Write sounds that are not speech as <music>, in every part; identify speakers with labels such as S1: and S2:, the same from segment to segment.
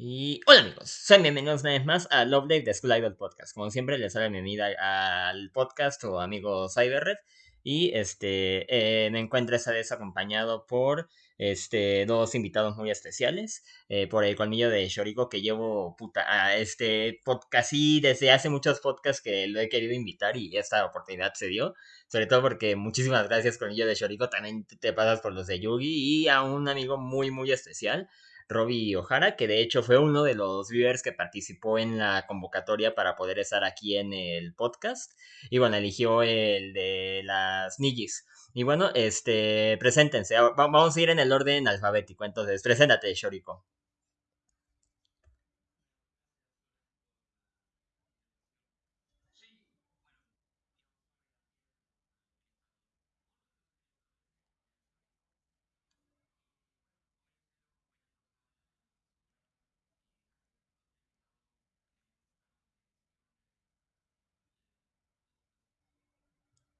S1: Y hola amigos, sean bienvenidos una vez más a Love Live de School Idol Podcast. Como siempre, les la bienvenida al podcast o amigo Cyberred. Y este eh, me encuentro esta vez acompañado por este, dos invitados muy especiales. Eh, por el colmillo de Shoriko que llevo puta, a este podcast y desde hace muchos podcasts que lo he querido invitar y esta oportunidad se dio. Sobre todo porque muchísimas gracias colmillo de Shoriko. También te pasas por los de Yugi y a un amigo muy muy especial. Robbie O'Hara, que de hecho fue uno de los viewers que participó en la convocatoria para poder estar aquí en el podcast. Y bueno, eligió el de las Nijis. Y bueno, este, preséntense. Vamos a ir en el orden alfabético. Entonces, preséntate, Shoriko.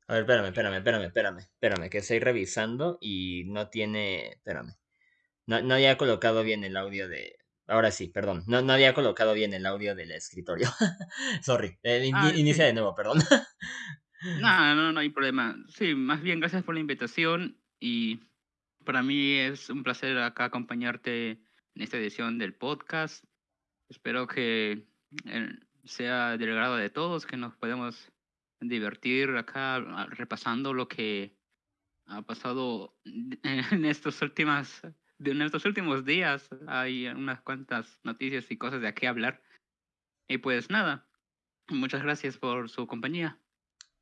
S1: A ver, espérame, espérame, espérame, espérame, espérame, que estoy revisando y no tiene, espérame, no, no había colocado bien el audio de, ahora sí, perdón, no, no había colocado bien el audio del escritorio, <laughs> sorry, eh,
S2: Ah,
S1: inicia
S2: sí.
S1: de nuevo, perdón.
S2: No, no, no hay problema. Sí, más bien gracias por la invitación y para mí es un placer acá acompañarte en esta edición del podcast. Espero que eh, sea del agrado de todos, que nos podamos divertir acá ah, repasando lo que ha pasado <laughs> en estos últimas en estos últimos días. Hay unas cuantas noticias y cosas de qué hablar. Y pues nada, muchas gracias por su compañía.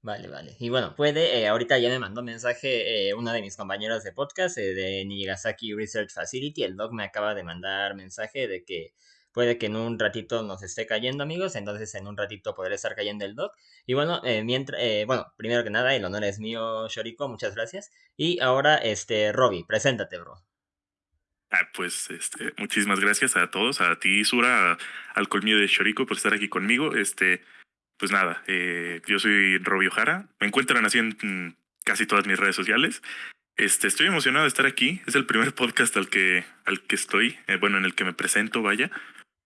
S1: Vale, vale. Y bueno, puede, eh, ahorita ya me mandó mensaje eh, una de mis compañeros de podcast eh, de Nigasaki Research Facility. El doc me acaba de mandar mensaje de que puede que en un ratito nos esté cayendo, amigos. Entonces en un ratito podré estar cayendo el doc. Y bueno, eh, mientras, eh, bueno, primero que nada, el honor es mío, Shoriko. Muchas gracias. Y ahora, este, Robbie, preséntate, bro.
S3: Ah, pues este, muchísimas gracias a todos, a ti, Sura, a- al colmillo de Shoriko por estar aquí conmigo. Este, pues nada, eh, yo soy Robio Jara. Me encuentran así en mm, casi todas mis redes sociales. Este, estoy emocionado de estar aquí. Es el primer <laughs> podcast al que, al que estoy, eh, bueno, en el que me presento, vaya.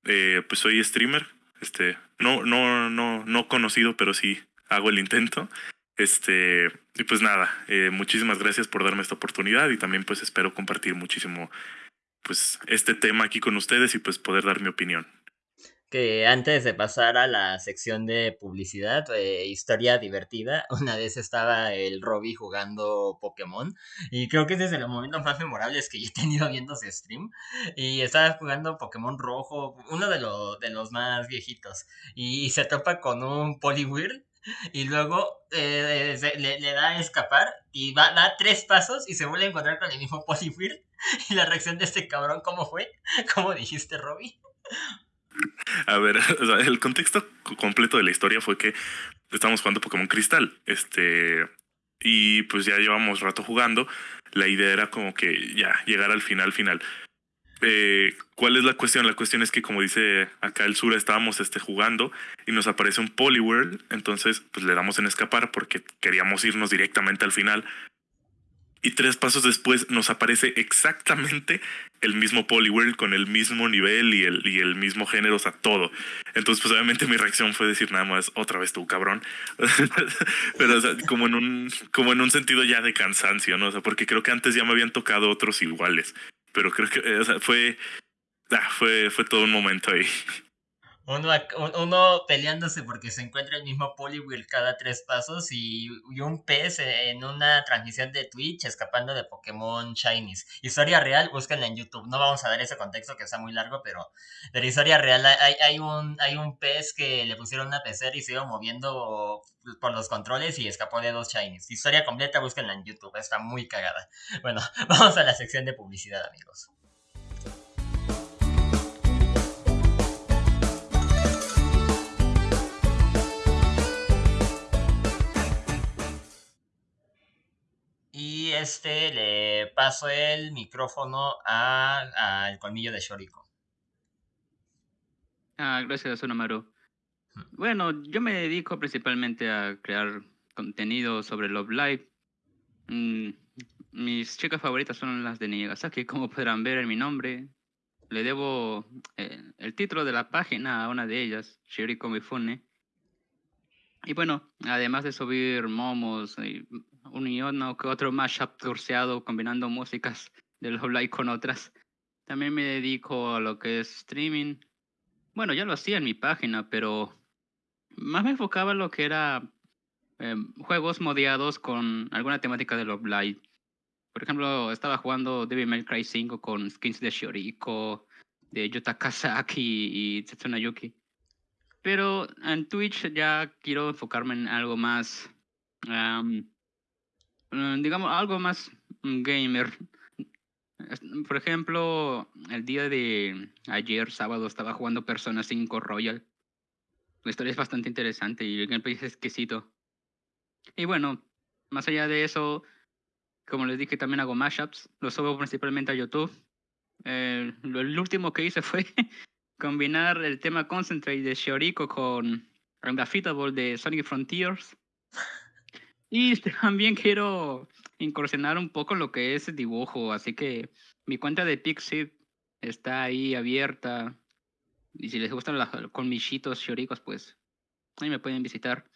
S3: Eh, pues soy streamer. Este, no, no, no, no conocido, pero sí hago el intento. Este, y pues nada, eh, muchísimas gracias por darme esta oportunidad y también pues espero compartir muchísimo pues este tema aquí con ustedes y pues poder dar mi opinión.
S1: Que antes de pasar a la sección de publicidad, eh, historia divertida, <laughs> una vez estaba el Robbie jugando Pokémon y creo que es desde los momentos más memorables que yo he tenido viendo ese stream y estaba jugando Pokémon rojo, uno de, los de los más viejitos y se topa con un Poliwhirl y luego eh, se- le, le da a escapar y va, da tres pasos y se vuelve a encontrar con el mismo Poliwhirl <laughs> y la reacción de este cabrón, ¿cómo fue? <laughs> ¿Cómo dijiste, Robbie?
S3: A ver, <laughs> el contexto co- completo de la historia fue que estábamos jugando Pokémon Cristal, este, y pues ya llevamos rato jugando. La idea era como que ya llegar al final final. Eh, ¿Cuál es la cuestión? La cuestión es que, como dice acá el sur, estábamos este, jugando y nos aparece un Poliwhirl. Entonces, pues le damos en escapar porque queríamos irnos directamente al final. Y tres pasos después nos aparece exactamente el mismo Poliwhirl con el mismo nivel y el, y el mismo género, o sea, todo. Entonces, pues obviamente mi reacción fue decir nada más, otra vez tú, cabrón. <laughs> Pero, como en un, como en un sentido ya de cansancio, ¿no? O sea, porque creo que antes ya me habían tocado otros iguales. Pero creo que, eh, o sea, fue, ah, fue, fue todo un momento ahí.
S1: Uno, uno peleándose porque se encuentra el mismo Poliwhirl cada tres pasos y, y un pez en una transmisión de Twitch escapando de Pokémon Shinies. Historia real, búsquenla en YouTube. No vamos a dar ese contexto que está muy largo, pero la historia real hay, hay, un, hay un pez que le pusieron una pecera y se iba moviendo por los controles y escapó de dos Shinies. Historia completa, búsquenla en YouTube. Está muy cagada. Bueno, <laughs> vamos a la sección de publicidad, amigos. Este le paso el micrófono a- al colmillo de Shoriko.
S2: Ah, gracias, Sonamaru. Bueno, yo me dedico principalmente a crear contenido sobre Love Live. Mm, mis chicas favoritas son las de Nigasaki, como podrán ver en mi nombre. le debo eh, el título de la página a una de ellas, Shiriko Mifune. Y bueno, además de subir momos y un y uno que otro mashup torceado combinando músicas del Love con otras, también me dedico a lo que es streaming. Bueno, ya lo hacía en mi página, pero más me enfocaba en lo que era em, juegos modiados con alguna temática de Love Live. Por ejemplo, estaba jugando Devil May Cry 5 con skins de Shoriko, de Yuta Kazaki y Tetsuna Yuki. Pero en Twitch ya quiero enfocarme en algo más, digamos, algo más gamer. Por ejemplo, el día de ayer, sábado, estaba jugando Persona 5 Royal. La historia es bastante interesante y el gameplay es exquisito. Y bueno, más allá de eso, como les dije, también hago mashups. Lo subo principalmente a YouTube. Eh, lo, el último que hice <laughs> fue combinar el tema Concentrate de Shioriko con Undefeatable de Sonic Frontiers. Y <laughs> también quiero incursionar un poco lo que es dibujo, así que mi cuenta de Pixie está ahí abierta. Y si les gustan los colmillitos shioricos, pues ahí me pueden visitar.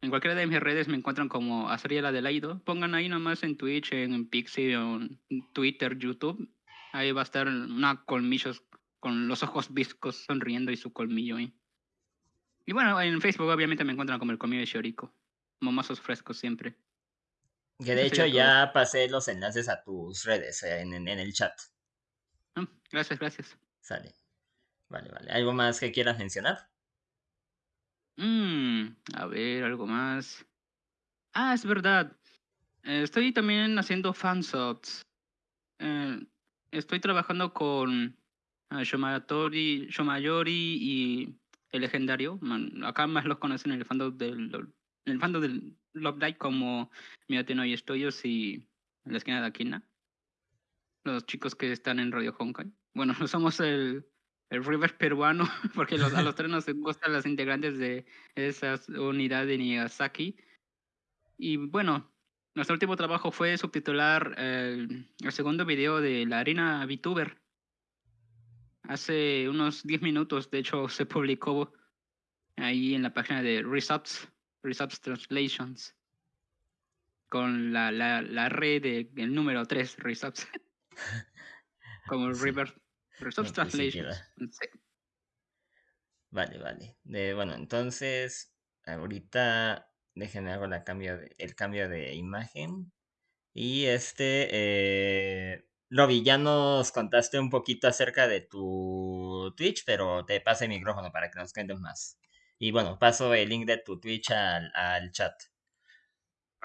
S2: En cualquiera de mis redes me encuentran como Azriela Adelaido. Pongan ahí nomás en Twitch, en Pixie, en Twitter, YouTube. Ahí va a estar una colmillos con los ojos viscos sonriendo y su colmillo ahí. Y bueno, en Facebook obviamente me encuentran como el colmillo de Shioriko. Momazos frescos siempre.
S1: Que de hecho ya pasé los enlaces a tus redes eh, en, en, el chat.
S2: Mm, gracias, gracias.
S1: Sale. Vale, vale. ¿Algo más que quieras mencionar?
S2: Mm, a ver, algo más. Ah, es verdad. Eh, estoy también haciendo fansubs. Eh, estoy trabajando con uh, Shomayori, y el legendario. acá más los conocen en el fandom del, en el fandom del Love Light como Miyateno y Estudios y la esquina de Aquina. Los chicos que están en Radio Honkai. Bueno, <laughs> somos el, el River peruano, <laughs> porque a los tres nos gustan las integrantes de esa unidad de Nigasaki. Y bueno, nuestro último trabajo fue subtitular el, el segundo video de la arena VTuber. Hace unos 10 minutos, de hecho, se publicó ahí en la página de Resubs, Resubs Translations, con la, la, la red del número 3, Resubs, <laughs> como River Resubs Translations.
S1: Vale, vale. bueno, entonces, ahorita Déjenme hago la cambio de, el cambio de imagen. Y este, eh, ya nos contaste un poquito acerca de tu Twitch, pero te paso el micrófono para que nos cuentes más. Y bueno, paso el link de tu Twitch al, al chat.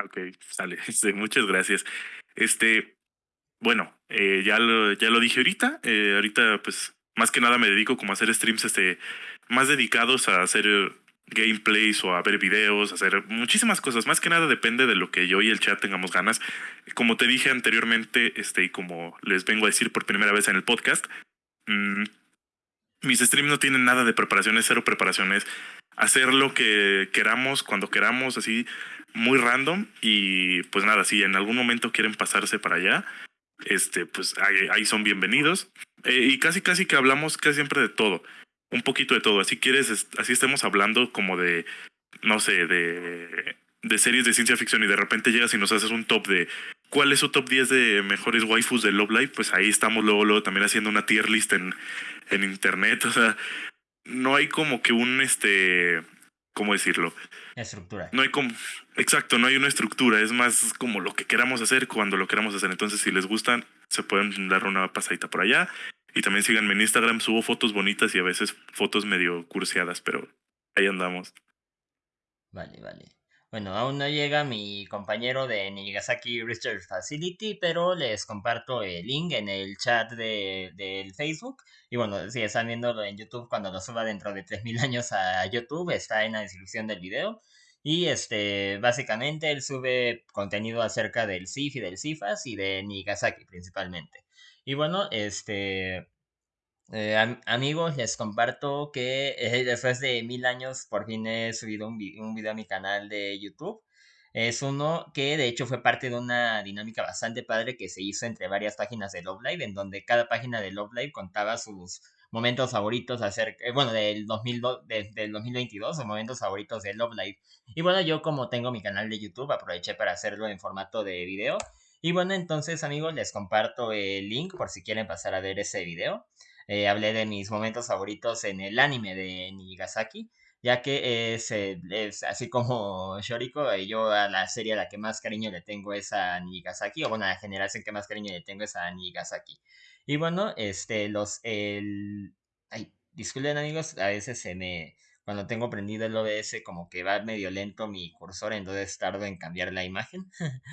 S3: Ok, sale. <laughs> Este, muchas gracias. Este, bueno, eh, ya, lo, ya lo dije ahorita. Eh, ahorita, pues, más que nada me dedico como a hacer streams este, más dedicados a hacer gameplays o a ver videos, hacer muchísimas cosas. Más que nada depende de lo que yo y el chat tengamos ganas. Como te dije anteriormente, este, y como les vengo a decir por primera vez en el podcast, mmm, mis streams no tienen nada de preparaciones, cero preparaciones. Hacer lo que queramos, cuando queramos, así, muy random. Y pues nada, si en algún momento quieren pasarse para allá, este, pues ahí, son bienvenidos. Eh, y casi, casi que hablamos casi siempre de todo un poquito de todo. Así quieres, así estemos hablando como de, no sé, de, de series de ciencia ficción y de repente llegas y nos haces un top de cuál es su top 10 de mejores waifus de Love Live, pues ahí estamos luego, luego también haciendo una tier list en, en internet. <laughs> O sea, no hay como que un, este, ¿cómo decirlo?
S1: Estructura.
S3: No hay como, exacto, no hay una estructura, es más como lo que queramos hacer cuando lo queramos hacer. Entonces, si les gustan, se pueden dar una pasadita por allá. Y también síganme en Instagram, subo fotos bonitas y a veces fotos medio curseadas, pero ahí andamos.
S1: Vale, vale. Bueno, aún no llega mi compañero de Nigasaki Research Facility, pero les comparto el link en el chat de, del Facebook. Y bueno, si están viéndolo en YouTube, cuando lo suba dentro de 3000 <laughs> años a YouTube, está en la descripción del video. Y este, básicamente él sube contenido acerca del CIF y del CIFAS y de Nigasaki principalmente. Y bueno, este, eh, amigos, les comparto que eh, después de mil años por fin he subido un, un, video a mi canal de YouTube. Es uno que de hecho fue parte de una dinámica bastante padre que se hizo entre varias páginas de Love Live, en donde cada página de Love Live contaba sus momentos favoritos acerca, eh, bueno, del, 2002, del 2022 o momentos favoritos de Love Live. Y bueno, yo como tengo mi canal de YouTube, aproveché para hacerlo en formato de video. Y bueno, entonces amigos, les comparto el link por si quieren pasar a ver ese video. Eh, hablé de mis momentos favoritos en el anime de Nigasaki ya que es, es así como <laughs> Shoriko, eh, yo a la serie a la que más cariño le tengo es a Nigasaki, o bueno, a la generación que más cariño le tengo es a Nigasaki. Y bueno, este, los, el... Ay, disculpen amigos, a veces se me... Cuando tengo prendido el OBS como que va medio lento mi cursor, entonces tardo en cambiar la imagen. <laughs>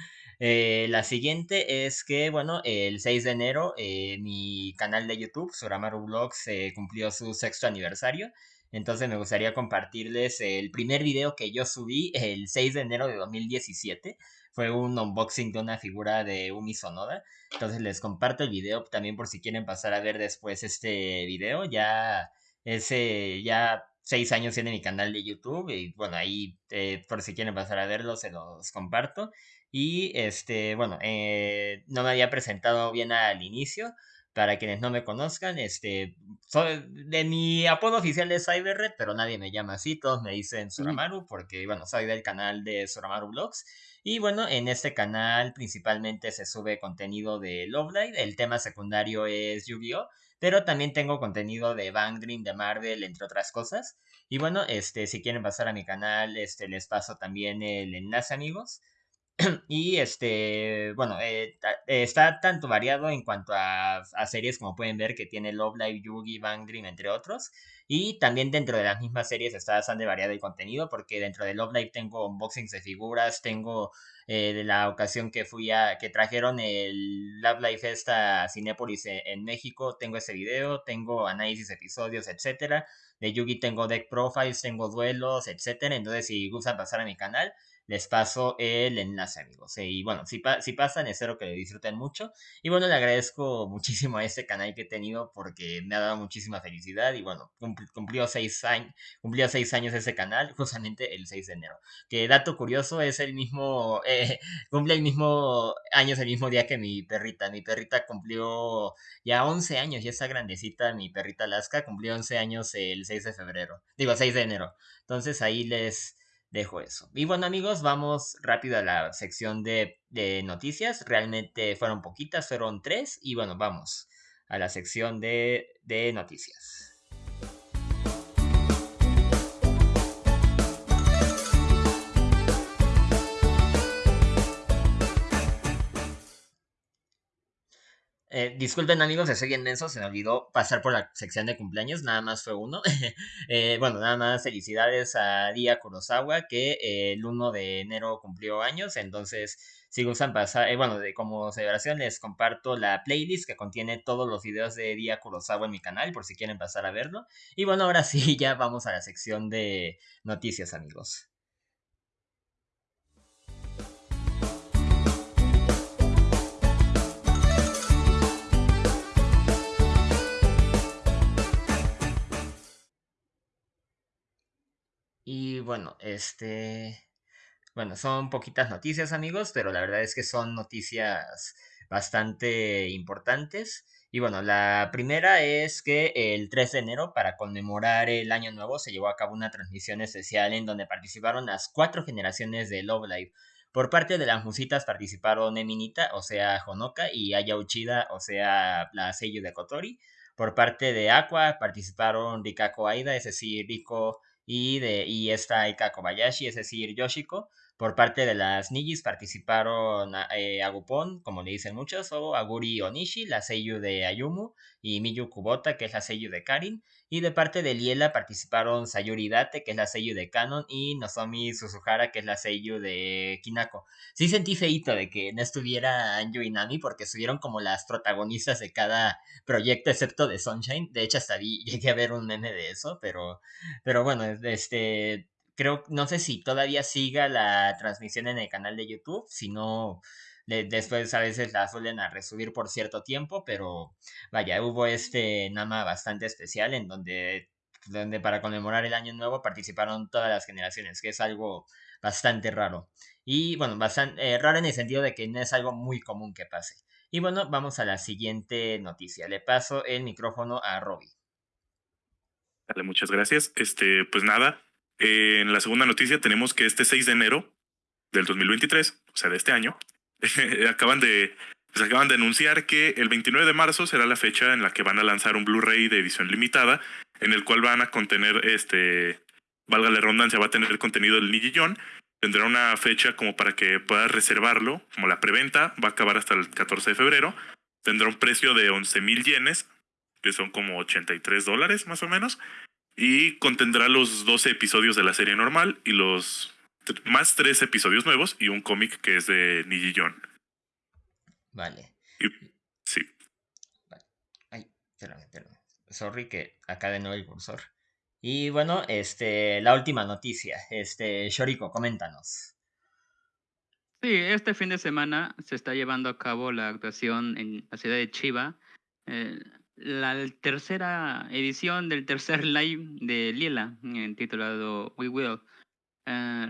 S1: Eh, la siguiente es que, bueno, el 6 de enero eh, mi canal de YouTube, Suramaru Vlogs, cumplió su sexto aniversario. Entonces me gustaría compartirles el primer video que yo subí el 6 de enero de 2017. Fue un unboxing de una figura de Umi Sonoda. Entonces les comparto el video también por si quieren pasar a ver después este video. Ya ese ya seis años tiene mi canal de YouTube y bueno ahí eh, por si quieren pasar a verlo se los comparto. Y este bueno eh, no me había presentado bien al inicio. Para quienes no me conozcan, este, soy de mi apodo oficial es Cyberred, pero nadie me llama así, todos me dicen Suramaru, porque bueno, soy del canal de Suramaru Vlogs. Y bueno, en este canal principalmente se sube contenido de Love Live, el tema secundario es Yu-Gi-Oh! Pero también tengo contenido de Dream, de Marvel, entre otras cosas. Y bueno, este, si quieren pasar a mi canal, este, les paso también el enlace, amigos. <clears throat> y este, bueno, eh, está tanto variado en cuanto a, series como pueden ver que tiene Love Live, Yugi, Bang Dream, entre otros. Y también dentro de las mismas series está bastante variado el contenido porque dentro de Love Live tengo unboxings de figuras, tengo eh, de la ocasión que fui a, que trajeron el Love Live Festa a en, en México, tengo ese video, tengo análisis, episodios, etcétera. De Yugi tengo deck profiles, tengo duelos, etcétera. Entonces si gustan pasar a mi canal, les paso el enlace, amigos. Y bueno, si, si pasan, espero que lo disfruten mucho. Y bueno, le agradezco <laughs> muchísimo a este canal que he tenido porque me ha dado muchísima felicidad. Y bueno, cumplió seis años, cumplió seis años ese canal, justamente el 6 de enero. Que dato curioso, es el mismo, <laughs> eh, cumple el mismo años, el mismo día que mi perrita. Mi perrita cumplió ya 11 años, ya está grandecita, mi perrita Alaska, cumplió 11 años el 6 de febrero. Digo, 6 de enero. Entonces ahí les dejo eso. Y bueno amigos, vamos rápido a la sección de, noticias. Realmente fueron poquitas, fueron tres. Y bueno, vamos a la sección de, de noticias. Eh, disculpen amigos, estoy bien denso, se me olvidó pasar por la sección de cumpleaños, nada más fue uno. <laughs> Eh, bueno, nada más felicidades a Día Kurosawa, que eh, el 1 de enero cumplió años, entonces si gustan pasar, bueno, de, como celebración les comparto la playlist que contiene todos los videos de Día Kurosawa en mi canal, por si quieren pasar a verlo. Y bueno, ahora sí, <laughs> ya vamos a la sección de noticias amigos. Y bueno, este... Bueno, son poquitas noticias amigos, pero la verdad es que son noticias bastante importantes. Y bueno, la primera es que el 3 de enero, para conmemorar el año nuevo, se llevó a cabo una transmisión especial en donde participaron las cuatro generaciones de Love Live. Por parte de las musitas participaron Eminita, o sea, Honoka, y Aya Uchida, o sea, la sello de Kotori. Por parte de Aqua participaron Rikako Aida, es decir, Riko y, de, y esta Aika Kobayashi, es decir, Yoshiko. Por parte de las Nijis participaron eh, Agupon, como le dicen muchos, o Aguri Onishi, la seiyuu de Ayumu, y Miyu Kubota, que es la seiyuu de Karin. Y de parte de Liela participaron Sayuri Date, que es la seiyuu de Canon, y Nozomi Suzuhara, que es la seiyuu de Kinako. Sí sentí feito de que no estuviera Anju y Nami, porque estuvieron como las protagonistas de cada proyecto, excepto de Sunshine. De hecho, hasta vi, <laughs> llegué a ver un meme de eso, pero, pero bueno, este creo, no sé si todavía siga la transmisión en el canal de YouTube, si no, después a veces la suelen a resubir por cierto tiempo, pero vaya, hubo este Nama bastante especial en donde donde para conmemorar el año nuevo participaron todas las generaciones, que es algo bastante raro. Y bueno, bastante eh, raro en el sentido de que no es algo muy común que pase. Y bueno, vamos a la siguiente noticia. Le paso el micrófono a Robbie.
S3: Dale, muchas gracias. Este, pues nada, en la segunda noticia tenemos que este 6 de enero del 2023, o sea, de este año, <laughs> acaban de pues acaban de anunciar que el 29 de marzo será la fecha en la que van a lanzar un Blu-ray de edición limitada, en el cual van a contener este, valga la redundancia, va a tener el contenido del Nijillón. Tendrá una fecha como para que puedas reservarlo, como la preventa, va a acabar hasta el 14 de febrero. Tendrá un precio de 11 mil yenes, que son como 83 dólares más o menos. Y contendrá los 12 episodios de la serie normal y los más tres episodios nuevos y un cómic que es de Nijillón.
S1: Vale.
S3: sí.
S1: Ay, espérame, espérame. Sorry que acá de nuevo el cursor. Y bueno, este, la última noticia. Este, Shoriko, coméntanos.
S2: Sí, este fin de semana se está llevando a cabo la actuación en la ciudad de Chiba. Eh, la tercera edición del tercer live de Lila, titulado We Will. Eh,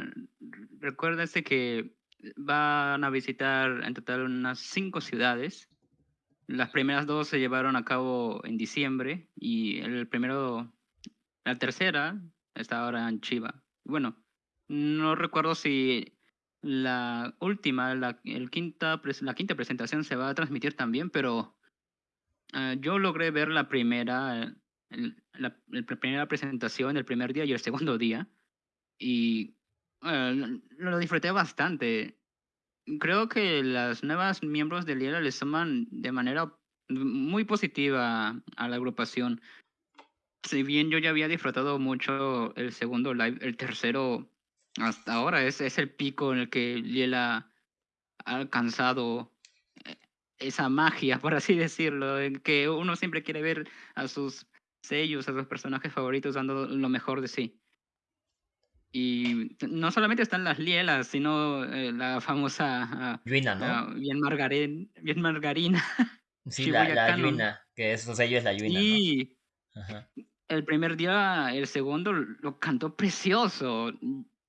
S2: recuérdense que van a visitar en total unas cinco ciudades. Las primeras dos se llevaron a cabo en diciembre y el primero, la tercera está ahora en Chiva. Bueno, no recuerdo si la última, la, el quinta, la quinta presentación se va a transmitir también, pero uh, yo logré ver la primera, el, la, primera presentación el primer día y el segundo <laughs> día y uh, lo disfruté bastante. Creo que las nuevas miembros de Liela les toman de manera muy positiva a la agrupación. Si bien yo ya había disfrutado mucho el segundo live, el tercero hasta ahora es, es el pico en el que Liela ha alcanzado eh, esa magia, por así decirlo, que uno siempre quiere ver a sus sellos, a sus personajes favoritos dando lo mejor de sí. Y no solamente están las lielas, sino eh, la famosa...
S1: Yuina, ¿no?
S2: Uh, bien, margarín, bien margarina. <laughs>
S1: Sí, la, la Yuina, que es, o sea, es la Yuina,
S2: Y el primer día, el segundo, lo cantó precioso.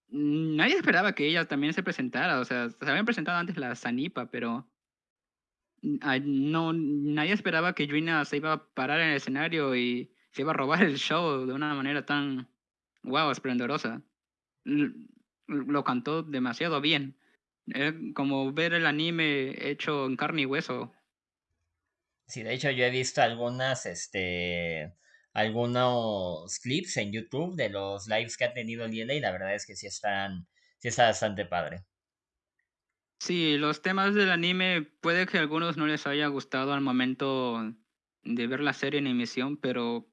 S2: Nadie esperaba que ella también se presentara, o sea, se habían presentado antes la Sanipa, pero no, nadie esperaba que Yuina se iba a parar en el escenario y se iba a robar el show de una manera tan, wow, esplendorosa lo cantó demasiado bien. Es como ver el anime hecho en carne y hueso.
S1: Sí, de hecho yo he visto algunas, este, algunos clips en YouTube de los lives que ha tenido Liela y la verdad es que sí están, sí está bastante padre.
S2: Sí, los temas del anime puede que a algunos no les haya gustado al momento de ver la serie en emisión, pero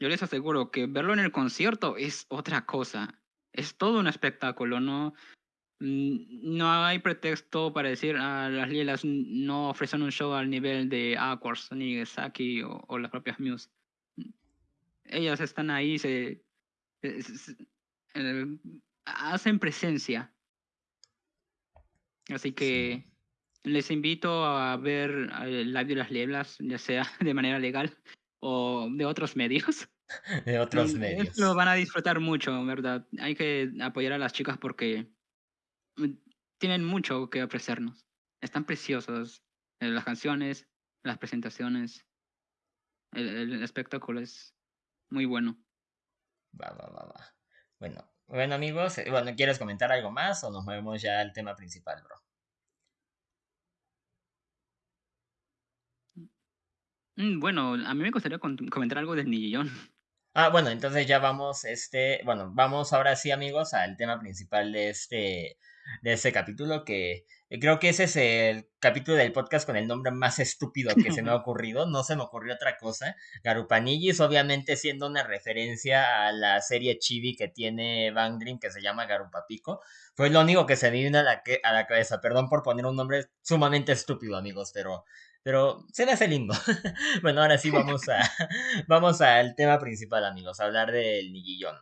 S2: yo les aseguro que verlo en el concierto es otra cosa es todo un espectáculo, ¿no? Mm, no hay pretexto para decir ah, las Lielas no ofrecen un show al nivel de Aquars, ni Saki o, o, las propias Muse. Ellas están ahí, se, eh, hacen presencia. Así que les invito a ver el live de las Lielas, ya sea <laughs> de manera legal o de otros medios. <laughs>
S1: de otros medios.
S2: Lo van a disfrutar mucho, ¿verdad? Hay que apoyar a las chicas porque mm, tienen mucho que ofrecernos. Están preciosos eh, las canciones, las presentaciones. El, espectáculo es muy bueno.
S1: Va, va, va, va. Bueno, bueno amigos, eh, bueno, ¿quieres comentar algo más o nos movemos ya al tema principal, bro?
S2: Mm, bueno, a mí me gustaría comentar algo del Nillón.
S1: Ah, bueno, entonces ya vamos, este, bueno, vamos ahora sí, amigos, al tema principal de este, de este capítulo, que creo que ese es el capítulo del podcast con el nombre más estúpido que se me ha <laughs> ocurrido, no se me ocurrió otra cosa. Garupanillis, obviamente siendo una referencia a la serie chibi que tiene Bang Dream, que se llama Garupapico, fue lo único que se me vino a la, a la cabeza, perdón por poner un nombre sumamente estúpido, amigos, pero pero se me hace lindo. <laughs> bueno, ahora sí vamos a <laughs> vamos al tema principal, amigos, hablar del niguillón.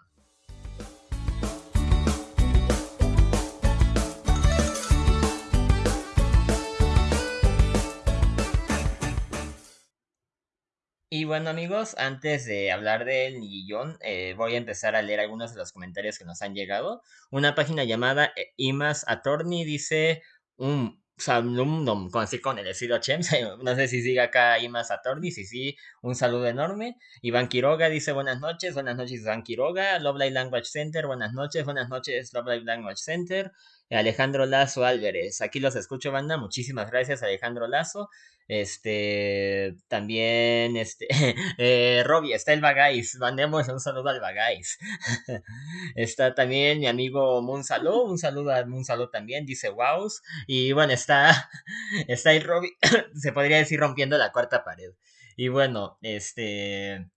S1: Y bueno amigos, antes de hablar del Nigillón, eh, voy a empezar a leer algunos de los comentarios que nos han llegado. Una página llamada eh, Imas Attorney dice un saludum con así con el estilo Chems. <laughs> No sé si sigue acá Imas Attorney, si sí, un saludo enorme. Iván Quiroga dice buenas noches, buenas noches Iván Quiroga. Love Language Center, buenas noches, buenas noches Love Language Center. Alejandro Lazo Álvarez, aquí los escucho, banda. Muchísimas gracias, Alejandro Lazo. Este, también, este, <laughs> eh, Robbie, está el Bagais, mandemos un saludo al Bagais. <laughs> está también mi amigo Munsalo, un saludo a Munsalo también, dice Wows. Y bueno, está, <laughs> está el Robbie, <coughs> se podría decir rompiendo la cuarta pared. Y bueno, este,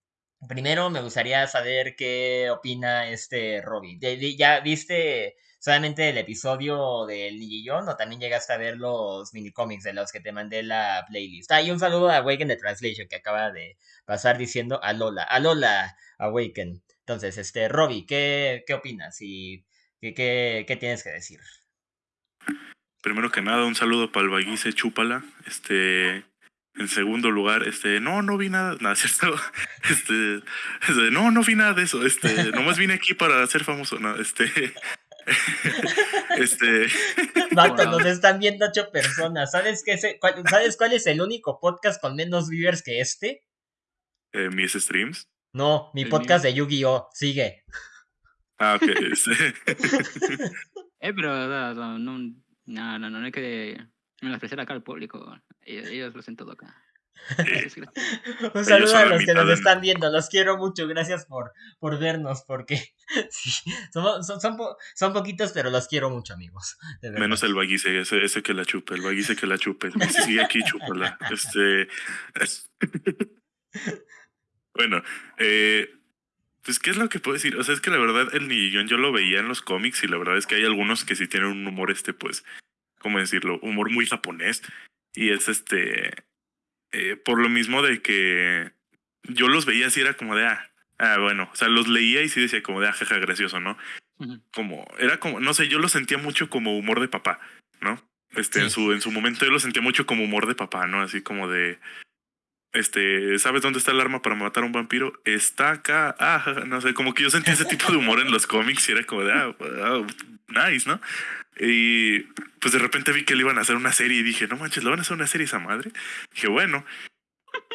S1: primero me gustaría saber qué opina este Robbie. ¿Ya viste solamente el episodio del Nigillón o también llegaste a ver los minicómics de los que te mandé la playlist. Ah, y un saludo a Awaken the Translation que acaba de pasar diciendo a Lola. A Lola Awaken. Entonces, este, Robbie, ¿qué, qué opinas? y qué, qué, qué tienes que decir?
S3: Primero que nada, un saludo para el Baguice Chúpala. Este, en segundo lugar, este, no, no vi nada, nada, <laughs> ¿cierto? Este, este, no, no vi nada de eso, este, nomás vine aquí para ser famoso, no, este, <laughs> este. <laughs>
S1: Vato, nos están viendo ocho personas. ¿Sabes, qué cuál, ¿Sabes cuál es el único podcast con menos viewers que este?
S3: Eh, ¿Mis streams?
S1: No, mi podcast de Yu-Gi-Oh! Sigue.
S3: Ah, ok. Este. <laughs>
S2: eh, pero no, no, no, no, no hay que menospreciar acá al público. Ellos, ellos lo hacen todo acá. <laughs>
S1: Un saludo a los que nos están viendo, los quiero mucho, gracias por, por vernos, porque <laughs> son, son, poquitos, pero los quiero mucho, amigos.
S3: Menos el vaguice, ese, ese que la chupe, el vaguice que la chupe, si sigue aquí, chúpala. <laughs> Este... bueno, eh, pues, ¿qué es lo que puedo decir? O sea, es que la verdad, el Nillón yo lo veía en los cómics y la verdad es que hay algunos que sí tienen un humor, este, pues, ¿cómo decirlo? Humor muy japonés. Y es este eh, por lo mismo de que yo los veía así, era como de, ah, ah, bueno, o sea, los leía y sí decía como de, ah, jaja, gracioso, ¿no? Como, era como, no sé, yo lo sentía mucho como humor de papá, ¿no? Este, en su, en su momento yo lo sentía mucho como humor de papá, ¿no? Así como de, este, ¿sabes dónde está el arma para matar a un vampiro? Está acá, ah, no sé, como que yo sentía ese tipo de humor en los cómics y era como de, ah, nice, ¿no? Y pues de repente vi que le iban a hacer una serie y dije, no manches, ¿le van a hacer una serie esa madre? dije, bueno,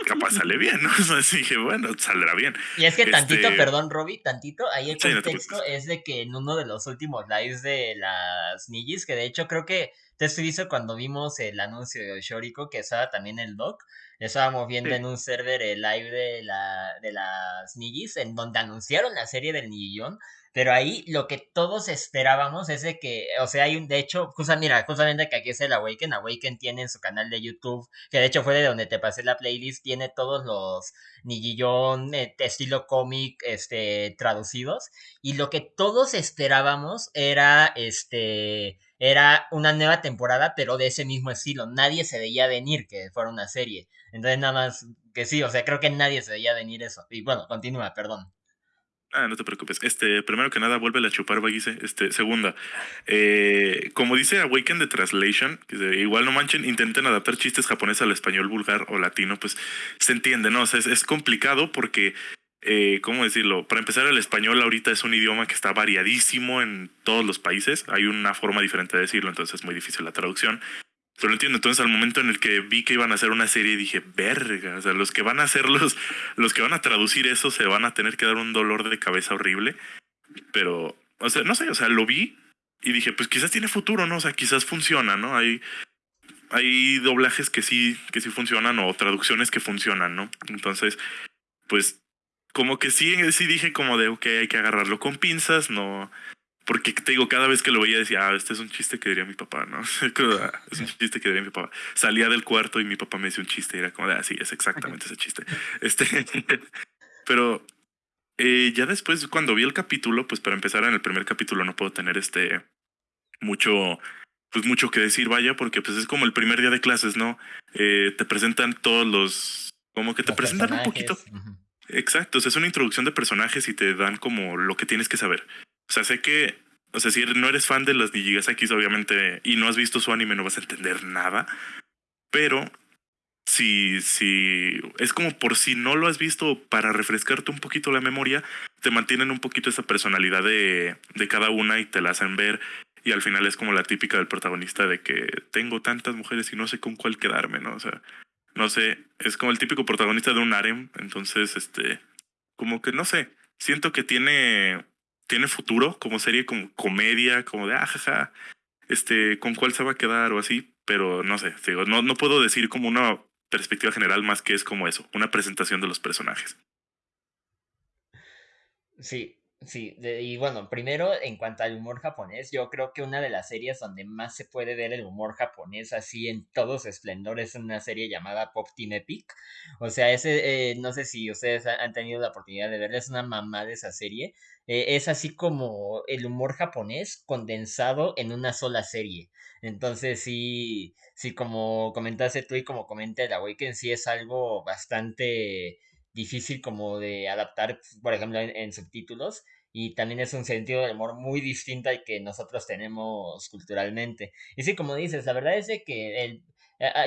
S3: capaz sale bien, ¿no? <laughs> Así dije, bueno, saldrá bien.
S1: Y es que tantito, este perdón, Robbie, tantito, ahí el contexto es de que en uno de los últimos lives de las Nijis, que de hecho creo que te estuviste cuando vimos el anuncio de Shoriko, que estaba también el doc, estábamos viendo en un server el live de, la, de las Nijis, en donde anunciaron la serie del Nigillón, pero ahí lo que todos esperábamos es de que, o sea, hay un, de hecho, mira, justamente que aquí es el Awaken, Awaken tiene en su canal de YouTube, que de hecho fue de donde te pasé la playlist, tiene todos los Nigillón eh, estilo cómic, este, traducidos, y lo que todos esperábamos era, este, era una nueva temporada, pero de ese mismo estilo, nadie se veía venir que fuera una serie, entonces nada más que sí, o sea, creo que nadie se veía venir eso, y bueno, continúa, perdón.
S3: Ah, no te preocupes. Este, primero que nada, vuelve a chupar, Baguise. Este, segunda, eh, como dice Awaken the Translation, que igual no manchen, intenten adaptar chistes japoneses al español vulgar o latino, pues se entiende, ¿no? O sea, es, complicado porque, eh, ¿cómo decirlo? Para empezar, el español ahorita es un idioma que está variadísimo en todos los países. Hay una forma diferente de decirlo, entonces es muy difícil la traducción. Pero lo entiendo. Entonces, al momento en el que vi que iban a hacer una serie, dije, verga. O sea, los que van a hacer los, los que van a traducir eso se van a tener que dar un dolor de cabeza horrible. Pero, o sea, no sé, o sea, lo vi y dije, pues quizás tiene futuro, ¿no? O sea, quizás funciona, ¿no? Hay, hay doblajes que sí, que sí funcionan o traducciones que funcionan, ¿no? Entonces, pues, como que sí, sí dije como de, ok, hay que agarrarlo con pinzas, no, porque te digo, cada vez que lo veía decía, ah, este es un chiste que diría mi papá, ¿no? <laughs> es un chiste que diría mi papá. Salía del cuarto y mi papá me decía un chiste y era como, ah, sí, es exactamente ese chiste. Este, <laughs> pero eh, ya después, cuando vi el capítulo, pues para empezar en el primer capítulo no puedo tener este mucho, pues mucho que decir, vaya, porque pues es como el primer día de clases, ¿no? Eh, te presentan todos los, como que te presentan un poquito. Exacto, o sea, es una introducción de personajes y te dan como lo que tienes que saber. O sea, sé que, o sea, si no eres fan de las Nijigasakis, obviamente, y no has visto su anime, no vas a entender nada. Pero si, si es como por si no lo has visto para refrescarte un poquito la memoria, te mantienen un poquito esa personalidad de, de cada una y te la hacen ver. Y al final es como la típica del protagonista de que tengo tantas mujeres y no sé con cuál quedarme, ¿no? O sea, no sé, es como el típico protagonista de un harem, entonces, este, como que no sé, siento que tiene, tiene futuro como serie, como comedia, como de, ajaja, ah, este, con cuál se va a quedar o así, pero no sé, digo, no, no puedo decir como una perspectiva general más que es como eso, una presentación de los personajes.
S1: Sí, sí, y bueno, primero en cuanto al humor japonés, yo creo que una de las series donde más se puede ver el humor japonés así en todos esplendores es una serie llamada Pop Team Epic. O sea, ese, eh, no sé si ustedes han tenido la oportunidad de verla, es una mamá de esa serie. Eh, es así como el humor japonés condensado en una sola serie. Entonces sí, sí, como comentaste tú y como comenta el Awaken, sí es algo bastante difícil como de adaptar, por ejemplo, en, subtítulos. Y también es un sentido del humor muy distinto al que nosotros tenemos culturalmente. Y sí, como dices, la verdad es que el,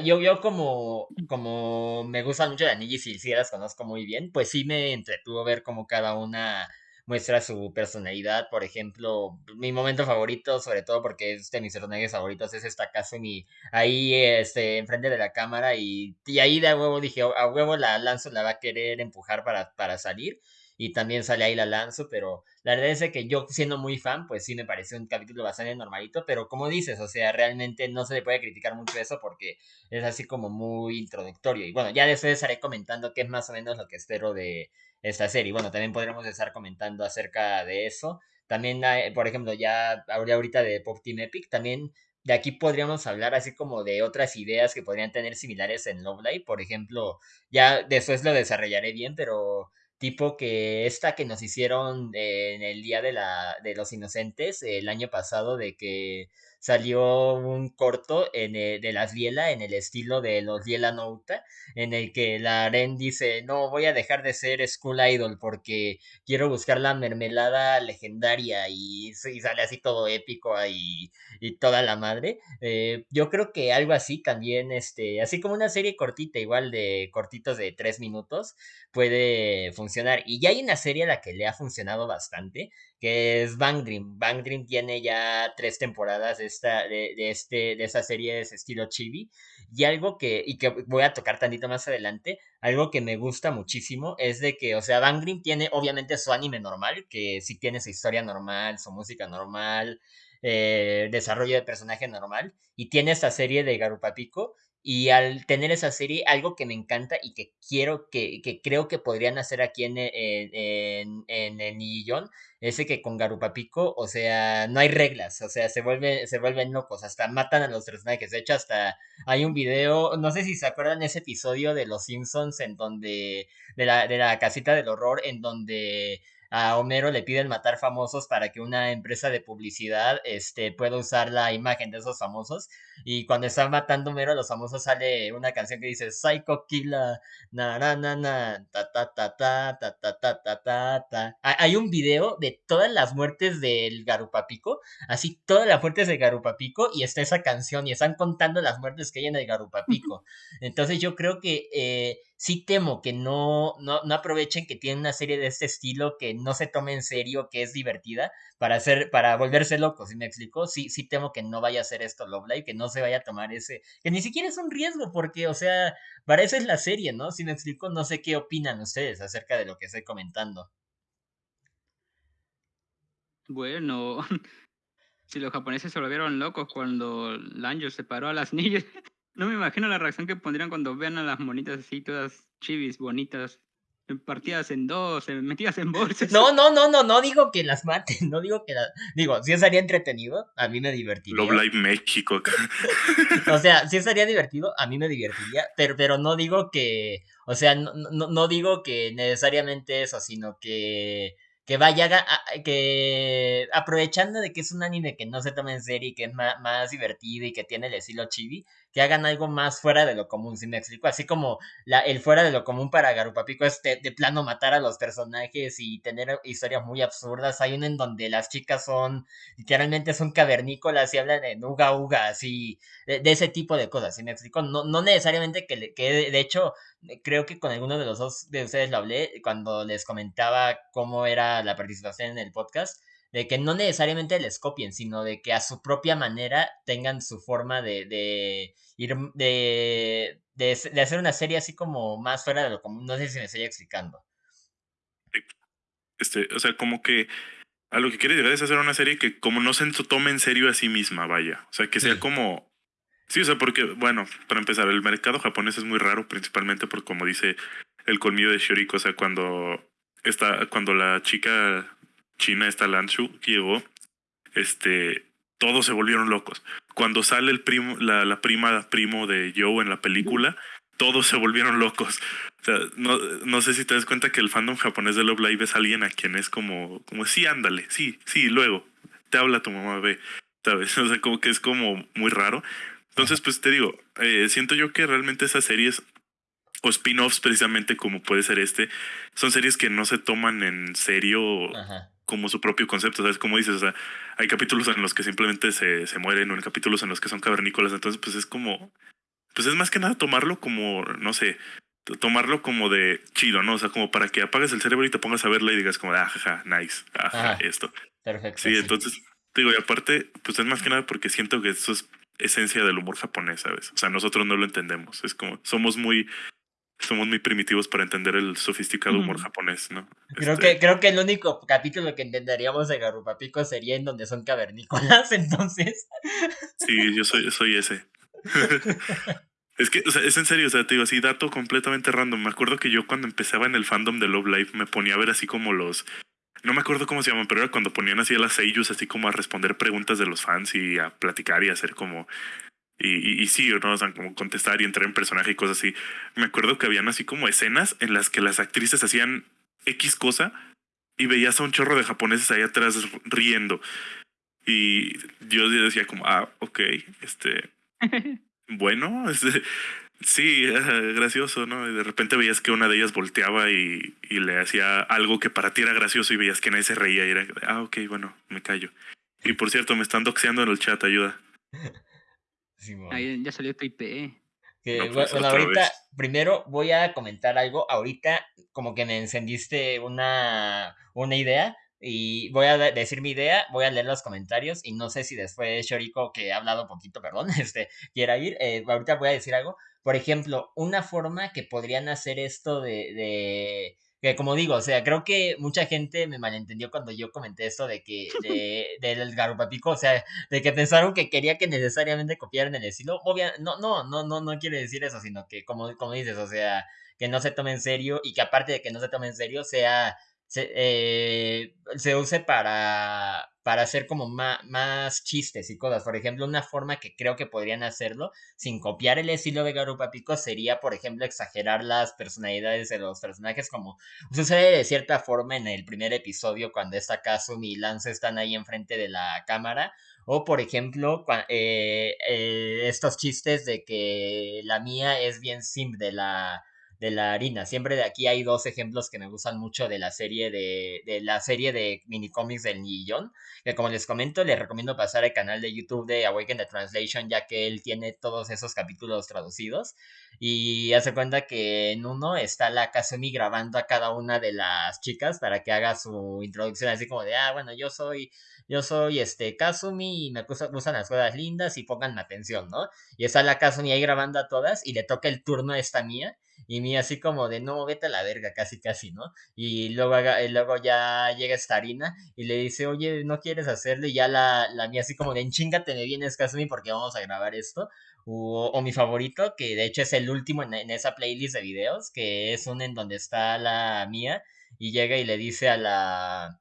S1: yo, yo como, como me gusta mucho de Anillo y si las conozco muy bien, pues sí me entretuvo ver como cada una muestra su personalidad. Por ejemplo, mi momento favorito, sobre todo porque es de mis personajes favoritos, es esta Kazumi ahí este, enfrente de la cámara y, y ahí de huevo dije, a huevo la lanzo la va a querer empujar para, para salir y también sale ahí la lanzo, pero la verdad es que yo siendo muy fan, pues sí me parece un capítulo bastante normalito, pero como dices, o sea, realmente no se le puede criticar mucho eso porque es así como muy introductorio. Y bueno, ya después estaré comentando qué es más o menos lo que espero de, esta serie. Bueno, también podremos estar comentando acerca de eso. También, por ejemplo, ya hablé ahorita de Pop Team Epic, también de aquí podríamos hablar así como de otras ideas que podrían tener similares en Love Live. Por ejemplo, ya después lo desarrollaré bien, pero tipo que esta que nos hicieron en el Día de, la, de los Inocentes el año pasado, de que salió un corto en de las Liela en el estilo de los Liela Nouta, en el que la Aren dice, no, voy a dejar de ser School Idol porque quiero buscar la mermelada legendaria y, sale así todo épico y, y toda la madre. Eh, yo creo que algo así también, este, así como una serie cortita, igual de cortitos de tres minutos, puede funcionar. Y ya hay una serie a la que le ha funcionado bastante, que es Bang Dream. Bang Dream tiene ya tres temporadas de esta, de, este, de esa serie de estilo chibi. Y algo que, y que voy a tocar tantito más adelante, algo que me gusta muchísimo es de que, o sea, Bang Dream tiene obviamente su anime normal, que sí tiene su historia normal, su música normal, eh, desarrollo de personaje normal, y tiene esta serie de Garupapico, y al tener esa serie, algo que me encanta y que quiero, que, que creo que podrían hacer aquí en, en, en, el Nillón, es que con Garupapico, o sea, no hay reglas, o sea, se, vuelve, se vuelven locos, hasta matan a los personajes. De hecho, hasta hay un video, no sé si se acuerdan ese episodio de Los Simpsons en donde, de la, de la casita del horror, en donde a Homero le piden matar famosos para que una empresa de publicidad este, pueda usar la imagen de esos famosos. Y cuando están matando a Homero, los famosos sale una canción que dice Psycho Killa, na na na na, ta ta ta ta ta ta ta ta ta ta. Hay un video de todas las muertes del Garupapico, así todas las muertes del Garupapico, y está esa canción, y están contando las muertes que hay en el Garupapico. Entonces yo creo que eh, sí temo que no, no, no, aprovechen que tienen una serie de este estilo que no se tome en serio, que es divertida, para hacer, para volverse locos, ¿sí me explico? Sí, sí temo que no vaya a ser esto Love Live, que no se vaya a tomar ese, que ni siquiera es un riesgo, porque, o sea, para eso es la serie, ¿no? Si me explico, no sé qué opinan ustedes acerca de lo que estoy comentando.
S2: Bueno, <laughs> si los japoneses se volvieron locos cuando Lanjo separó a las <laughs> niñas, no me imagino la reacción que pondrían cuando vean a las monitas así, todas chivis, bonitas, partidas en dos, metidas en bolsas.
S1: No, no, no, no, no digo que las maten, no digo que las... Digo, si estaría entretenido, a mí me divertiría.
S3: Love Live México. <laughs>
S1: o sea, si estaría divertido, a mí me divertiría, pero, pero no digo que... O sea, no, no, no digo que necesariamente eso, sino que que vaya, que aprovechando de que es un anime que no se toma en serio y que es más, más divertido y que tiene el estilo chibi, que hagan algo más fuera de lo común, si me explico, así como la, el fuera de lo común para Garupapico es de, plano matar a los personajes y tener historias muy absurdas, hay una en donde las chicas son, literalmente son cavernícolas y hablan en uga uga, así, de, ese tipo de cosas, si me explico, no, no necesariamente que, que de hecho, creo que con alguno de los dos de ustedes lo hablé cuando les comentaba cómo era la participación en el podcast, de que no necesariamente les copien, sino de que a su propia manera tengan su forma de, de ir, de, de, hacer una serie así como más fuera de lo común. No sé si me estoy explicando.
S3: Este, o sea, como que a lo que quiere llegar es hacer una serie que como no se tome en serio a sí misma, vaya. O sea, que sea como... Sí, o sea, porque, bueno, para empezar, el mercado japonés es muy raro, principalmente por como dice el colmillo de Shoriko, o sea, cuando está, cuando la chica china, esta Lanshu, llegó, este, todos se volvieron locos. Cuando sale el primo, la, la prima primo de Joe en la película, todos se volvieron locos. O sea, no, no sé si te das cuenta que el fandom japonés de Love Live es alguien a quien es como, como sí, ándale, sí, sí, luego, te habla tu mamá, ve, ¿sabes? <laughs> O sea, como que es como muy raro. Entonces, pues te digo, eh, siento yo que realmente esas series o spin-offs precisamente como puede ser este, son series que no se toman en serio como su propio concepto, ¿sabes? Como dices, o sea, hay capítulos en los que simplemente se, se mueren o en capítulos en los que son cavernícolas, entonces pues es como, pues es más que nada tomarlo como, no sé, tomarlo como de chido, ¿no? O sea, como para que apagues el cerebro y te pongas a verla y digas como, ah, jaja, nice, ajá, esto.
S1: Perfecto.
S3: Sí, entonces, digo, y aparte, pues es más que nada porque siento que eso es esencia del humor japonés, ¿sabes? O sea, nosotros no lo entendemos, es como, somos muy somos muy primitivos para entender el sofisticado humor japonés, ¿no?
S1: Creo, este que, creo que el único capítulo que entenderíamos de Garupapico sería en donde son cavernícolas, <laughs> entonces.
S3: Sí, yo soy, soy ese. <laughs> es que, o sea, es en serio, o sea, te digo así, dato completamente random. Me acuerdo que yo cuando empezaba en el fandom de Love Life me ponía a ver así como los. No me acuerdo cómo se llaman, pero era cuando ponían así a las seiyus, así como a responder preguntas de los fans y a platicar y a hacer como y, y, sí, ¿no? O sea, como contestar y entrar en personaje y cosas así. Me acuerdo que habían así como escenas en las que las actrices hacían X cosa y veías a un chorro de japoneses ahí atrás riendo. Y yo decía como, ah, ok, este, <laughs> bueno, <laughs> este, sí, <laughs> gracioso, ¿no? Y de repente veías que una de ellas volteaba y, y le hacía algo que para ti era gracioso y veías que nadie se reía y era, ah, ok, bueno, me callo. Y por cierto, me están doxeando en el chat, ayuda. <laughs>
S2: Ahí ya salió tu IP.
S1: Que, pues, bueno, ahorita, primero voy a comentar algo. Ahorita, como que me encendiste una, una idea. Y voy a decir mi idea, voy a leer los comentarios. Y no sé si después Shoriko, que ha hablado poquito, perdón, <laughs> este, quiera ir. Eh, ahorita voy a decir algo. Por ejemplo, una forma que podrían hacer esto de que como digo, o sea, creo que mucha gente me malentendió cuando yo comenté esto de que, de, <laughs> del Garupapico, o sea, de que pensaron que quería que necesariamente copiaran el estilo. Obviamente, no, no, no, no, no quiere decir eso, sino que como, como dices, o sea, que no se tome en serio y que aparte de que no se tome en serio, sea, se, eh, se use para, para hacer como más, más, chistes y cosas. Por ejemplo, una forma que creo que podrían hacerlo sin copiar el estilo de Garupa Pico sería, por ejemplo, exagerar las personalidades de los personajes como sucede de cierta forma en el primer episodio cuando está Kazumi y Lance están ahí enfrente de la cámara. O, por ejemplo, eh, eh, estos chistes de que la mía es bien sim de la de la harina. Siempre de aquí hay dos ejemplos que me gustan mucho de la serie de, de la serie de minicomics del Nillón. Que como les comento, les recomiendo pasar al canal de YouTube de Awaken the Translation, ya que él tiene todos esos capítulos traducidos. Y hace cuenta que en uno está la Kasumi grabando a cada una de las chicas para que haga su introducción así como de, ah, bueno, yo soy yo soy este Kazumi y me gustan las cosas lindas y pongan atención, ¿no? Y está la Kazumi ahí grabando a todas y le toca el turno a esta mía y mía así como de no, vete a la verga, casi casi, ¿no? Y luego, luego ya llega esta harina y le dice, oye, ¿no quieres hacerlo? Y ya la, la mía así como de enchingate me vienes Kazumi porque vamos a grabar esto. O, o, mi favorito, que de hecho es el último en, en, esa playlist de videos, que es un en donde está la mía y llega y le dice a la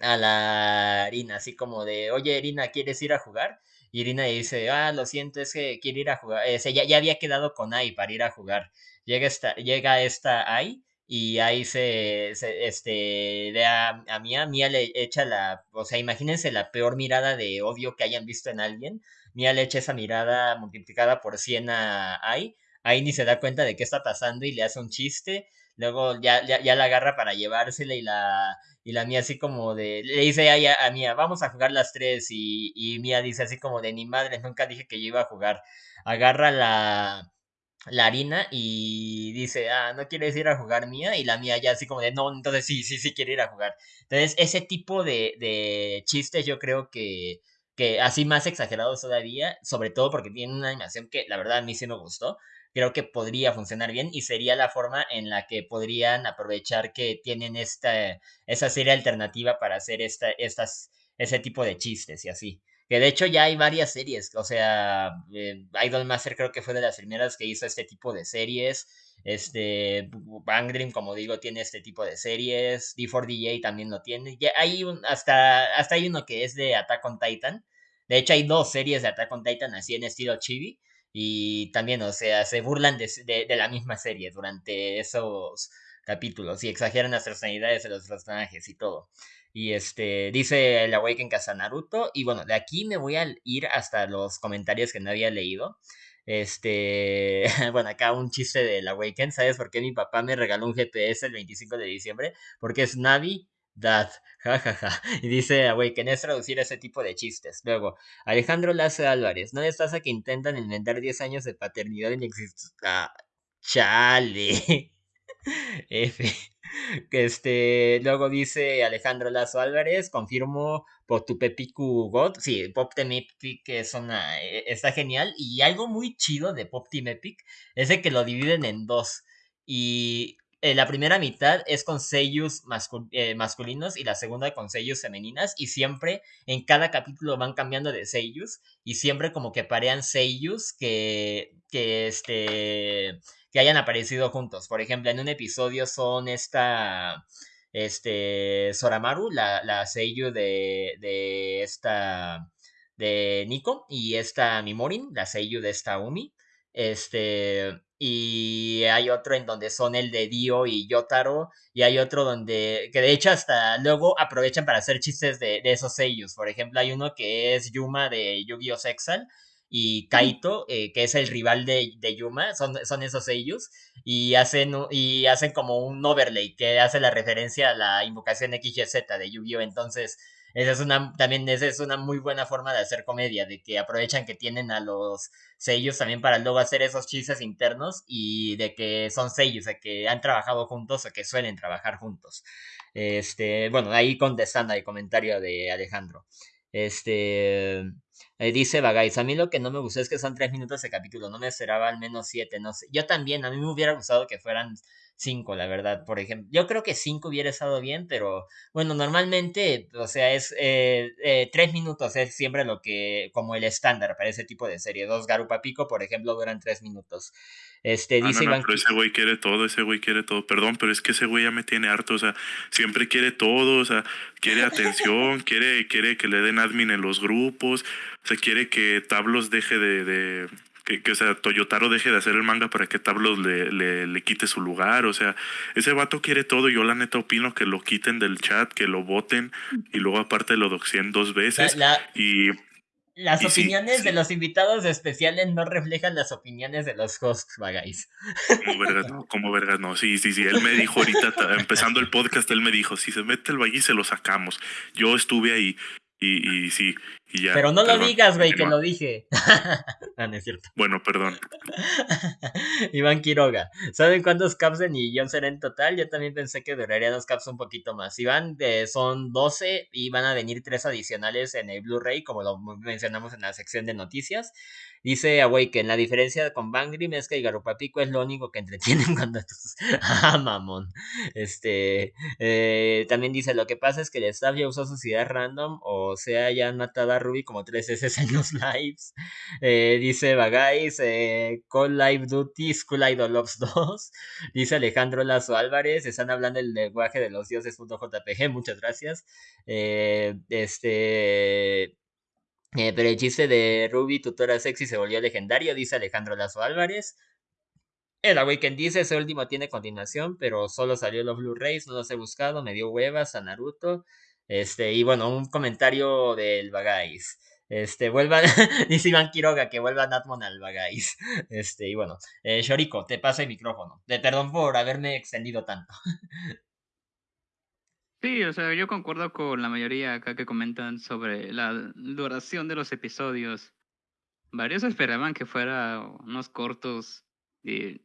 S1: a la Irina, así como de, oye Irina, ¿quieres ir a jugar? Y Irina dice, ah, lo siento, es que quiere ir a jugar. ya, ya había quedado con Ai para ir a jugar. Llega esta, llega esta Ai y ahí se, este, ve a, a, Mia, Mia le echa la, o sea, imagínense la peor mirada de odio que hayan visto en alguien, Mia le echa esa mirada multiplicada por 100 a Ai, Ai ni se da cuenta de qué está pasando y le hace un chiste, luego ya, ya, la agarra para llevársela y la, y la Mia así como de, le dice a, a Mia, vamos a jugar las tres y, y Mia dice así como de, ni madre, nunca dije que yo iba a jugar, agarra la la harina y dice, ah, no quieres ir a jugar mía, y la mía ya así como de, no, entonces sí, sí, sí quiere ir a jugar. Entonces, ese tipo de, de chistes yo creo que, que así más exagerados todavía, sobre todo porque tiene una animación que la verdad a mí sí me gustó, creo que podría funcionar bien y sería la forma en la que podrían aprovechar que tienen esta, esa serie alternativa para hacer esta, estas, ese tipo de chistes y así. Que de hecho ya hay varias series, o sea, eh, Idolmaster creo que fue de las primeras que hizo este tipo de series. Este, Bang Dream, como digo, tiene este tipo de series. D4DJ también lo tiene. Ya hay un, hasta, hasta hay uno que es de Attack on Titan. De hecho, hay dos series de Attack on Titan así en estilo chibi. Y también, o sea, se burlan de, de la misma serie durante esos capítulos y exageran las personalidades de los personajes y todo. Y este, dice el Awaken Casa Naruto. Y bueno, de aquí me voy a ir hasta los comentarios que no había leído. Este, <laughs> bueno, acá un chiste del Awaken. ¿Sabes por qué mi papá me regaló un GPS el 25 de diciembre? Porque es Navi Dad, jajaja. <laughs> Y dice Awaken, es traducir ese tipo de chistes. Luego, Alejandro Lazo Álvarez, ¿no les pasa que intentan inventar 10 años de paternidad inexistente? Ah, chale. <laughs> F. <laughs> Que este, luego dice Alejandro Lazo Álvarez, confirmo Potupepiku God. Sí, Pop Team Epic es una, e, está genial. Y algo muy chido de Pop Team Epic es que lo dividen en dos. Y eh, la primera mitad es con sellos eh, masculinos y la segunda con sellos femeninas. Y siempre en cada capítulo van cambiando de sellos. Y siempre como que parean sellos que, que este que hayan aparecido juntos. Por ejemplo, en un episodio son esta, este, Soramaru, la, la seiyuu de, de esta, de Nico, y esta Mimorin, la seiyuu de esta Umi. Este, y hay otro en donde son el de Dio y Yotaro, y hay otro donde, que de hecho hasta luego aprovechan para hacer chistes de, de esos sellos. Por ejemplo, hay uno que es Yuma de Yu-Gi-Oh! Sexal, y Kaito, eh, que es el rival de, de, Yuma, son, son esos ellos, y hacen, y hacen como un overlay que hace la referencia a la invocación XYZ de Yu-Gi-Oh! Entonces, esa es una, también esa es una muy buena forma de hacer comedia, de que aprovechan que tienen a los sellos también para luego hacer esos chistes internos y de que son sellos, de que han trabajado juntos o que suelen trabajar juntos. Este, bueno, ahí contestando al comentario de Alejandro. Este, eh, dice Bagais, a mí lo que no me gustó es que son tres minutos de capítulo, no me esperaba al menos siete, no sé. Yo también, a mí me hubiera gustado que fueran cinco, la verdad, por ejemplo. Yo creo que cinco hubiera estado bien, pero bueno, normalmente, o sea, es eh, eh, tres minutos es siempre lo que, como el estándar para ese tipo de serie. Dos Garupa Pico, por ejemplo, duran tres minutos. Este,
S3: ah, dice no, no, pero ese güey quiere todo, ese güey quiere todo. Perdón, pero es que ese güey ya me tiene harto, o sea, siempre quiere todo, o sea, quiere atención, <laughs> quiere, quiere que le den admin en los grupos, o sea, quiere que Tablos deje de, de que, que, o sea, Toyotaro deje de hacer el manga para que Tablos le, le, le, quite su lugar. O sea, ese vato quiere todo. Yo la neta opino que lo quiten del chat, que lo voten y luego aparte lo doxien dos veces.
S1: La, la,
S3: y
S1: las opiniones de los invitados especiales no reflejan las opiniones de los hosts, Bagais.
S3: Como vergas, no, como vergas, no. Sí, sí, sí. Él me dijo ahorita, empezando el podcast, él me dijo, si se mete el Bagui se lo sacamos. Yo estuve ahí y, y sí, y ya.
S1: Pero no lo digas, güey, que lo dije. <laughs> ah, no es cierto.
S3: Bueno, perdón. <laughs>
S1: Iván Quiroga. ¿Saben cuántos caps de Nillón será en total? Yo también pensé que durarían los caps un poquito más. Iván, son 12 y van a venir tres adicionales en el Blu-ray, como lo mencionamos en la sección de noticias. Dice Awaken, la diferencia con Bangrim es que el Garupapico es lo único que entretienen <laughs> cuando... ah, mamón. Este, eh, también dice, lo que pasa es que el staff ya usó sus ideas random, o sea, ya han matado a Ruby como tres veces en los <laughs> lives. Eh, dice Bagais, eh, Call Live Duty, School Idol Ops 2. Dice Alejandro Lazo Álvarez, están hablando el lenguaje de los dioses.jpg, muchas gracias. Eh, este... Eh, pero el chiste de Ruby, tutora sexy, se volvió legendario, dice Alejandro Lazo Álvarez. el Awaken dice, ese último tiene continuación, pero solo salió los Blu-rays, no los he buscado, me dio huevas a Naruto. Este, y bueno, un comentario del Bagais. Este, vuelvan, <laughs> dice Iván Quiroga que vuelva Natmon al Bagais. <laughs> Este, y bueno, eh, Shoriko, te paso el micrófono. De perdón por haberme extendido tanto. <laughs>
S2: Sí, o sea, yo concuerdo con la mayoría acá que comentan sobre la duración de los episodios. Varios esperaban que fuera unos cortos de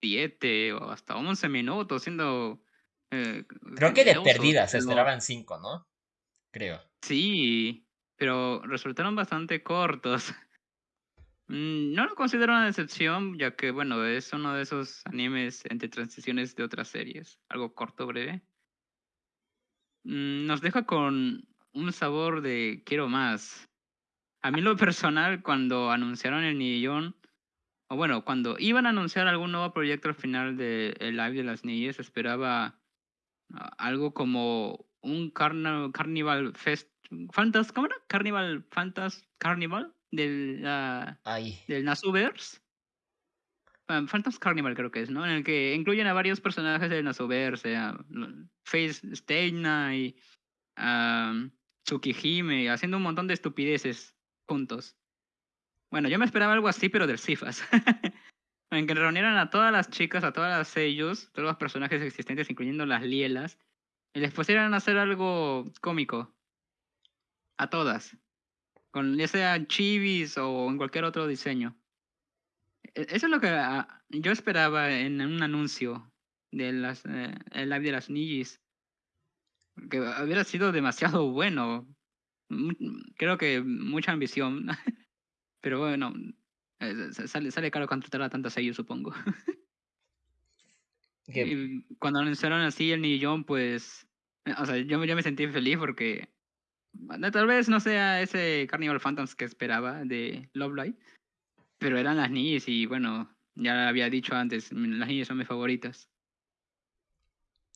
S2: 7 o hasta 11 minutos, siendo...
S1: Eh, Creo que de perdidas se esperaban 5, ¿no? Creo.
S2: Sí, pero resultaron bastante cortos. <laughs> Mm, no lo considero una decepción, ya que, bueno, es uno de esos animes entre transiciones de otras series. Algo corto, breve. Mm, nos deja con un sabor de quiero más. A mí lo personal, cuando anunciaron el Nillón, o bueno, cuando iban a anunciar algún nuevo proyecto al final del de live de las niñas, esperaba algo como un Carnival Fest, Fantas, ¿cómo era? Carnival Fantas Carnival del, del Nasuverse. Ah, Phantom's Carnival creo que es, ¿no? En el que incluyen a varios personajes del Nasoverse, a Face Steina y a Tsukihime, haciendo un montón de estupideces juntos. Bueno, yo me esperaba algo así, pero del Cifas. <laughs> en que reunieran a todas las chicas, a todas las sellos, todos los personajes existentes, incluyendo las Lielas, y les pusieran a hacer algo cómico. A todas. Con ya sea chivis o en cualquier otro diseño. E, eso es lo que ah, yo esperaba en un anuncio de las, eh, el live de las Nijis. Que hubiera sido demasiado bueno. Creo que mucha ambición. <laughs> Pero bueno, sale, sale caro contratar a tantas sellos, supongo. <laughs> Y cuando anunciaron así el Nillón, pues. Eh, o sea, yo, yo me sentí feliz porque. Tal vez no sea ese Carnival Phantoms que esperaba de Love Light pero eran las niñas y bueno, ya había dicho antes, las niñas son mis favoritas.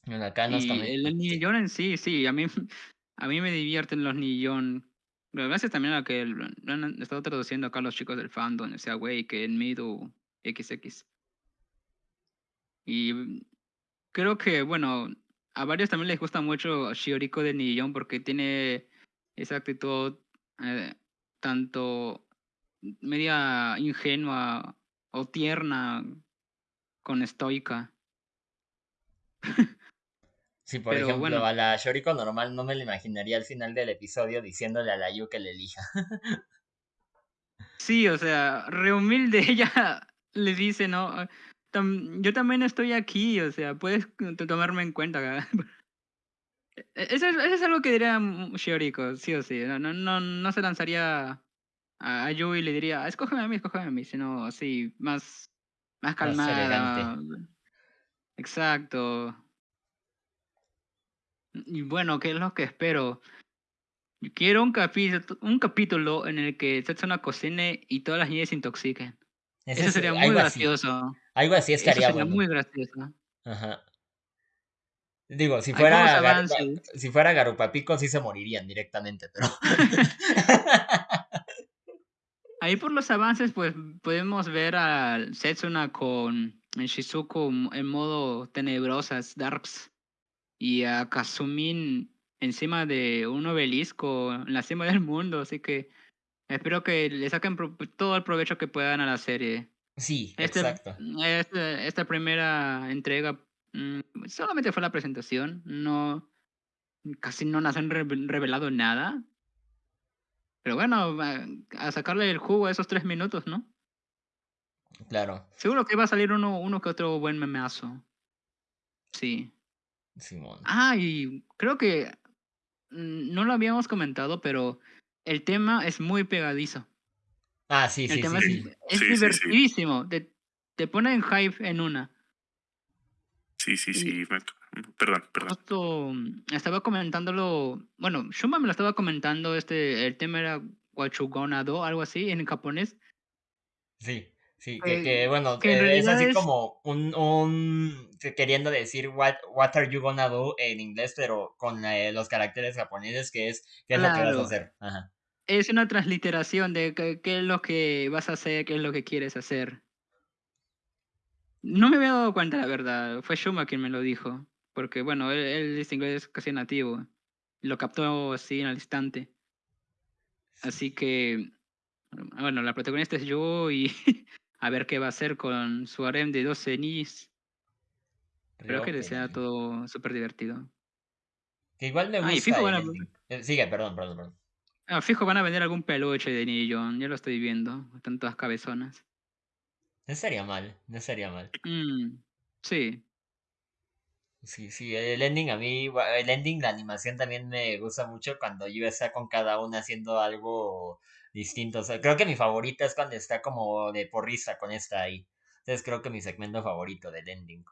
S1: Acá no y
S2: el Nillón en sí, sí, a mí, <laughs> a mí me divierten los Nillón. Gracias también a que lo han estado traduciendo acá los chicos del fandom, o sea, güey, que en Mido XX. Y creo que, bueno, a varios también les gusta mucho Shioriko de Nillón porque tiene esa actitud eh, tanto media ingenua o tierna con estoica. <laughs>
S1: Sí, por ejemplo, a la Shoriko normal no me lo imaginaría al final del episodio diciéndole a la Yu que le elija.
S2: sí, o sea, re humilde <laughs> ella le dice, ¿no? yo también estoy aquí, o sea, puedes tomarme en cuenta. <laughs> E-, eso es, eso es algo que diría Shioriko, sí o sí. No, no, no, se lanzaría a, Yui le diría, escógeme a mí, escógeme a mí, sino así, más, más calmada. Exacto. Y bueno, ¿qué es lo que espero? Quiero un capítulo, un capítulo en el que Setsuna cocine y todas las niñas se intoxiquen. Eso sería muy gracioso.
S1: Algo así estaría
S2: Eso sería muy gracioso.
S1: Ajá. Digo, si fuera, si fuera Garupapico sí se morirían directamente, pero... <laughs>
S2: Ahí por los avances, pues podemos ver a Setsuna con Shizuku en modo tenebrosas, darks, y a Kazumin encima de un obelisco en la cima del mundo, así que espero que le saquen todo el provecho que puedan a la serie.
S1: Sí, este, exacto.
S2: Este, esta primera entrega mm, solamente fue la presentación, no casi no nos han revelado nada, pero bueno, a sacarle el jugo a esos tres minutos, ¿no?
S1: Claro.
S2: Seguro que va a salir uno, uno que otro buen memeazo. Sí.
S1: Simón.
S2: Ah, y creo que mm, no lo habíamos comentado, pero el tema es muy pegadizo.
S1: Ah, sí, sí,
S2: sí, Es, divertidísimo. Te, te, pone en hype en una.
S3: Sí, sí, sí. Perdón, perdón.
S2: Mm, estaba comentándolo, bueno, Shuma me lo estaba comentando, este, el tema era Wachugonado, algo así, en japonés.
S1: Sí, sí, que, bueno, eh, es así como un, un, queriendo decir what, what are you gonna do en inglés, pero con eh, los caracteres japoneses, que es, qué es lo que vas a hacer.
S2: Es una transliteración de qué es lo que vas a hacer, qué es lo que quieres hacer. No me había dado cuenta, la verdad. Fue Shuma quien me lo dijo. Porque, bueno, él, él es inglés casi nativo. Lo captó así en al instante. Así que, bueno, la protagonista es yo y <laughs> a ver qué va a hacer con su harem de 12 niños. Creo que sea todo súper divertido.
S1: Que igual me gusta.
S2: Ah, y fijo van a...
S1: Eh, sigue, perdón, perdón, perdón.
S2: Ah, fijo van a vender algún peluche de Nillon, ya lo estoy viendo. Están todas cabezonas.
S1: No sería mal, no sería mal.
S2: Mm, sí.
S1: Sí, sí, el ending a mí, el ending, la animación también me gusta mucho cuando yo está con cada una haciendo algo distinto. O sea, creo que mi favorita es cuando está como de porrista con esta ahí. Entonces creo que mi segmento favorito del ending.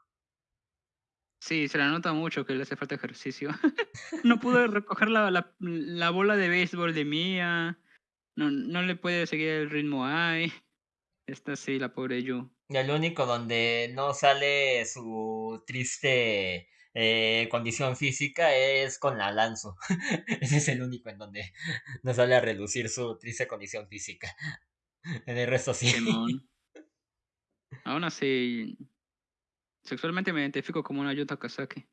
S2: Sí, se la nota mucho que le hace falta ejercicio. <laughs> no pudo recoger la, la, la, bola de béisbol de Mía. No, no le puede seguir el ritmo ahí. Esta sí, la pobre Yu.
S1: Y el único donde no sale su triste eh, condición física es con la Lanzo. <laughs> Ese es el único en donde <laughs> no sale a reducir su triste condición física. <laughs> En el resto sí.
S2: Aún así, Sexualmente me identifico como una Yuta Kazaki.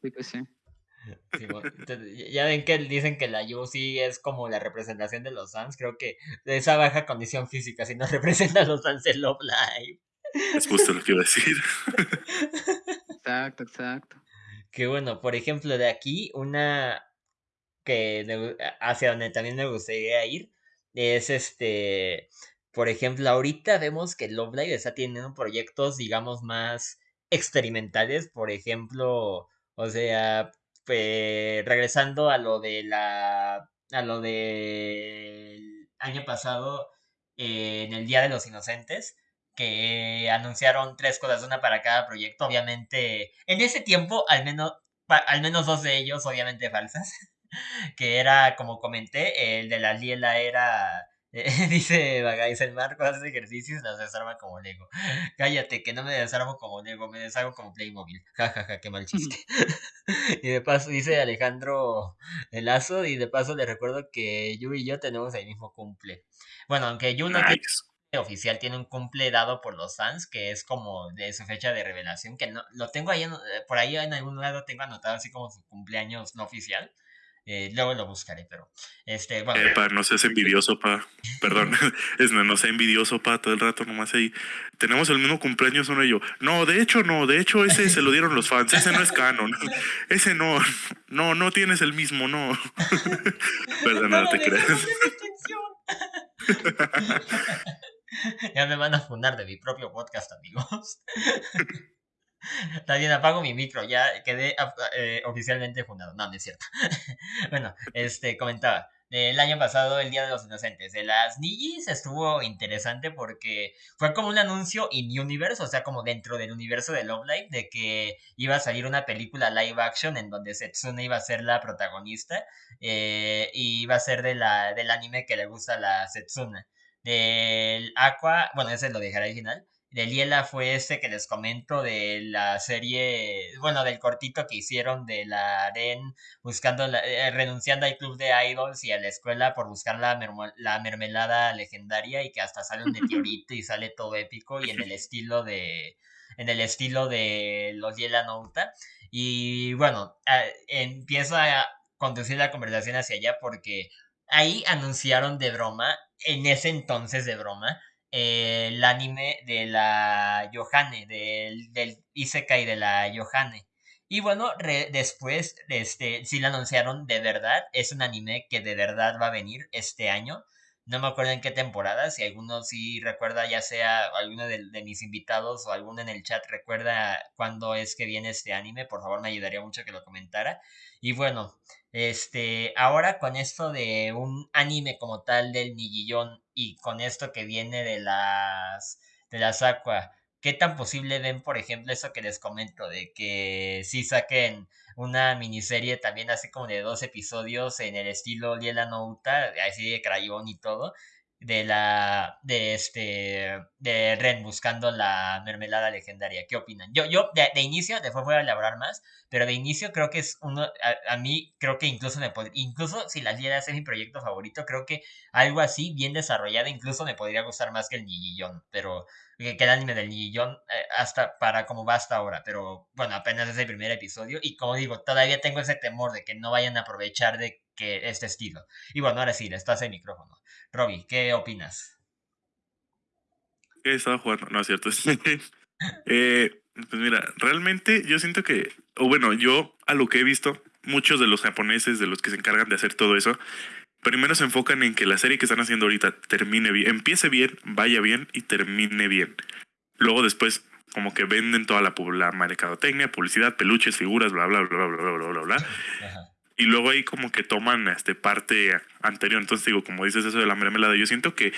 S2: sí que sí.
S1: ya ven que dicen que la Yu sí es como la representación de los Sans. Creo que de esa baja condición física sí nos representa a los Sans en Love Live.
S3: Es justo lo que iba a decir.
S2: Exacto, exacto.
S1: Que bueno, por ejemplo, de aquí, una que hacia donde también me gustaría ir es este por ejemplo, ahorita vemos que Love Live está teniendo proyectos, digamos, más experimentales. Por ejemplo, o sea, pues, regresando a lo de la. a lo del año pasado, eh, en el Día de los Inocentes, que anunciaron tres cosas, una para cada proyecto. Obviamente, en ese tiempo, al menos, al menos dos de ellos, obviamente falsas. <laughs> que era, como comenté, el de la Liela era <laughs> dice Bagais, el Marco hace ejercicios y las desarma como Lego. <laughs> Cállate, que no me desarmo como Lego, me desarmo como Playmobil. Jajaja, ja, ja, qué mal chiste. y de paso, dice Alejandro Lazo, y de paso le recuerdo que Yu y yo tenemos el mismo cumple. Bueno, aunque Yu no oficial, tiene un cumple dado por los fans, que es como de su fecha de revelación, que no, lo tengo ahí, por ahí en algún lado tengo anotado así como su cumpleaños no oficial eh, luego lo buscaré, pero este, bueno.
S3: Eh, no seas envidioso, pa. Perdón, <laughs> es, no, no sea envidioso, pa, todo el rato nomás ahí. Tenemos el mismo cumpleaños uno y yo. No, de hecho no, de hecho ese se lo dieron los fans, ese no es canon. <laughs> Ese no, no, no tienes el mismo, no. <laughs> Perdón, no, te crees. <laughs>
S1: ya me van a fundar de mi propio podcast, amigos. <laughs> Bien, apago mi micro, ya quedé eh, oficialmente fundado. No, no es cierto. <laughs> bueno, este, comentaba. El año pasado, el Día de los Inocentes, de las Nijis estuvo interesante porque fue como un anuncio in universe, o sea, como dentro del universo de Love Live, de que iba a salir una película live action en donde Setsuna iba a ser la protagonista eh, y iba a ser de la, del anime que le gusta a la Setsuna. Del Aqua, bueno, ese lo dejaré al final de Liela fue este que les comento de la serie, bueno, del cortito que hicieron de la Aren buscando, eh, renunciando al club de idols y a la escuela por buscar la, la mermelada legendaria y que hasta sale un <laughs> meteorito y sale todo épico y en el <laughs> estilo de, en el estilo de los Liela Nouta. Y bueno, empiezo a conducir la conversación hacia allá porque ahí anunciaron de broma, en ese entonces de broma, el anime de la Yohane, del, del Isekai de la Yohane. Y bueno, después, este, sí lo anunciaron de verdad. Es un anime que de verdad va a venir este año. No me acuerdo en qué temporada. Si alguno sí recuerda, ya sea alguno de, de, mis invitados o alguno en el chat recuerda cuándo es que viene este anime, por favor me ayudaría mucho que lo comentara. Y bueno, este, ahora con esto de un anime como tal del Nigillón y con esto que viene de las de las Aqua, ¿qué tan posible ven, por ejemplo, eso que les comento de que sí saquen una miniserie también así como de dos episodios en el estilo Liela Nouta, así de crayón y todo? De la de este de Ren buscando la mermelada legendaria. ¿Qué opinan? Yo yo de, inicio después voy a elaborar más, pero de inicio creo que es uno a, mí creo que incluso me incluso si las lieras es mi proyecto favorito, creo que algo así bien desarrollado incluso me podría gustar más que el Nigillón, pero que, el anime del Nigillón eh, hasta para como va hasta ahora, pero bueno, apenas es el primer episodio y como digo, todavía tengo ese temor de que no vayan a aprovechar de que este estilo. Y bueno, ahora sí, estás el micrófono. Robbie, ¿qué opinas?
S3: He estado jugando, no es cierto. <laughs> eh, pues mira, realmente yo siento que, o bueno, yo a lo que he visto, muchos de los japoneses, de los que se encargan de hacer todo eso, primero se enfocan en que la serie que están haciendo ahorita termine bien, empiece bien, vaya bien y termine bien. Luego después como que venden toda la, la mercadotecnia, publicidad, peluches, figuras, bla, bla, bla, bla, bla, bla, bla, Ajá. Y luego ahí como que toman este parte anterior. Entonces digo, como dices eso de la mermelada, yo siento que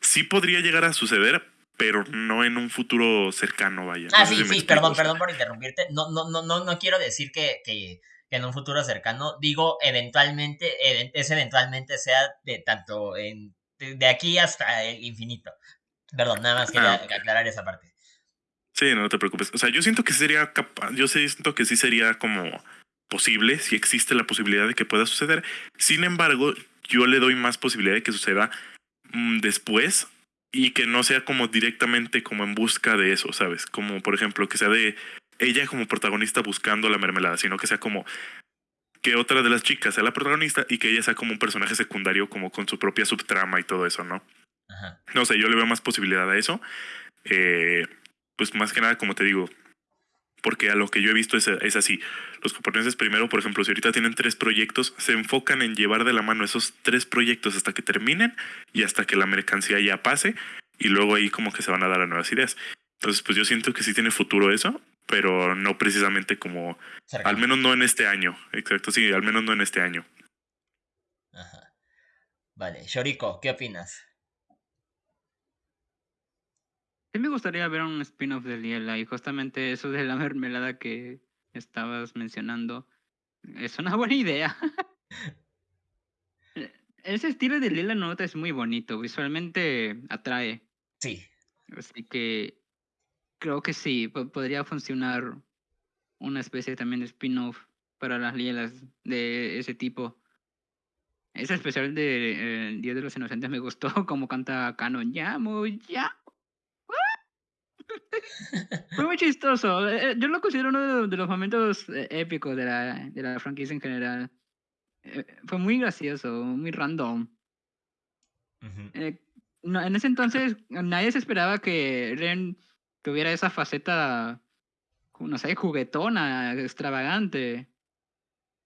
S3: sí podría llegar a suceder, pero no en un futuro cercano, vaya.
S1: Ah, no sí, sí, perdón, perdón por interrumpirte. No, no, no, no, no quiero decir que, que en un futuro cercano, digo eventualmente, es eventualmente sea de tanto en, de, aquí hasta el infinito. Perdón, nada más quería ah, aclarar esa parte.
S3: Sí, no te preocupes. O sea, yo siento que sería capaz, yo siento que sí sería como posible, si existe la posibilidad de que pueda suceder. Sin embargo, yo le doy más posibilidad de que suceda mm, después y que no sea como directamente como en busca de eso, ¿sabes? Como por ejemplo que sea de ella como protagonista buscando la mermelada, sino que sea como que otra de las chicas sea la protagonista y que ella sea como un personaje secundario como con su propia subtrama y todo eso, ¿no? No sé, yo le veo más posibilidad a eso. Eh, pues más que nada, como te digo, porque a lo que yo he visto es, es, así. Los japoneses primero, por ejemplo, si ahorita tienen tres proyectos, se enfocan en llevar de la mano esos tres proyectos hasta que terminen y hasta que la mercancía ya pase y luego ahí como que se van a dar a nuevas ideas. Entonces, pues yo siento que sí tiene futuro eso, pero no precisamente como, al menos no en este año. Exacto, sí, al menos no en este año.
S1: Ajá. Vale, Shoriko, ¿qué opinas?
S2: Sí me gustaría ver un spin-off de Liela y justamente eso de la mermelada que estabas mencionando es una <laughs> buena idea. Ese estilo de Liela Nota es muy bonito, visualmente atrae.
S1: Sí.
S2: Así que creo que sí, podría funcionar una especie también de spin-off para las Lielas de ese tipo. Ese especial de eh, Día de los Inocentes me gustó, <laughs> como canta Canon, llamo, ya. <laughs> Fue muy chistoso. Eh, eh, yo lo considero uno de los momentos eh, épicos de la, de la franquicia en general. Fue muy gracioso, muy random. en ese entonces nadie se esperaba que Ren tuviera esa faceta, no sé, juguetona, extravagante.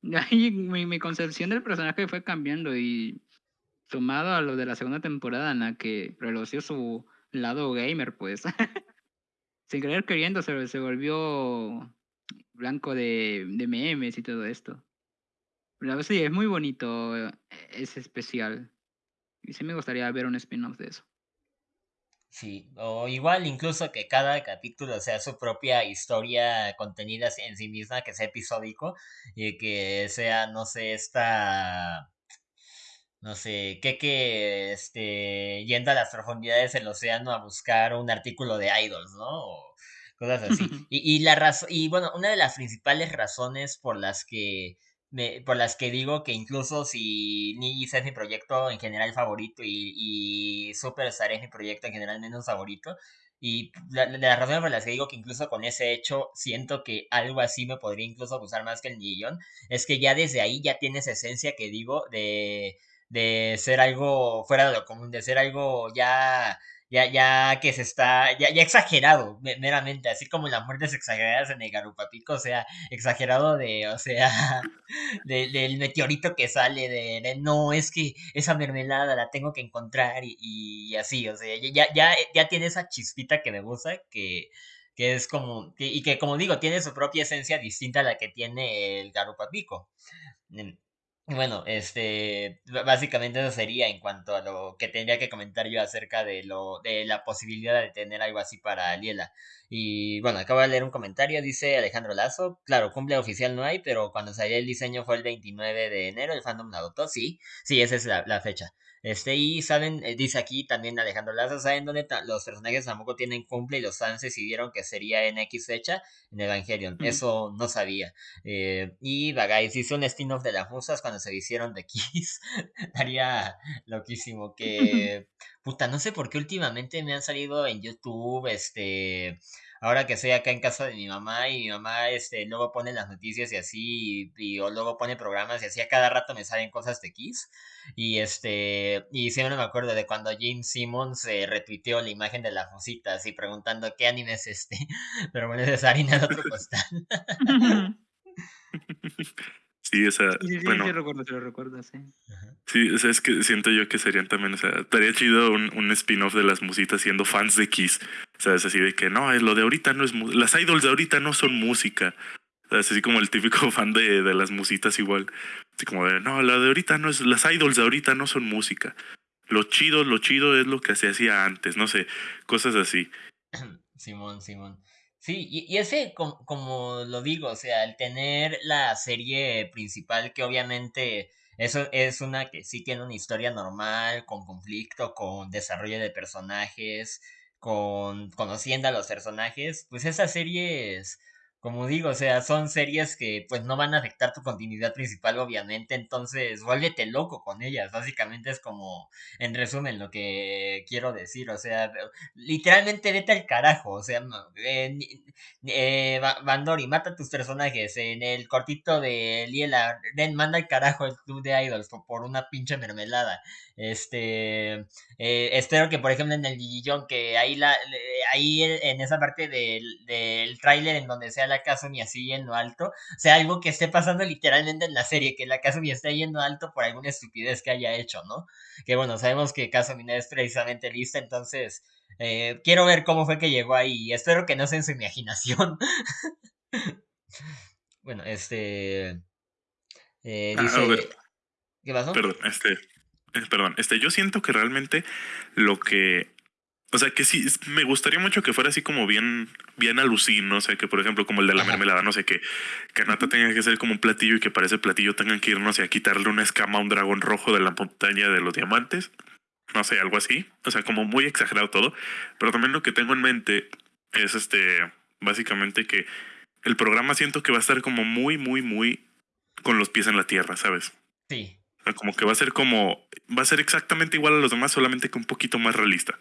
S2: Y ahí mi, mi concepción del personaje fue cambiando y sumado a lo de la segunda temporada en la que relució su lado gamer, pues. <laughs> sin querer queriendo se, se volvió blanco de, de, memes y todo esto. Pero sí, es muy bonito, eh, es especial. Y sí me gustaría ver un spin-off de eso.
S1: Sí, o igual incluso que cada capítulo sea su propia historia contenida en sí misma, que sea episódico y que sea, no sé, esta no sé, que que este yendo a las profundidades del océano a buscar un artículo de idols, ¿no? O cosas así. <laughs> y, y la razón y bueno, una de las principales razones por las que me, por las que digo que incluso si Nigis es mi proyecto en general favorito y, y Superstar es mi proyecto en general menos favorito, y la, la, razón por las que digo que incluso con ese hecho siento que algo así me podría incluso gustar más que el Nigillón, es que ya desde ahí ya tienes esencia que digo de de ser algo fuera de lo común, de ser algo ya, ya, ya que se está, ya, ya exagerado, meramente, así como las muertes exageradas en el Garupapico, o sea, exagerado de, o sea, <laughs> del meteorito que sale, de, no, es que esa mermelada la tengo que encontrar y, y así, o sea, ya, ya, ya tiene esa chispita que me gusta, que, que es como, y que como digo, tiene su propia esencia distinta a la que tiene el Garupapico. Bueno, este, básicamente eso sería en cuanto a lo que tendría que comentar yo acerca de lo, de la posibilidad de tener algo así para Liela. Y bueno, acabo de leer un comentario, dice Alejandro Lazo, claro, cumple oficial no hay, pero cuando salió el diseño fue el 29 de enero, el fandom la adoptó, sí, sí, esa es la, la fecha. Este, y saben, eh, dice aquí también Alejandro Laza, ¿saben dónde los personajes tampoco tienen cumple y los fans decidieron que sería en X fecha? En Evangelion. Eso no sabía. Eh, y Bagay hizo un spin-off de las musas cuando se hicieron de Kiss. <laughs> Estaría loquísimo que... <laughs> Puta, no sé por qué últimamente me han salido en YouTube, este ahora que estoy acá en casa de mi mamá y mi mamá este luego pone las noticias y así y, o luego pone programas y así a cada rato me salen cosas de Kiss. Y este y siempre me acuerdo de cuando Jane Simmons eh, retuiteó la imagen de las musitas y preguntando qué anime es este <laughs> pero bueno es harina de otro costal <laughs>
S3: Sí, o sea,
S2: sí, sí,
S3: bueno.
S2: sí, recuerdo, sí lo recuerdo, sí.
S3: Sí, o sea, es que siento yo que serían también, o sea, estaría chido un, un spin-off de las musitas siendo fans de Kiss. O sea, es así de que no, es lo de ahorita no es las idols de ahorita no son música. O sea, es así como el típico <laughs> fan de, de las musitas igual. Así como de, no, la de ahorita no es, las idols de ahorita no son música. Lo chido, lo chido es lo que se hacía antes, no sé, cosas así. <clears throat>
S1: Simón, Simón. Sí, y, ese, como, como, lo digo, o sea, el tener la serie principal, que obviamente eso es una que sí tiene una historia normal, con conflicto, con desarrollo de personajes, con conociendo a los personajes, pues esa serie es como digo, o sea, son series que pues no van a afectar tu continuidad principal, obviamente, entonces vuélvete loco con ellas, básicamente es como, en resumen, lo que quiero decir, o sea, literalmente vete al carajo, o sea, eh, eh, Bandori, mata a tus personajes, en el cortito de Liela, Den, manda al carajo el club de idols por, una pinche mermelada, este, eh, espero que por ejemplo en el Gigillón, que ahí, la, ahí en esa parte del, del tráiler en donde sea la Kazumi así yendo alto, o sea, algo que esté pasando literalmente en la serie, que la Kazumi esté yendo alto por alguna estupidez que haya hecho, ¿no? Que bueno, sabemos que Kazumi no es precisamente lista, entonces eh, quiero ver cómo fue que llegó ahí espero que no sea en su imaginación. <laughs> bueno, este... Eh,
S3: ah,
S1: dice... ¿Qué pasó?
S3: Perdón, este... Eh, perdón, este, yo siento que realmente lo que o sea, que sí, me gustaría mucho que fuera así como bien, bien alucin, ¿no? O sea, que por ejemplo, como el de la mermelada, no sé, que, que Nata tenga que ser como un platillo y que para ese platillo tengan que ir, no sé, a quitarle una escama a un dragón rojo de la montaña de los diamantes. No sé, algo así. O sea, como muy exagerado todo. Pero también lo que tengo en mente es este, básicamente que el programa siento que va a estar como muy, muy, muy con los pies en la tierra, ¿sabes?
S1: Sí.
S3: O sea, como que va a ser como, va a ser exactamente igual a los demás, solamente que un poquito más realista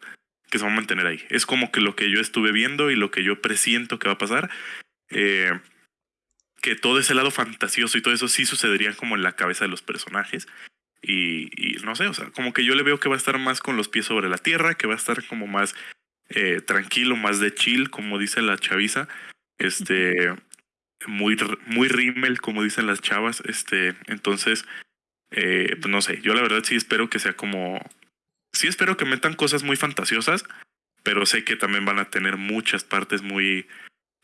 S3: que se va a mantener ahí. Es como que lo que yo estuve viendo y lo que yo presiento que va a pasar. Eh, que todo ese lado fantasioso y todo eso sí sucedería como en la cabeza de los personajes. Y, no sé, o sea, como que yo le veo que va a estar más con los pies sobre la tierra, que va a estar como más eh, tranquilo, más de chill, como dice la chaviza. Este, muy, muy rímel, como dicen las chavas. Este, entonces, eh, pues no sé, yo la verdad sí espero que sea como sí espero que metan cosas muy fantasiosas, pero sé que también van a tener muchas partes muy,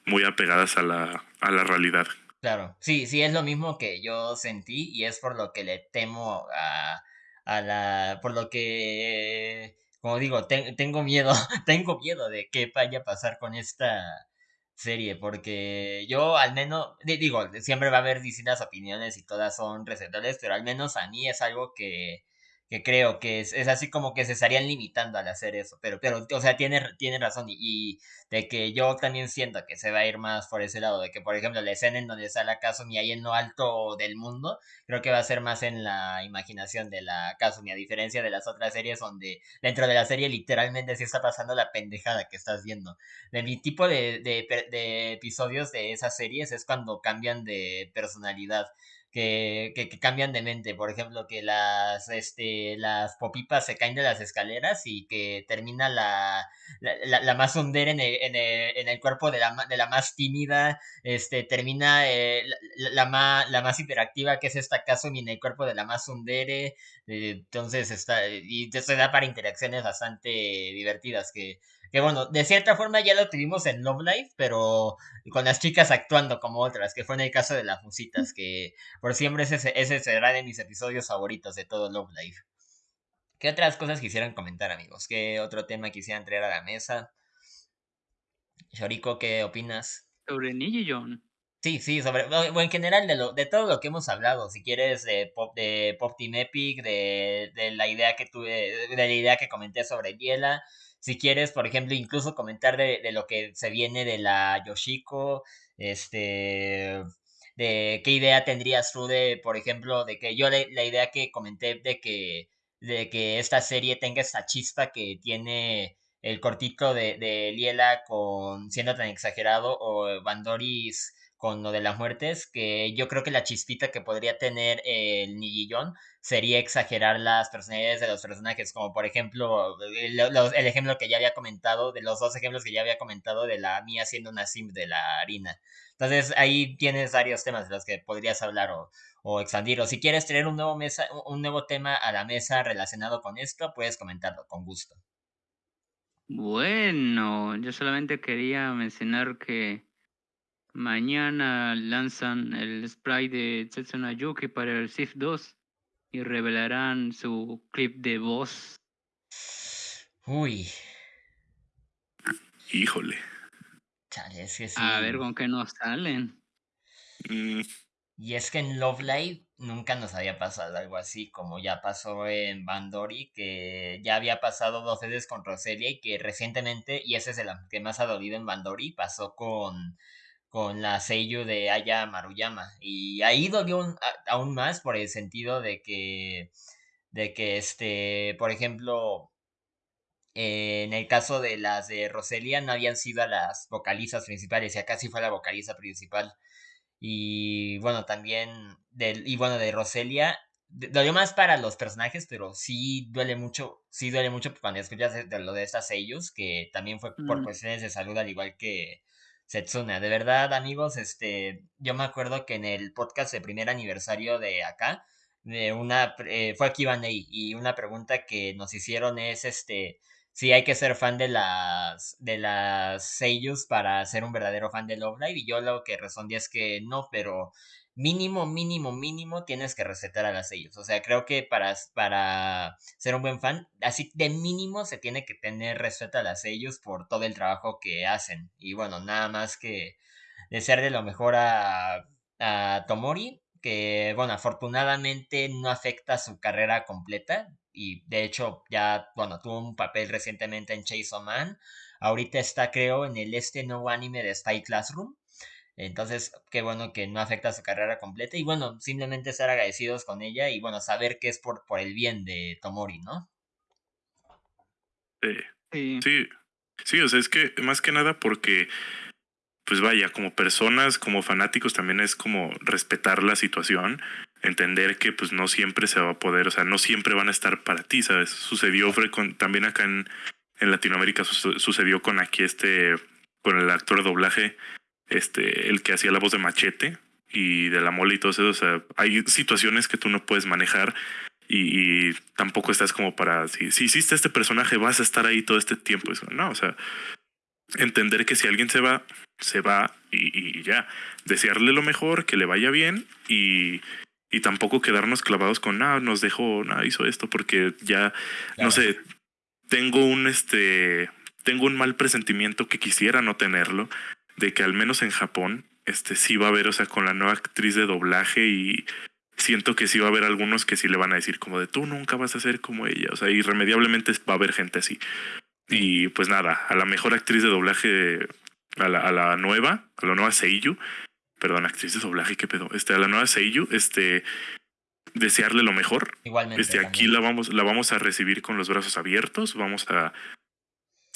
S3: muy apegadas a la, a la realidad.
S1: Claro, sí, sí, es lo mismo que yo sentí y es por lo que le temo a, a la, por lo que, como digo, tengo miedo, <laughs> tengo miedo de qué vaya a pasar con esta serie, porque yo al menos, digo, siempre va a haber distintas opiniones y todas son recetables, pero al menos a mí es algo que, que creo que es, es, así como que se estarían limitando al hacer eso, pero, pero o sea, tiene, tiene razón y, de que yo también siento que se va a ir más por ese lado, de que por ejemplo la escena en donde la Kazumi ahí en lo alto del mundo, creo que va a ser más en la imaginación de la Kazumi, a diferencia de las otras series donde dentro de la serie literalmente sí está pasando la pendejada que estás viendo. De mi tipo de, de, de episodios de esas series es cuando cambian de personalidad que, que, cambian de mente. Por ejemplo, que las, este, las popipas se caen de las escaleras y que termina la, la, la, más hundera en el, en, el, en el, cuerpo de la, de la más tímida. Este, termina eh, la, más, la más hiperactiva, que es esta Kasumi, en el cuerpo de la más hundere. Eh, entonces, está, y se da para interacciones bastante divertidas que que bueno, de cierta forma ya lo tuvimos en Love Life, pero con las chicas actuando como otras, que fue en el caso de las musitas, que por siempre ese, ese será de mis episodios favoritos de todo Love Life. ¿Qué otras cosas quisieran comentar, amigos? ¿Qué otro tema quisieran traer a la mesa? Shoriko, ¿qué opinas?
S2: Sobre John.
S1: Sí, sí, sobre, o en general de, lo, de todo lo que hemos hablado, si quieres de Pop, de Pop Team Epic, de, de la idea que tuve, de la idea que comenté sobre Diela, si quieres, por ejemplo, incluso comentar de, de lo que se viene de la Yoshiko, este, de qué idea tendrías tú de, por ejemplo, de que yo la, la idea que comenté de que, de que esta serie tenga esta chispa que tiene el cortito de, de Liela con siendo tan exagerado o Bandoris con lo de las muertes, que yo creo que la chispita que podría tener el Nigillón sería exagerar las personalidades de los personajes, como por ejemplo el, el, ejemplo que ya había comentado, de los dos ejemplos que ya había comentado de la mía siendo una sim de la harina. Entonces ahí tienes varios temas de los que podrías hablar o, o expandir, o si quieres tener un nuevo, mesa, un nuevo tema a la mesa relacionado con esto, puedes comentarlo con gusto.
S2: Bueno, yo solamente quería mencionar que Mañana lanzan el spray de Setsuna Yuki para el SIF 2 y revelarán su clip de voz.
S1: Uy.
S3: Híjole.
S1: Chale, es que sí.
S2: A ver con qué nos salen.
S3: Mm.
S1: Y es que en Love Live nunca nos había pasado algo así, como ya pasó en Bandori, que ya había pasado dos veces con Roselia y que recientemente, y ese es el que más ha dolido en Bandori, pasó con con la Seiyu de Aya Maruyama. Y ahí dolió un, a, aún más por el sentido de que, de que este, por ejemplo, eh, en el caso de las de Roselia no habían sido las vocalistas principales, y acá sí fue la vocalista principal. Y bueno, también, y bueno, de Roselia, dolió más para los personajes, pero sí duele mucho, sí duele mucho cuando escuchas de, de lo de estas sellos, que también fue por mm. cuestiones de salud, al igual que Setsuna. De verdad, amigos, este, yo me acuerdo que en el podcast de primer aniversario de acá, de una, eh, fue aquí Vaney, y una pregunta que nos hicieron es, este, si hay que ser fan de las, de las sellos para ser un verdadero fan de Love Live, y yo lo que respondí es que no, pero mínimo, mínimo, mínimo tienes que recetar a las sellos. O sea, creo que para, para ser un buen fan, así de mínimo se tiene que tener respeto a las sellos por todo el trabajo que hacen. Y bueno, nada más que desearle lo mejor a, a Tomori, que bueno, afortunadamente no afecta su carrera completa. Y de hecho, ya, bueno, tuvo un papel recientemente en Chase Man. Ahorita está, creo, en el este nuevo anime de Spy Classroom entonces, qué bueno que no afecta su carrera completa y bueno, simplemente estar agradecidos con ella y bueno, saber que es por, por el bien de Tomori, ¿no?
S3: Sí. sí. Sí. Sí, o sea, es que más que nada porque, pues vaya, como personas, como fanáticos, también es como respetar la situación, entender que pues no siempre se va a poder, o sea, no siempre van a estar para ti, ¿sabes? Sucedió con, también acá en, en Latinoamérica, sucedió con aquí este, con el actor de doblaje este, el que hacía la voz de Machete y de la mole y todo eso. O sea, hay situaciones que tú no puedes manejar y, y tampoco estás como para, si, si hiciste este personaje, vas a estar ahí todo este tiempo. Eso, no, o sea, entender que si alguien se va, se va y, y ya. Desearle lo mejor, que le vaya bien y, y tampoco quedarnos clavados con, ah, nos dejó, nada, hizo esto, porque ya, no sé, tengo un, este, tengo un mal presentimiento que quisiera no tenerlo, de que al menos en Japón, este sí va a haber, o sea, con la nueva actriz de doblaje y siento que sí va a haber algunos que sí le van a decir como de tú nunca vas a ser como ella, o sea, irremediablemente va a haber gente así. Y pues nada, a la mejor actriz de doblaje, a la, a la nueva, a la nueva Seiyu, perdón, actriz de doblaje, qué pedo, este, a la nueva Seiyu, este, desearle lo mejor.
S1: Igualmente.
S3: Este, aquí la vamos, la vamos a recibir con los brazos abiertos, vamos a,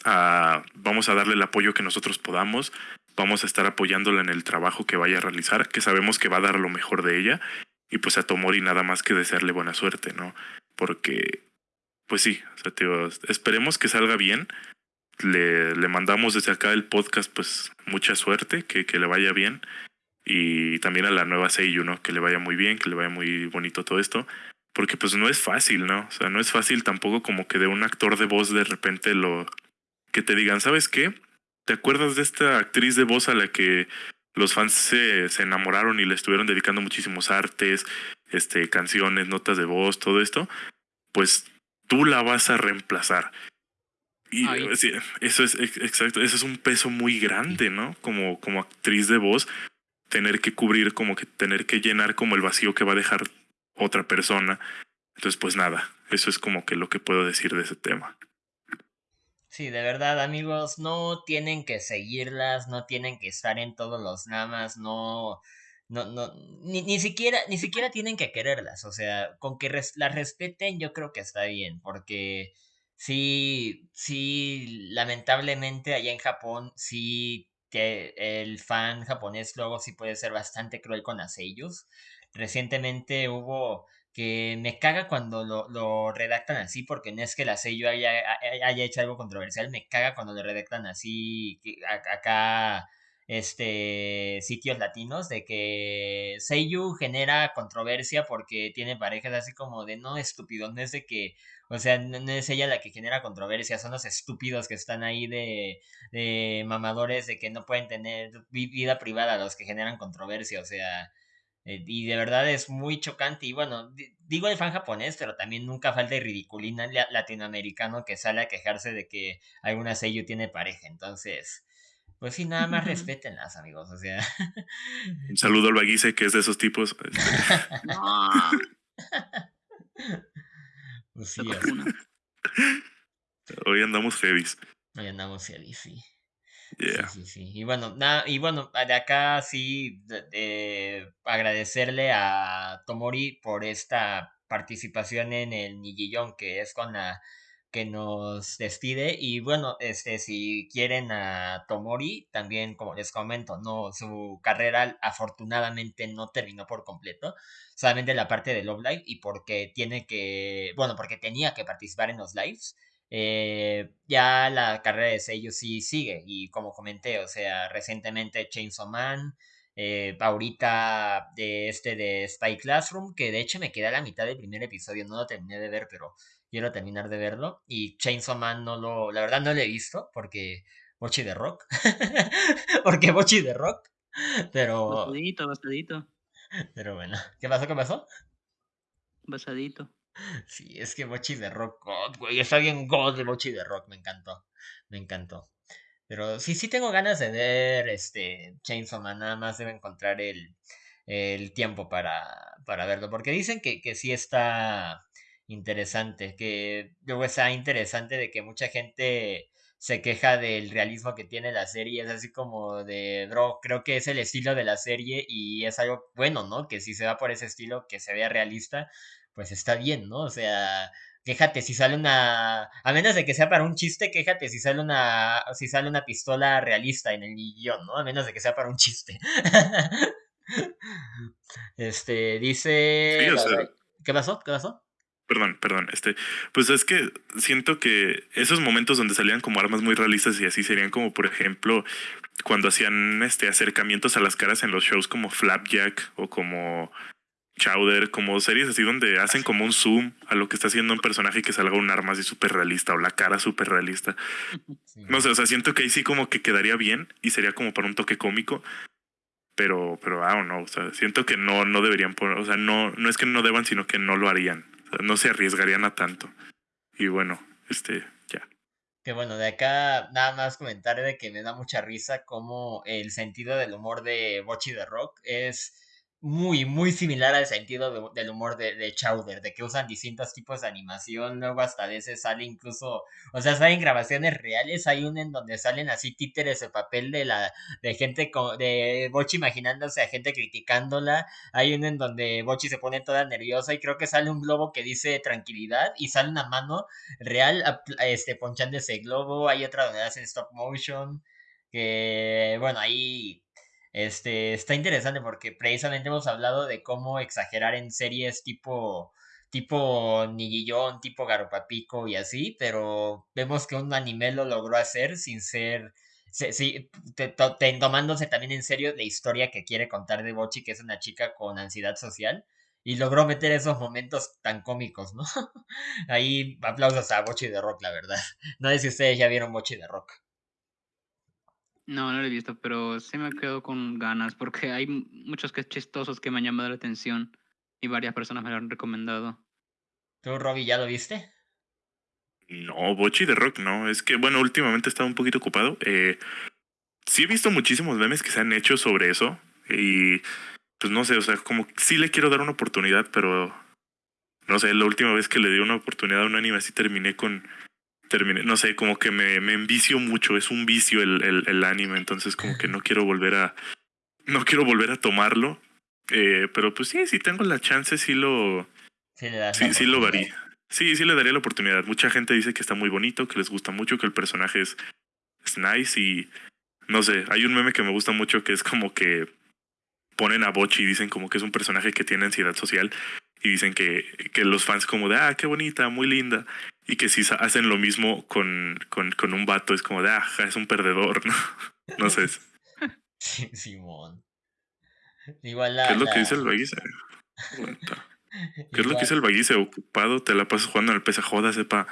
S3: a, vamos a darle el apoyo que nosotros podamos vamos a estar apoyándola en el trabajo que vaya a realizar, que sabemos que va a dar lo mejor de ella, y pues a Tomori nada más que desearle buena suerte, ¿no? Porque, pues sí, o sea, esperemos que salga bien. Le, le mandamos desde acá el podcast, pues mucha suerte, que, que le vaya bien. Y también a la nueva Seiyu, ¿no? Que le vaya muy bien, que le vaya muy bonito todo esto. Porque pues no es fácil, ¿no? O sea, no es fácil tampoco como que de un actor de voz de repente lo... que te digan, ¿sabes qué? ¿Te acuerdas de esta actriz de voz a la que los fans se, se enamoraron y le estuvieron dedicando muchísimos artes, este, canciones, notas de voz, todo esto? Pues tú la vas a reemplazar. Y eso es exacto, eso es un peso muy grande, ¿no? Como, como actriz de voz, tener que cubrir, como que tener que llenar como el vacío que va a dejar otra persona. Entonces, pues nada, eso es como que lo que puedo decir de ese tema.
S1: Sí, de verdad, amigos, no tienen que seguirlas, no tienen que estar en todos los namas, no, no, no, ni, ni siquiera, ni siquiera tienen que quererlas, o sea, con que las respeten yo creo que está bien, porque sí, sí, lamentablemente allá en Japón, sí que el fan japonés luego sí puede ser bastante cruel con las sellos. Recientemente hubo que me caga cuando lo, lo, redactan así, porque no es que la sello haya, haya hecho algo controversial, me caga cuando lo redactan así, acá, este, sitios latinos, de que Seiyu genera controversia porque tiene parejas así como de no estúpido, no es de que, o sea, no, es ella la que genera controversia, son los estúpidos que están ahí de, de mamadores de que no pueden tener vida privada los que generan controversia, o sea, eh, y de verdad es muy chocante. Y bueno, digo el fan japonés, pero también nunca falta el ridiculina latinoamericano que sale a quejarse de que alguna sello tiene pareja. Entonces, pues sí, nada más respétenlas, amigos. O sea.
S3: Un saludo al Baguise, que es de esos tipos. <laughs> <laughs> pues sí, Hoy andamos heavies.
S1: Hoy andamos heavies, sí. Sí, sí, Y bueno, nada, y bueno, de acá sí agradecerle a Tomori por esta participación en el Nigillón, que es con la que nos despide. Y bueno, este, si quieren a Tomori, también como les comento, no, su carrera afortunadamente no terminó por completo. Solamente la parte de Love Live y porque tiene que, bueno, porque tenía que participar en los lives. Eh, ya la carrera de sello sí sigue y como comenté, o sea, recientemente Chainsaw Man, eh, ahorita de este de Spy Classroom, que de hecho me queda a la mitad del primer episodio, no lo terminé de ver, pero quiero terminar de verlo. Y Chainsaw Man no lo, la verdad no lo he visto porque Bochi de Rock, <laughs> porque Bochi de Rock, pero...
S2: Basadito, basadito.
S1: Pero bueno, ¿qué pasó? ¿Qué pasó?
S2: Basadito.
S1: Sí, es que Mochi de Rock, God, güey, está bien God de Mochi de Rock, me encantó, me encantó. Pero sí, sí tengo ganas de ver este Chainsaw Man, nada más debe encontrar el, el tiempo para, para verlo, porque dicen que, que sí está interesante, que luego está interesante de que mucha gente se queja del realismo que tiene la serie, es así como de, bro, creo que es el estilo de la serie y es algo bueno, ¿no? Que si se va por ese estilo, que se vea realista, pues está bien, ¿no? O sea, quéjate si sale una, a menos de que sea para un chiste, quéjate si sale una, si sale una pistola realista en el guion, ¿no? A menos de que sea para un chiste. <laughs> este, dice... ¿Qué pasó? ¿Qué pasó?
S3: Perdón, perdón, este, pues es que siento que esos momentos donde salían como armas muy realistas y así serían como, por ejemplo, cuando hacían este acercamientos a las caras en los shows como Flapjack o como Chowder, como series así donde hacen como un zoom a lo que está haciendo un personaje y que salga un arma así súper realista o la cara súper realista. No sé, o sea, siento que ahí sí como que quedaría bien y sería como para un toque cómico. Pero, pero, ah, no, o sea, siento que no, no deberían poner, o sea, no, no es que no deban, sino que no lo harían. no se arriesgarían a tanto. Y bueno, este, ya.
S1: Que bueno, de acá nada más comentar de que me da mucha risa como el sentido del humor de Bochi de Rock es muy, muy similar al sentido del humor de, de, Chowder, de que usan distintos tipos de animación, luego hasta a veces sale incluso, o sea, salen grabaciones reales, hay una en donde salen así títeres de papel de la, de gente, de Bochi imaginándose a gente criticándola, hay una en donde Bochi se pone toda nerviosa y creo que sale un globo que dice tranquilidad y sale una mano real, este, ponchando ese globo, hay otra donde hacen stop motion, que, bueno, ahí este, está interesante porque precisamente hemos hablado de cómo exagerar en series tipo tipo Nigillón, tipo Garopapico y así, pero vemos que un anime lo logró hacer sin ser, sí, tomándose también en serio la historia que quiere contar de Bochi, que es una chica con ansiedad social, y logró meter esos momentos tan cómicos, ¿no? <laughs> Ahí aplausos a Bochi de Rock, la verdad. No sé si ustedes ya vieron Bochi de Rock.
S2: No, no lo he visto, pero sí me quedo con ganas porque hay muchos que chistosos que me han llamado la atención y varias personas me lo han recomendado.
S1: ¿Tú, Robbie, ya lo viste?
S3: No, Bochi de Rock no. Es que, bueno, últimamente he estado un poquito ocupado. Eh, sí he visto muchísimos memes que se han hecho sobre eso. Y pues no sé, o sea, como sí le quiero dar una oportunidad, pero no sé, la última vez que le di una oportunidad a un anime así terminé con terminé, no sé, como que me, me envicio mucho, es un vicio el, el, el anime, entonces como que no quiero volver a no quiero volver a tomarlo. Eh, pero pues sí, si tengo la chance, sí lo
S1: Sí,
S3: sí, sí lo varía. Sí, sí le daría la oportunidad. Mucha gente dice que está muy bonito, que les gusta mucho, que el personaje es, es nice y no sé, hay un meme que me gusta mucho que es como que ponen a Bochi y dicen como que es un personaje que tiene ansiedad social y dicen que, que los fans como de, ah, qué bonita, muy linda. Y que si hacen lo mismo con, con, con un vato es como de, ah, es un perdedor, ¿no? <laughs> No sé,
S1: Sí, Simón. Igual la.
S3: ¿qué es lo que dice el Baguise? <laughs> ¿Qué es lo que dice el Baguise? Ocupado, te la pasas jugando el PC, joda, sepa,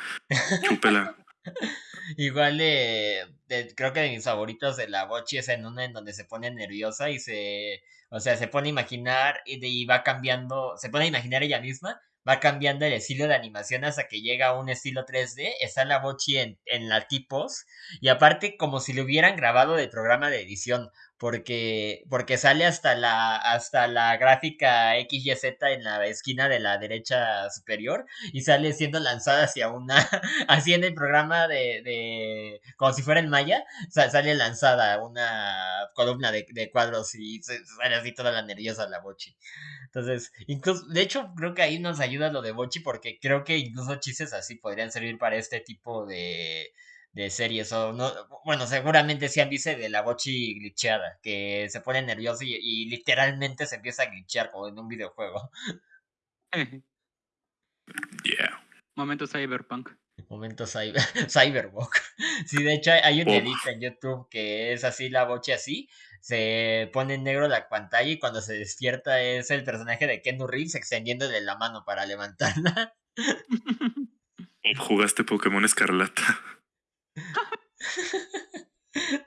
S3: chúpela. <laughs>
S1: Igual de, de- creo que de mis favoritos de la Bochi es en una en donde se pone nerviosa y se, o sea, se pone a imaginar y, de, y va cambiando, se pone a imaginar ella misma, va cambiando el estilo de animación hasta que llega a un estilo 3D, está la Bochi en, en la tipos y aparte como si lo hubieran grabado de programa de edición. Porque, porque sale hasta la, hasta la gráfica XYZ en la esquina de la derecha superior y sale siendo lanzada hacia una, <laughs> así en el programa de, de como si fuera en Maya, sa- sale lanzada una columna de, de cuadros y sale así toda la nerviosa la Bochi. Entonces, incluso, de hecho, creo que ahí nos ayuda lo de Bochi porque creo que incluso chistes así podrían servir para este tipo de, de series o no, bueno, seguramente sí han visto de la Bochi glitcheada, que se pone nervioso y, y literalmente se empieza a glitchear como en un videojuego.
S3: Yeah.
S2: Momento cyberpunk.
S1: Momento cyber, <laughs> Cyberwalk. Sí, de hecho hay- un edit en YouTube que es así la boche así. Se pone en negro la pantalla y cuando se despierta es el personaje de Ken Reeves extendiéndole la mano para levantarla. <laughs>
S3: Jugaste Pokémon Escarlata.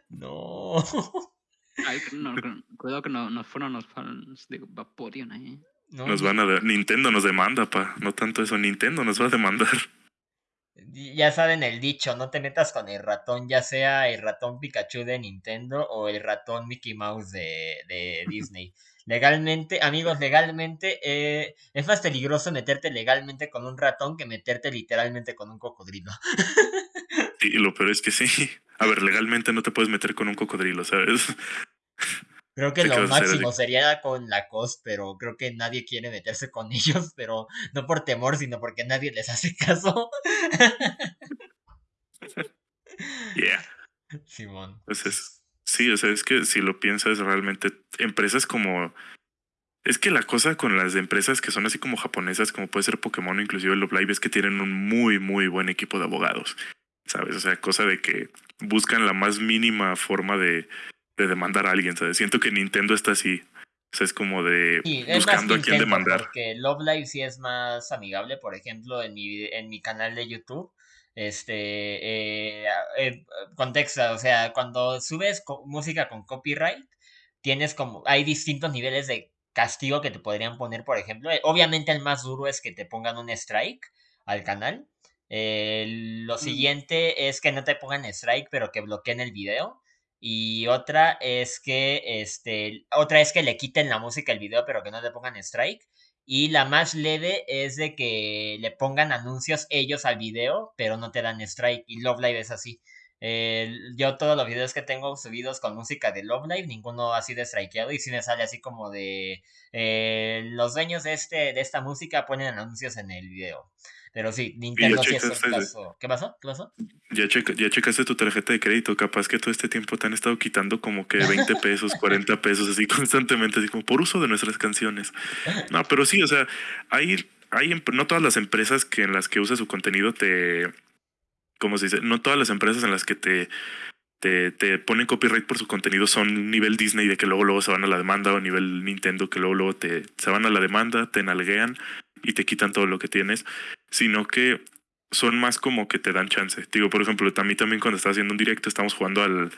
S1: No.
S2: Ay, que no, que- cuidado que no, nos fueron los fans de Vaporeon ahí.
S1: no
S3: Nos van a dar. Nintendo nos demanda, pa. No tanto eso. Nintendo nos va a demandar.
S1: Ya saben el dicho, no te metas con el ratón, ya sea el ratón Pikachu de Nintendo o el ratón Mickey Mouse de, de <laughs> Disney. Legalmente, amigos, legalmente eh, es más peligroso meterte legalmente con un ratón que meterte literalmente con un cocodrilo. <laughs>
S3: Y lo peor es que sí. <laughs> A ver, legalmente no te puedes meter con un cocodrilo, ¿sabes? <laughs>
S1: Creo que lo
S3: ¿qué vas a hacer
S1: máximo sería con la COS, pero creo que nadie quiere meterse con <laughs> ellos, pero no por temor, sino porque nadie les hace caso.
S3: Yeah.
S1: Simón.
S3: Pues es- Sí, o sea, es que si lo piensas realmente, empresas como... Es que la cosa con las empresas que son así como japonesas, como puede ser Pokémon o inclusive Love Live, es que tienen un muy, muy buen equipo de abogados, ¿sabes? O sea, cosa de que buscan la más mínima forma de, de demandar a alguien, ¿sabes? Siento que Nintendo está así. O sea, es como de
S1: Sí,
S3: buscando a quién demandar.
S1: Porque Love Live sí es más amigable, por ejemplo, en mi, en mi canal de YouTube. Este, eh, eh, contexto, o sea, cuando subes co- música con copyright, tienes como, hay distintos niveles de castigo que te podrían poner, por ejemplo. Eh, Obviamente el más duro es que te pongan un strike al canal. Eh, lo siguiente es que no te pongan strike, pero que bloqueen el video. Y otra es que, este, otra es que le quiten la música al video, pero que no le pongan strike. Y la más leve es de que le pongan anuncios ellos al video, pero no te dan strike. Y Love Live es así. Eh, yo todos los videos que tengo subidos con música de Love Live, ninguno ha sido strikeado. Y si me sale así como de eh, los dueños de este, de esta música ponen anuncios en el video. Pero sí, Nintendo sí es un caso. ¿Qué pasó? ¿Qué pasó?
S3: Ya, checa- ya checaste tu tarjeta de crédito. Capaz que todo este tiempo te han estado quitando como que 20 <laughs> pesos, 40 pesos, así constantemente, así como por uso de nuestras canciones. No, pero sí, o sea, hay, hay em- no todas las empresas que en las que usas su contenido te. ¿Cómo se dice? No todas las empresas en las que te, te, te ponen copyright por su contenido son nivel Disney de que luego luego se van a la demanda o nivel Nintendo que luego luego te se van a la demanda, te nalguean y te quitan todo lo que tienes, sino que son más como que te dan chance. Digo, por ejemplo, a mí también cuando estaba haciendo un directo estamos jugando al,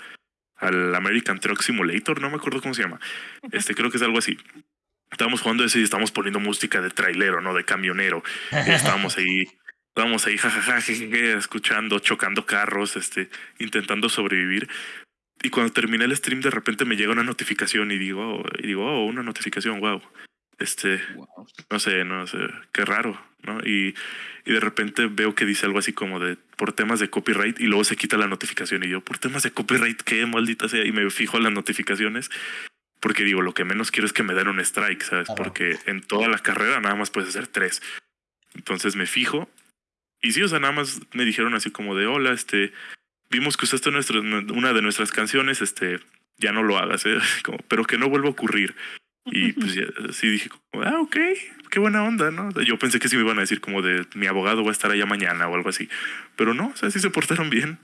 S3: al American Truck Simulator, no me acuerdo cómo se llama. Este creo que es algo así. Estábamos jugando eso y estábamos poniendo música de trailero, ¿no? De camionero. Estábamos ahí, estábamos ahí, jajaja, jejeje, escuchando, chocando carros, este, intentando sobrevivir. y cuando terminé el stream de repente me llega una notificación y digo, y digo, oh, una notificación, wow. Este, no sé, no sé, qué raro, ¿no? Y, y de repente veo que dice algo así como de por temas de copyright y luego se quita la notificación y yo, por temas de copyright, qué maldita sea, y me fijo en las notificaciones porque digo, lo que menos quiero es que me den un strike, ¿sabes? Porque en toda la carrera nada más puedes hacer tres. Entonces me fijo y sí, o sea, nada más me dijeron así como de, hola, este, vimos que usaste nuestra, una de nuestras canciones, este, ya no lo hagas, ¿eh? <laughs> Como, pero que no vuelva a ocurrir. Y pues ya, así dije, ah, ok, qué buena onda, ¿no? Yo pensé que sí me iban a decir como de, mi abogado va a estar allá mañana o algo así. Pero no, o sea, sí se portaron bien.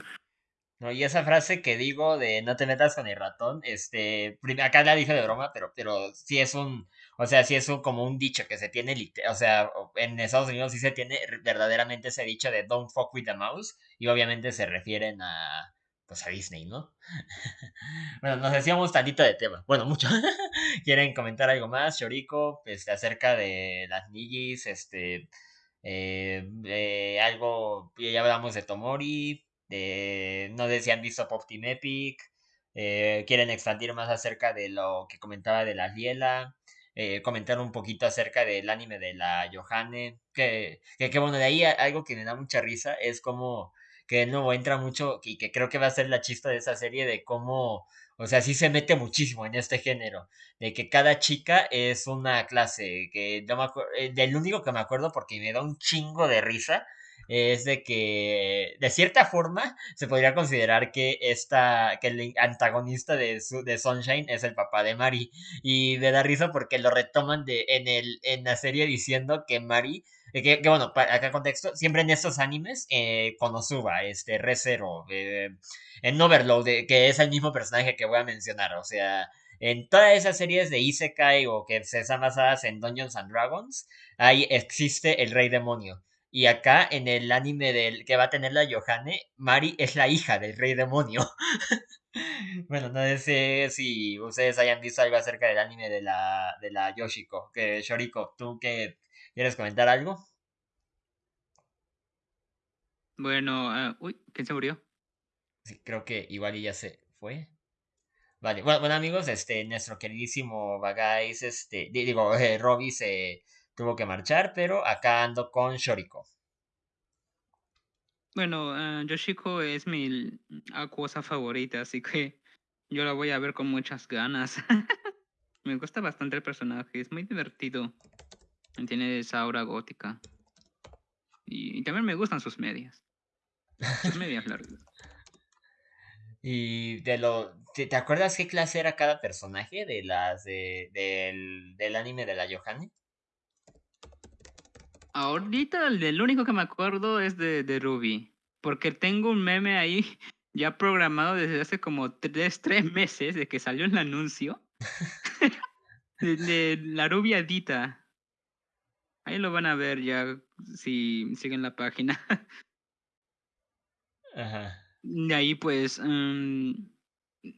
S1: No, y esa frase que digo de no te metas con el ratón, este, acá la dije de broma, pero, pero sí es un, o sea, sí es un, como un dicho que se tiene, o sea, en Estados Unidos sí se tiene verdaderamente ese dicho de don't fuck with the mouse, y obviamente se refieren a, pues a Disney, ¿no? <laughs> bueno, nos decíamos tantito de tema, bueno, mucho. <laughs> ¿Quieren comentar algo más, Chorico, este, acerca de las Nigis, este, eh, algo, ya hablamos de Tomori, no sé si han visto Pop Team Epic. Eh, quieren expandir más acerca de lo que comentaba de la Liela. Eh, comentar un poquito acerca del anime de la Johanne. Que, que, bueno, de ahí algo que me da mucha risa es como que de nuevo entra mucho y que creo que va a ser la chista de esa serie de cómo, o sea, sí se mete muchísimo en este género, de que cada chica es una clase, que yo me eh, del único que me acuerdo porque me da un chingo de risa es de que de cierta forma se podría considerar que esta que el antagonista de, de Sunshine es el papá de Mari. Y me da risa porque lo retoman de en el en la serie diciendo que Mari que, que, bueno, para acá contexto, siempre en estos animes, eh, Konosuba, este, Rezero, eh, en Overload, que es el mismo personaje que voy a mencionar, o sea, en todas esas series de Isekai o que se están basadas en Dungeons and Dragons, ahí existe el rey demonio. Y acá en el anime del que va a tener la Johanne, Mari es la hija del rey demonio. <laughs> bueno, no sé si ustedes hayan visto algo acerca del anime de la, de la Yoshiko. Que Shoriko, ¿tú qué quieres comentar algo?
S2: Bueno, ah, uy, ¿quién se murió?
S1: Sí, creo que igual ya se fue. Vale, bueno, amigos, este, nuestro queridísimo Bagais, este, digo, <laughs> eh, Robbie se tuvo que marchar, pero acá ando con Shoriko.
S2: Bueno, uh, Yoshiko es mi acuosa favorita, así que yo la voy a ver con muchas ganas. <laughs> me gusta bastante el personaje, es muy divertido. Tiene esa aura gótica. Y, también me gustan sus medias. Sus medias largas. <laughs>
S1: Y de lo. ¿te, acuerdas qué clase era cada personaje de las del, del anime de la Johanne?
S2: Ahorita el, único que me acuerdo es de, de Ruby. Porque tengo un meme ahí <laughs> ya programado desde hace como tres, tres meses de que salió el anuncio. <laughs> de, la rubia Dita. Ahí lo van a ver ya si siguen la página. <laughs>
S1: Ajá.
S2: De ahí pues... Mm,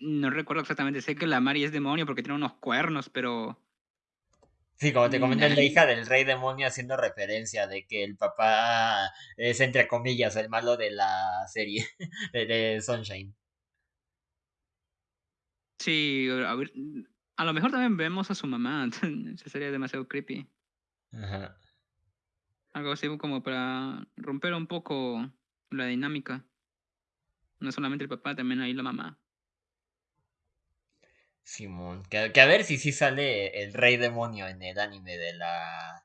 S2: no recuerdo exactamente. Sé que la Mari es demonio porque tiene unos cuernos, pero
S1: Sí, como te comenté, es la hija del rey demonio haciendo referencia de que el papá es, entre comillas, el malo de la serie <laughs> de, Sunshine.
S2: Sí, a, ver, a lo mejor también vemos a su mamá. <laughs> Esa sería demasiado creepy.
S1: Ajá.
S2: Algo así como para romper un poco la dinámica. No solamente el papá, también ahí la mamá.
S1: Simón, que, a ver si sí sale el rey demonio en el anime de la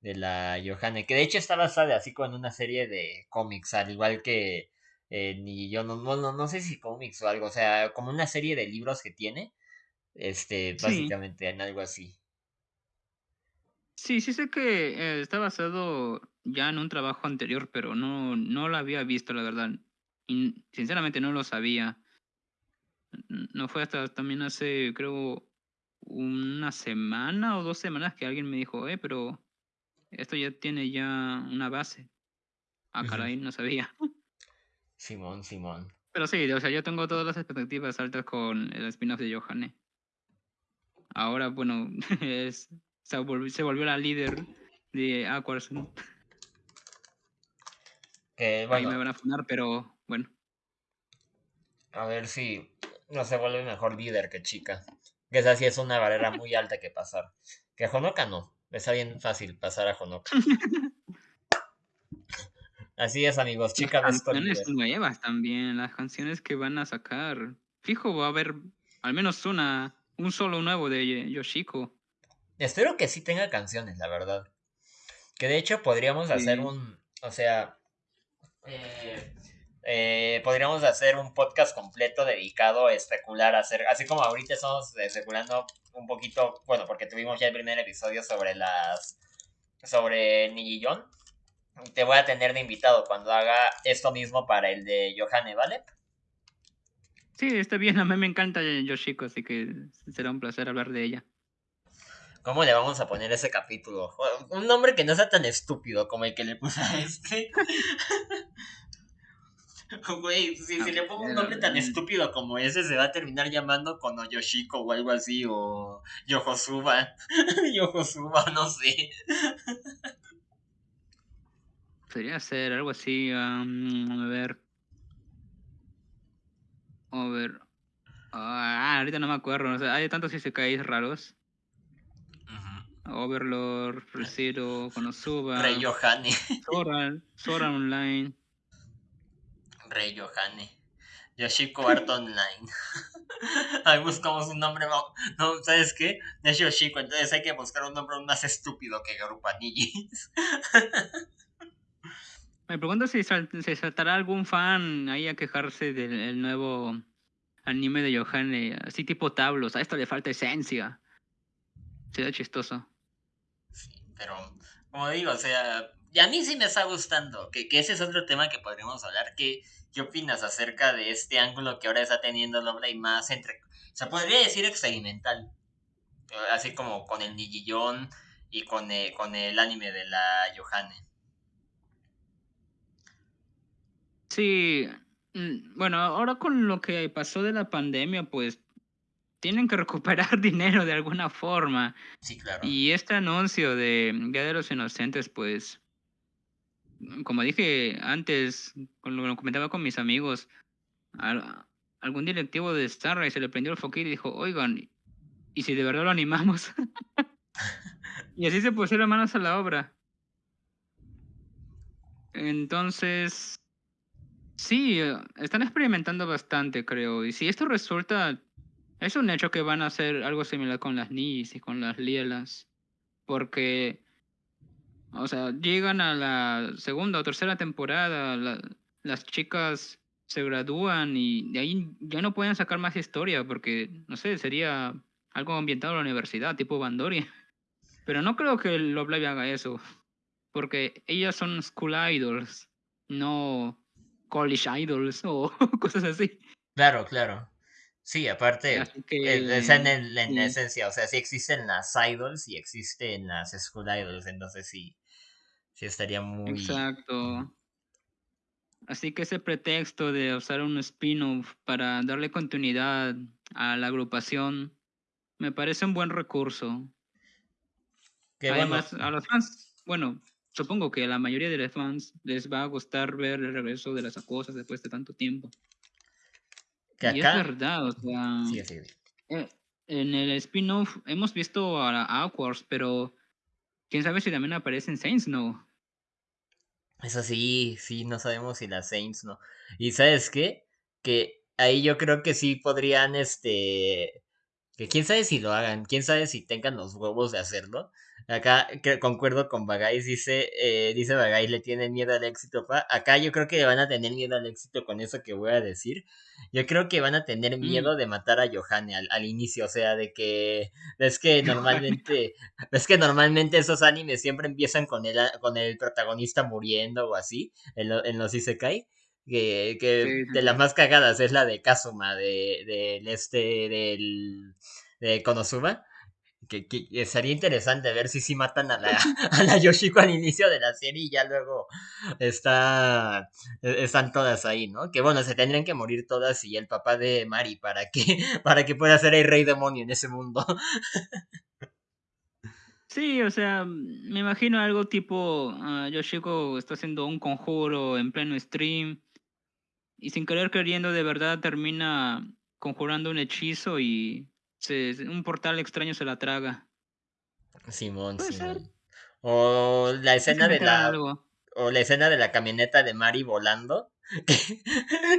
S1: de la Johanne, que de hecho está basada así como en una serie de cómics, al igual que eh, ni yo no, no, no sé si cómics o algo, o sea, como una serie de libros que tiene, este, básicamente en algo así.
S2: Sí, sí sé que eh, está basado ya en un trabajo anterior, pero no, no lo había visto, la verdad. Y sinceramente no lo sabía. No fue hasta también hace, creo, una semana o dos semanas que alguien me dijo, eh, pero esto ya tiene ya una base. Ah, caray, no sabía. <laughs>
S1: Simón, Simón.
S2: Pero sí, o sea, yo tengo todas las expectativas altas con el spin-off de Johanne. Ahora, bueno, <laughs> es, se, volvió, se volvió la líder de Aquars.
S1: Ahí
S2: me van a funar, pero bueno.
S1: A ver si no se vuelve mejor líder que chica. Que esa sí es una barrera muy alta que pasar. Que Honoka no. Está bien fácil pasar a Honoka. Así es, amigos. Chica
S2: Las canciones nuevas también. Las canciones que van a sacar. Fijo, va a haber al menos una. Un solo nuevo de Yoshiko.
S1: Espero que sí tenga canciones, la verdad. Que de hecho podríamos hacer un. O sea. Eh, eh, podríamos hacer un podcast completo dedicado a especular, hacer, así como ahorita estamos especulando un poquito, bueno, porque tuvimos ya el primer episodio sobre las, sobre Nijillon. Te voy a tener de invitado cuando haga esto mismo para el de Johanne, ¿vale?
S2: Sí, está bien, a mí me encanta Yoshiko, así que será un placer hablar de ella.
S1: ¿Cómo le vamos a poner ese capítulo? Un nombre que no sea tan estúpido como el que le puse a este. <laughs> Güey, si, le pongo un nombre tan estúpido como ese, se va a terminar llamando Kono Yoshiko o algo así, o Yojosuba. <laughs> Yojosuba, no sé.
S2: Podría ser algo así, a ver. A ver. Ah, ahorita no me acuerdo. O sea, hay tantos isekais raros. Overlord, Reciro, Konosuba.
S1: Rey Yohane.
S2: Sora, Sora Online.
S1: Rey Yohane. Yoshiko Art Online. <laughs> Ahí buscamos un nombre. No, ¿sabes qué? Es Yoshiko, entonces hay que buscar un nombre más estúpido que Garupanillis. <laughs>
S2: Me pregunto si se saltará algún fan ahí a quejarse del nuevo anime de Yohane, así tipo tablos. A esto le falta esencia. Sería chistoso.
S1: Sí, pero como digo, o sea, y a mí sí me está gustando, que, que ese es otro tema que podríamos hablar, que ¿Qué opinas acerca de este ángulo que ahora está teniendo Lovely más entre... Se podría decir experimental. Así como con el Nijillon y con el, con el anime de la Yohane.
S2: Sí, mm, bueno, ahora con lo que pasó de la pandemia, pues tienen que recuperar <laughs> dinero de alguna forma.
S1: Sí, claro.
S2: Y este anuncio de Día de los Inocentes, pues como dije antes, cuando lo comentaba con mis amigos, algún directivo de Starlight se le prendió el foquito y dijo, oigan, ¿y si de verdad lo animamos? <laughs> y así se pusieron manos a la obra. Entonces, sí, están experimentando bastante, creo. Y si esto resulta, es un hecho que van a hacer algo similar con las Nis y con las Lielas. Porque o sea, llegan a la segunda o tercera temporada, las chicas se gradúan y de ahí ya no pueden sacar más historia porque, no sé, sería algo ambientado en la universidad, tipo Bandori. <laughs> Pero no creo que Love Live haga eso, porque ellas son school idols, no college idols o <laughs> cosas así.
S1: Claro, claro. Sí, aparte, es en, en esencia, o sea, sí existen las idols y existen las school idols, entonces sí, Sí, estaría muy.
S2: Exacto. Así que ese pretexto de usar un spin-off para darle continuidad a la agrupación me parece un buen recurso. Además, a los fans, bueno, supongo que a la mayoría de los fans les va a gustar ver el regreso de las acosas después de tanto tiempo. Que acá... Y es verdad, o sea. Eh, en el spin-off hemos visto a Aquars, pero quién sabe si también aparece en Saints, ¿no?
S1: Eso sí, sí, no sabemos si las Saints no. Y sabes qué? Que ahí yo creo que sí podrían, este, que quién sabe si lo hagan, quién sabe si tengan los huevos de hacerlo. Acá que concuerdo con Bagay, dice, eh, dice Bagay, le tienen miedo al éxito. Acá yo creo que van a tener miedo al éxito con eso que voy a decir. Yo creo que van a tener mm. miedo de matar a Johanne al, inicio, o sea, de que es que normalmente, <laughs> es que normalmente esos animes siempre empiezan con el, con el protagonista muriendo o así, en, en los Isekai. Que, que de las más cagadas es la de Kazuma, de, del este, del, de Konosuba que, que, sería interesante ver si sí matan a la, <laughs> a la Yoshiko al inicio de la serie y ya luego está, e, están todas ahí, ¿no? Que bueno, se tendrían que morir todas y el papá de Mari para que, <laughs> para que pueda ser el rey demonio en ese mundo.
S2: Sí, o sea, me imagino algo tipo uh, Yoshiko está haciendo un conjuro en pleno stream y sin querer queriendo de verdad termina conjurando un hechizo y se, un portal extraño se la traga.
S1: Simón,
S2: Puede ser.
S1: Simón. O la escena de la.
S2: algo.
S1: O la escena de la camioneta de Mari volando. <laughs>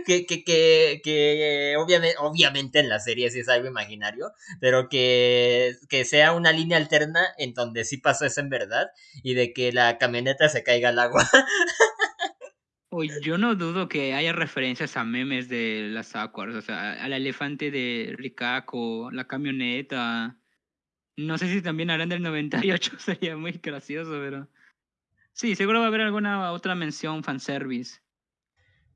S1: Que, que, que, que obviamente, obviamente en la serie sí es algo imaginario, pero que, que sea una línea alterna en donde sí pasó eso en verdad y de que la camioneta se caiga al agua. <laughs>
S2: Oye, yo no dudo que haya referencias a memes de las Aquars, o sea, al elefante de Rikako, la camioneta. No sé si también harán del 98, <laughs> sería muy gracioso, pero... Sí, seguro va a haber alguna otra mención fanservice.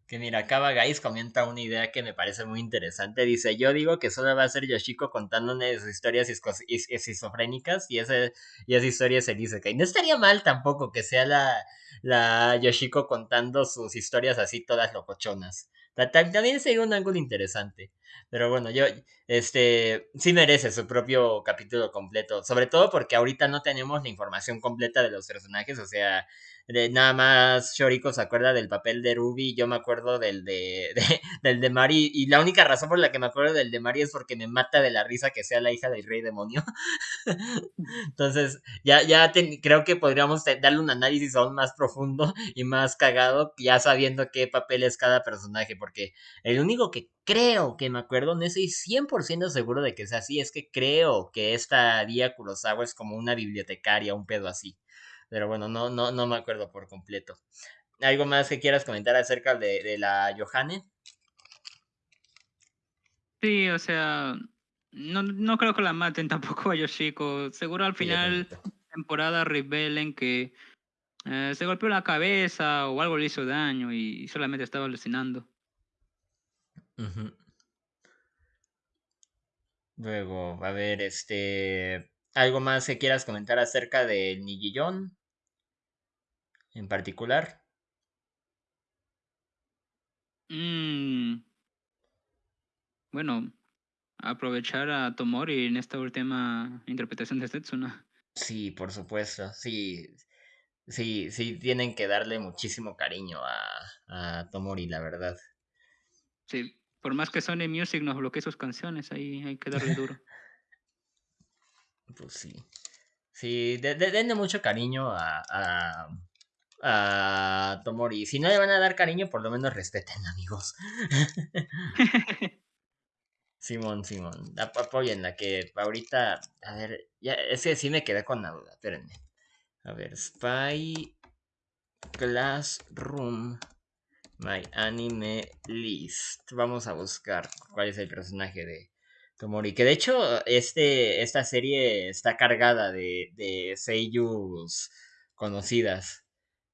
S1: Que mira, acá Guys comenta una idea que me parece muy interesante. Dice, yo digo que solo va a ser Yoshiko contándonos sus historias esquizofrénicas y, ese, y esa historia se dice que no estaría mal tampoco que sea la, la Yoshiko contando sus historias así todas locochonas. Ta- ta- También sería un ángulo interesante. Pero bueno, yo, este, sí merece su propio capítulo completo. Sobre todo porque ahorita no tenemos la información completa de los personajes. O sea, de, nada más Shoriko se acuerda del papel de Ruby. Yo me acuerdo del de, <laughs> de- del de Mari. Y la única razón por la que me acuerdo del de Mari es porque me mata de la risa que sea la hija del rey demonio. <laughs> Entonces, ya, ya creo que podríamos darle un análisis aún más profundo y más cagado, ya sabiendo qué papel es cada personaje, porque el único que creo que me acuerdo, no estoy 100% seguro de que sea así, es que creo que esta Ria Kurosawa es como una bibliotecaria, un pedo así. Pero bueno, no, no, no me acuerdo por completo. ¿Algo más que quieras comentar acerca de, de la Johanne?
S2: Sí, o sea, no, no creo que la maten <laughs> tampoco a Yoshiko. Seguro al
S1: Sí,
S2: final
S1: tampoco.
S2: temporada revelen que eh, se golpeó la cabeza o algo le hizo daño y solamente estaba alucinando.
S1: Luego, a ver, este. ¿Algo más que quieras comentar acerca del Nigillón? En particular.
S2: Mm, bueno, aprovechar a Tomori en esta última interpretación de Setsuna.
S1: Sí, por supuesto. Sí. Sí, sí, tienen que darle muchísimo cariño a, a Tomori, la verdad.
S2: Sí, por más que Sony Music nos bloquee sus canciones, ahí hay que darle duro. <laughs>
S1: Pues sí. Sí, de- de- denle mucho cariño a, a, Tomori. Si no le van a dar cariño, por lo menos respeten, <laughs> amigos. Simón, Simón, ap- apóyenla, que ahorita, a ver, ya, es sí me quedé con la duda, espérenme. A ver, Spy Classroom, My Anime List. Vamos a buscar cuál es el personaje de Tomori. Que de hecho, este, esta serie está cargada de, de conocidas.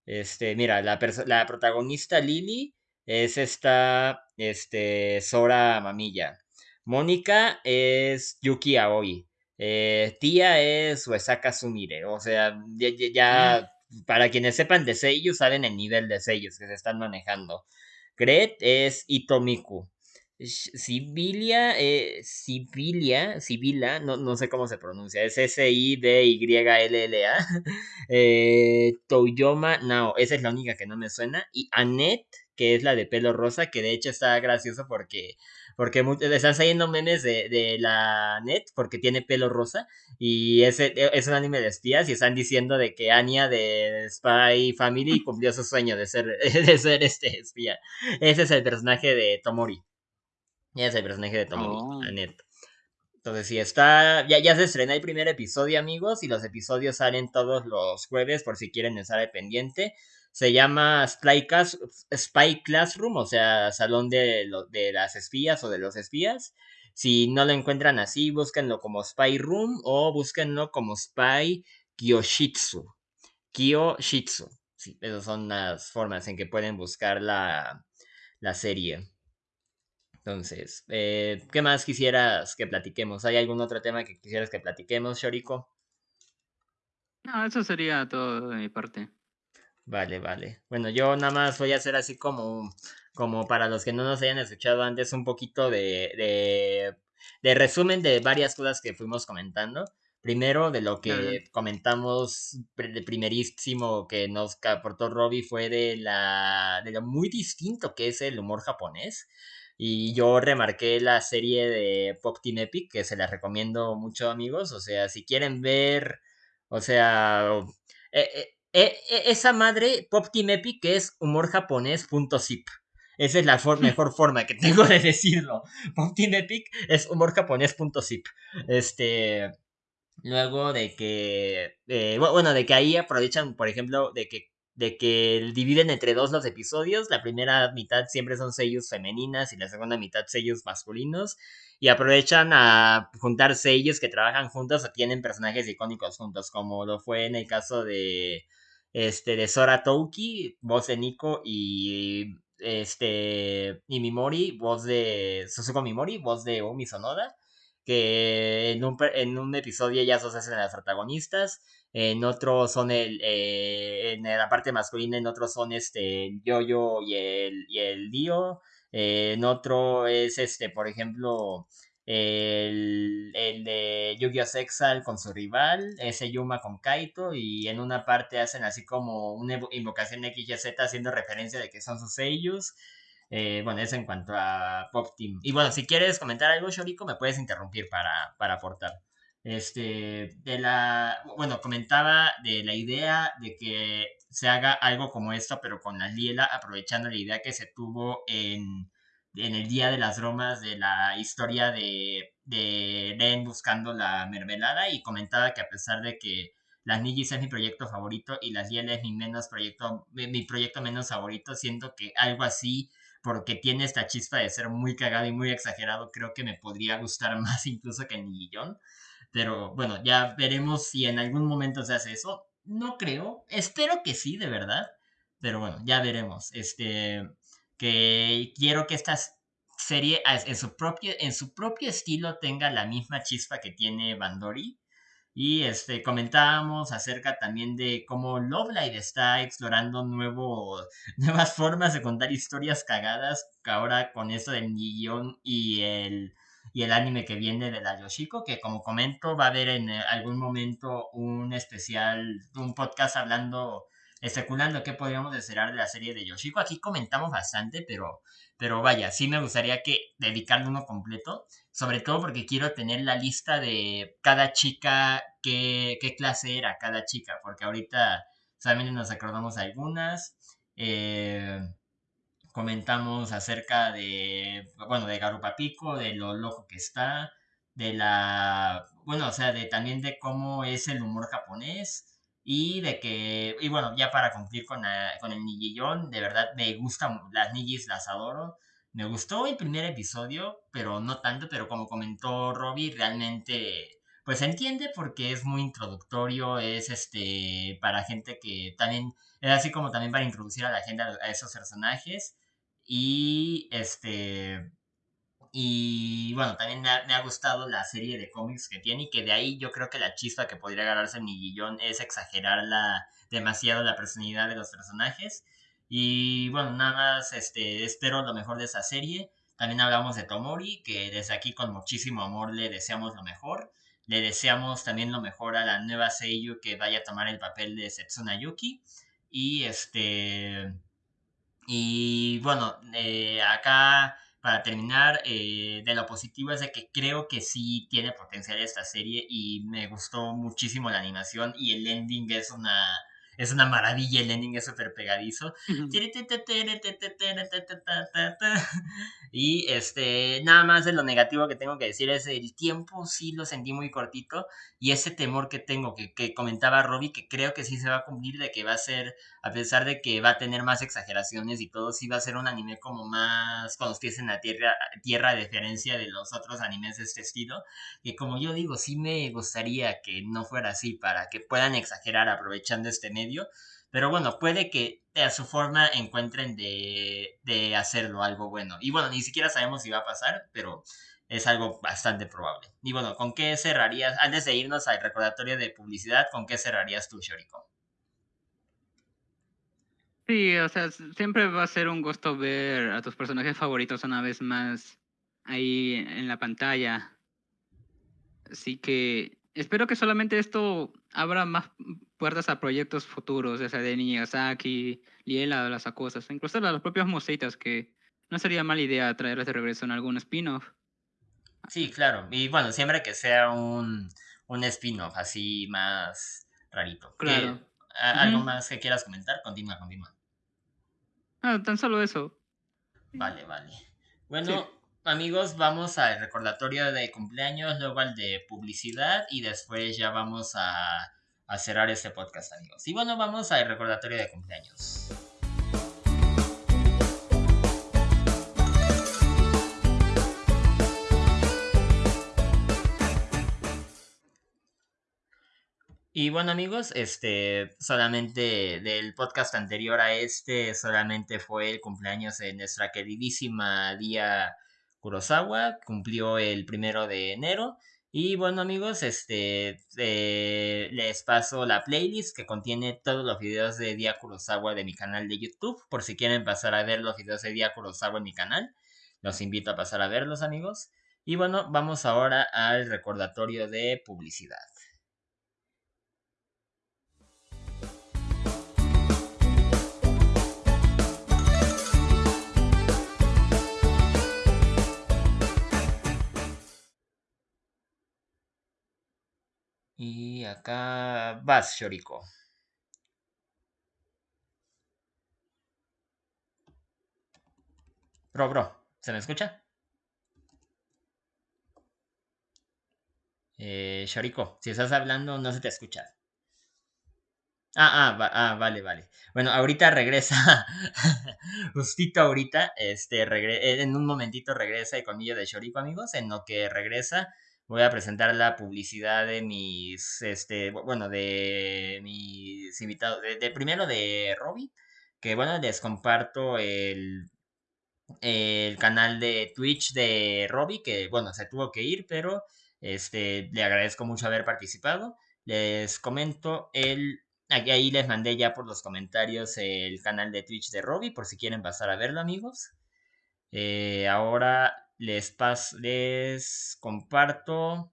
S1: Este, mira, la, la protagonista Lily es esta, este, Sora Mamilla. Mónica es Yuki Aoi. Eh, tía es Uesaka Sumire. O sea, ya, ya- ya- para quienes sepan de sellos, saben el nivel de sellos que se están manejando. Gret es Itomiku. Sibilia, eh, Sibilia, Sibila, no, no sé cómo se pronuncia, es S-I-D-Y-L-L-A. <laughs> Eh, Toyoma Nao, esa es la única que no me suena. Y Annette, que es la de pelo rosa, que de hecho está gracioso porque, porque le están saliendo memes de, de la Annette porque tiene pelo rosa. Y es, es un anime de espías y están diciendo de que Anya de Spy Family <laughs> cumplió su sueño de ser, <laughs> de ser este espía. Ese es el personaje de Tomori. Ese es el personaje de Tomori,
S2: Oh.
S1: Annette. Entonces, sí, está. Ya, ya se estrena el primer episodio, amigos. Y los episodios salen todos los jueves, por si quieren estar al pendiente. Se llama Spy, Class- Spy Classroom, o sea, salón de, lo- de las espías o de los espías. Si no lo encuentran así, búsquenlo como Spy Room o búsquenlo como Spy Kyoshitsu. Kyoshitsu. Sí, esas son las formas en que pueden buscar la, la serie. Entonces, eh, ¿qué más quisieras que platiquemos? ¿Hay algún otro tema que quisieras que platiquemos, Shoriko?
S2: No, eso sería todo de mi parte.
S1: Vale, vale. Bueno, yo nada más voy a hacer así como, como para los que no nos hayan escuchado antes, un poquito de, de, de resumen de varias cosas que fuimos comentando. Primero, de lo que comentamos de primerísimo que nos aportó Robbie fue de la de lo muy distinto que es el humor japonés. Y yo remarqué la serie de Pop Team Epic, que se la recomiendo mucho, amigos. O sea, si quieren ver, o sea, eh, eh, eh, esa madre, Pop Team Epic, es humor japonés.zip. Esa es la <laughs> mejor forma que tengo de decirlo. Pop Team Epic es humor japonés.zip. Este. Luego de que. bueno, de que ahí aprovechan, por ejemplo, de que de que dividen entre dos los episodios. La primera mitad siempre son sellos femeninas y la segunda mitad sellos masculinos. Y aprovechan a juntar sellos que trabajan juntos o tienen personajes icónicos juntos, como lo fue en el caso de, este, de Sora Touki, voz de Nico, y este, y Mimori, voz de Suzuko Mimori, voz de Umi Sonoda que en un, en un episodio ellas dos hacen las protagonistas, en otro son el, eh, en la parte masculina, en otro son este Yo-Yo y el, y el Dio, en otro es este, por ejemplo, el, el de Yu-Gi-Oh! Sexal con su rival, ese Yuma con Kaito, y en una parte hacen así como una invocación XYZ haciendo referencia de que son sus sellos. Eh, bueno, eso en cuanto a Pop Team. Y bueno, si quieres comentar algo, Shoriko, me puedes interrumpir para, para aportar. Este, de la, bueno, comentaba de la idea de que se haga algo como esto, pero con la Liela, aprovechando la idea que se tuvo en, en el Día de las Bromas de la historia de, de Ren buscando la mermelada y comentaba que a pesar de que las Nigis es mi proyecto favorito y las Liela es mi menos proyecto, mi proyecto menos favorito, siento que algo así porque tiene esta chispa de ser muy cagado y muy exagerado, creo que me podría gustar <laughs> más incluso que en Nigillón. Pero bueno, ya veremos si en algún momento se hace eso. No creo, espero que sí, de verdad. Pero bueno, ya veremos. Este, que quiero que esta serie en su propio, en su propio estilo tenga la misma chispa que tiene Bandori. Y este, comentábamos acerca también de cómo Love Live está explorando nuevo, <laughs> nuevas formas de contar historias cagadas, ahora con eso del guion y el, y el anime que viene de la Yoshiko, que como comento va a haber en algún momento un especial, un podcast hablando, especulando qué podríamos esperar de la serie de Yoshiko. Aquí comentamos bastante, pero, pero vaya, sí me gustaría que dedicarle uno completo sobre todo porque quiero tener la lista de cada chica, qué, qué clase era cada chica, porque ahorita solamente nos acordamos algunas. Eh, comentamos acerca de, bueno, de Garupa Pico, de lo loco que está, de la, bueno, o sea, de también de cómo es el humor japonés y de que, y bueno, ya para cumplir con, con el Nigillón, de verdad me gustan las Nigis, las adoro. Me gustó el primer episodio, pero no tanto, pero como comentó Robbie, realmente pues se entiende porque es muy introductorio, es este para gente que también es así como también para introducir a la gente a, esos personajes y este y bueno, también me ha, gustado la serie de cómics que tiene y que de ahí yo creo que la chispa que podría ganarse en Nigillón es exagerar la, demasiado la personalidad de los personajes y bueno, nada más este, espero lo mejor de esa serie. También hablamos de Tomori, que desde aquí con muchísimo amor le deseamos lo mejor. Le deseamos también lo mejor a la nueva Seiyu que vaya a tomar el papel de Setsuna Yuki. Y este. Y bueno, eh, acá para terminar, eh, de lo positivo es de que creo que sí tiene potencial esta serie y me gustó muchísimo la animación y el ending es una es una maravilla, el ending es súper pegadizo. Y este, nada más de lo negativo que tengo que decir es el tiempo sí lo sentí muy cortito y ese temor que tengo, que, que comentaba Robbie, que creo que sí se va a cumplir, de que va a ser, a pesar de que va a tener más exageraciones y todo, sí va a ser un anime como más con los pies en la tierra, tierra de diferencia de los otros animes de este estilo, que como yo digo, sí me gustaría que no fuera así, para que puedan exagerar aprovechando este medio pero bueno, puede que a su forma encuentren de, de hacerlo algo bueno. Y bueno, ni siquiera sabemos si va a pasar, pero es algo bastante probable. Y bueno, ¿con qué cerrarías? Antes de irnos al recordatorio de publicidad, ¿con qué cerrarías tú, Shoriko?
S2: Sí, o sea, siempre va a ser un gusto ver a tus personajes favoritos una vez más ahí en la pantalla. Así que espero que solamente esto abra más puertas a proyectos futuros, ya sea de Niñasaki, Liela, las cosas, incluso las propias mositas que no sería mala idea traerlas de regreso en algún spin-off.
S1: Sí, claro. Y bueno, siempre que sea un, un spin-off así más rarito.
S2: Claro.
S1: ¿Algo más que quieras comentar? Continúa, continúa.
S2: Ah, tan solo eso.
S1: Vale, vale. Bueno, amigos, vamos al recordatorio de cumpleaños, luego al de publicidad y después ya vamos a, a cerrar este podcast, amigos. Y bueno, vamos al recordatorio de cumpleaños. Y bueno amigos, este solamente del podcast anterior a este, solamente fue el cumpleaños de nuestra queridísima Día Kurosawa, cumplió el primero de enero. Y bueno amigos, este eh, les paso la playlist que contiene todos los videos de Día Kurosawa de mi canal de YouTube. Por si quieren pasar a ver los videos de Día Kurosawa en mi canal, los invito a pasar a verlos amigos. Y bueno, vamos ahora al recordatorio de publicidad. Y acá vas, Shoriko. Bro, bro, ¿se me escucha? Eh, Shoriko, si estás hablando no se te escucha. Ah, ah, ah, vale, vale. Bueno, ahorita regresa. <laughs> Justito ahorita, este, en un momentito regresa el colmillo de Shoriko, amigos. En lo que regresa, voy a presentar la publicidad de mis, este, bueno, de mis invitados, de, primero de Robbie, que bueno, les comparto el, el canal de Twitch de Robbie, que bueno, se tuvo que ir, pero este, le agradezco mucho haber participado. Les comento el, ahí les mandé ya por los comentarios el canal de Twitch de Robbie, por si quieren pasar a verlo, amigos. Eh, ahora les, les comparto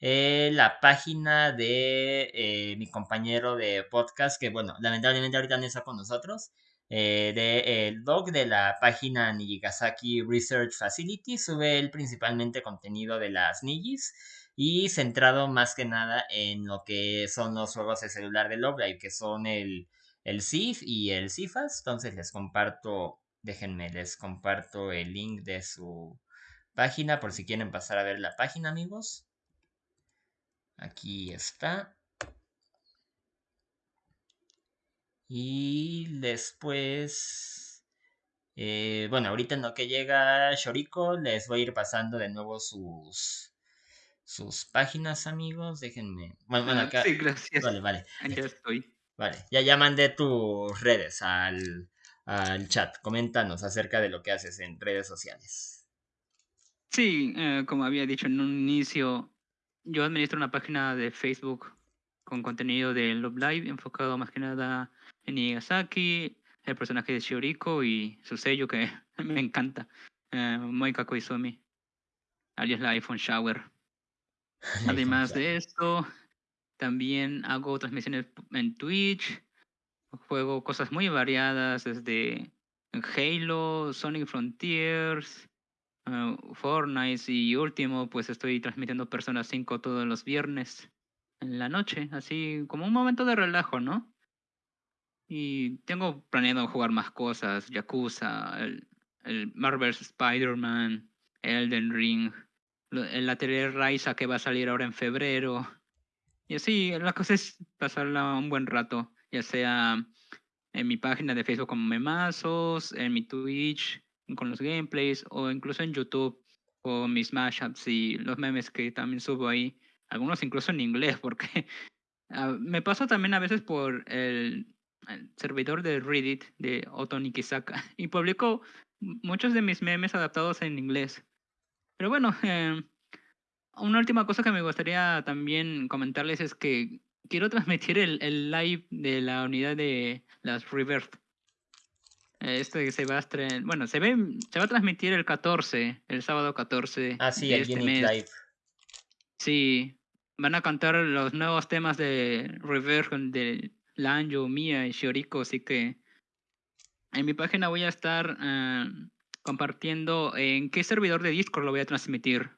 S1: eh, la página de eh, mi compañero de podcast, que bueno, lamentablemente ahorita no está con nosotros, eh, de blog de la página Nijigasaki Research Facility, sube él principalmente contenido de las Nijis y centrado más que nada en lo que son los juegos de celular de Love que son el, el CIF y el CIFAS, entonces les comparto déjenme, les comparto el link de su página por si quieren pasar a ver la página, amigos. Aquí está. Y después, eh, bueno, ahorita en lo que llega Shoriko, les voy a ir pasando de nuevo sus sus páginas, amigos. Déjenme. Bueno, bueno,
S2: acá. Sí, gracias.
S1: Vale, vale.
S2: Ya estoy.
S1: Vale, ya, ya mandé tus redes al, al chat. Coméntanos acerca de lo que haces en redes sociales.
S2: Sí, eh, como había dicho en un inicio, yo administro una página de Facebook con contenido de Love Live enfocado más que nada en Igasaki, el personaje de Shioriko y su sello que <laughs> me encanta, eh, Moika Koizumi, alias la iPhone Shower. <laughs> Además de esto, también hago transmisiones en Twitch, juego cosas muy variadas desde Halo, Sonic Frontiers, uh, Fortnite y último, pues estoy transmitiendo Persona 5 todos los viernes en la noche, así como un momento de relajo, ¿no? Y tengo planeado jugar más cosas, Yakuza, el, el Marvel's Spider-Man, Elden Ring, el lateral Raiza que va a salir ahora en febrero. Y así, la cosa es pasarla un buen rato, ya sea en mi página de Facebook como Memazos, en mi Twitch, con los gameplays o incluso en YouTube o mis mashups y los memes que también subo ahí, algunos incluso en inglés, <laughs> porque ah, me paso también a veces por el, servidor de Reddit de Otto Nikisaka <laughs> y publico muchos de mis memes adaptados en inglés. Pero bueno, <laughs> eh, una última cosa que me gustaría también comentarles es que quiero transmitir el, el live de la unidad de las Reverse este se va a bueno, se ve, se va a transmitir el 14, el sábado 14.
S1: Ah, sí, el este Live.
S2: Sí, van a cantar los nuevos temas de Reverse de Lanjo, Mia y Shioriko, así que en mi página voy a estar eh, compartiendo en qué servidor de Discord lo voy a transmitir.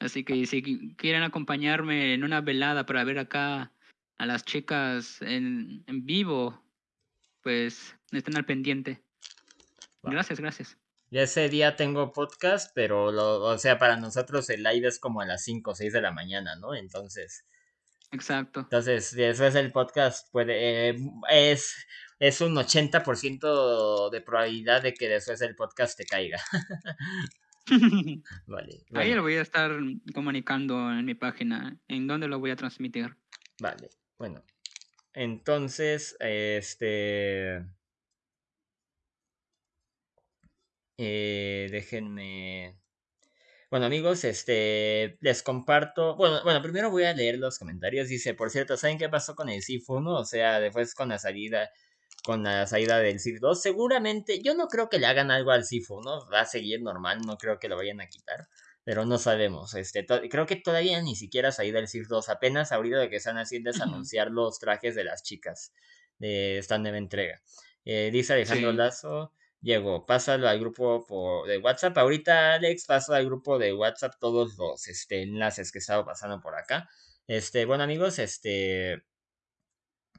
S2: Así que si quieren acompañarme en una velada para ver acá a las chicas en, en vivo, pues estén al pendiente. Gracias, gracias.
S1: Ya ese día tengo podcast, pero lo, o sea, para nosotros el live es como a las 5 o 6 de la mañana, ¿no? Entonces.
S2: Exacto.
S1: Entonces, después el podcast puede. Eh, es, es un 80% de probabilidad de que después el podcast te caiga. <laughs> <laughs>
S2: vale. Ahí lo voy a estar comunicando en mi página. ¿En dónde lo voy a transmitir?
S1: Vale, bueno. Entonces, este. Eh, déjenme. Bueno, amigos, este les comparto. Bueno, bueno, primero voy a leer los comentarios. Dice, por cierto, ¿saben qué pasó con el Sifu 1? O sea, después con la salida. Con la salida del Sif 2. Seguramente, yo no creo que le hagan algo al Sifu, ¿no? Va a seguir normal, no creo que lo vayan a quitar. Pero no sabemos. Este, creo que todavía ni siquiera ha salido el Sif 2. Apenas ahorita lo que están haciendo es anunciar los trajes de las chicas de esta nueva entrega. Eh, dice Alejandro Lazo llegó. Pásalo al grupo de WhatsApp. Ahorita, Alex, paso al grupo de WhatsApp todos los este, enlaces que he estado pasando por acá. Este, bueno, amigos, este.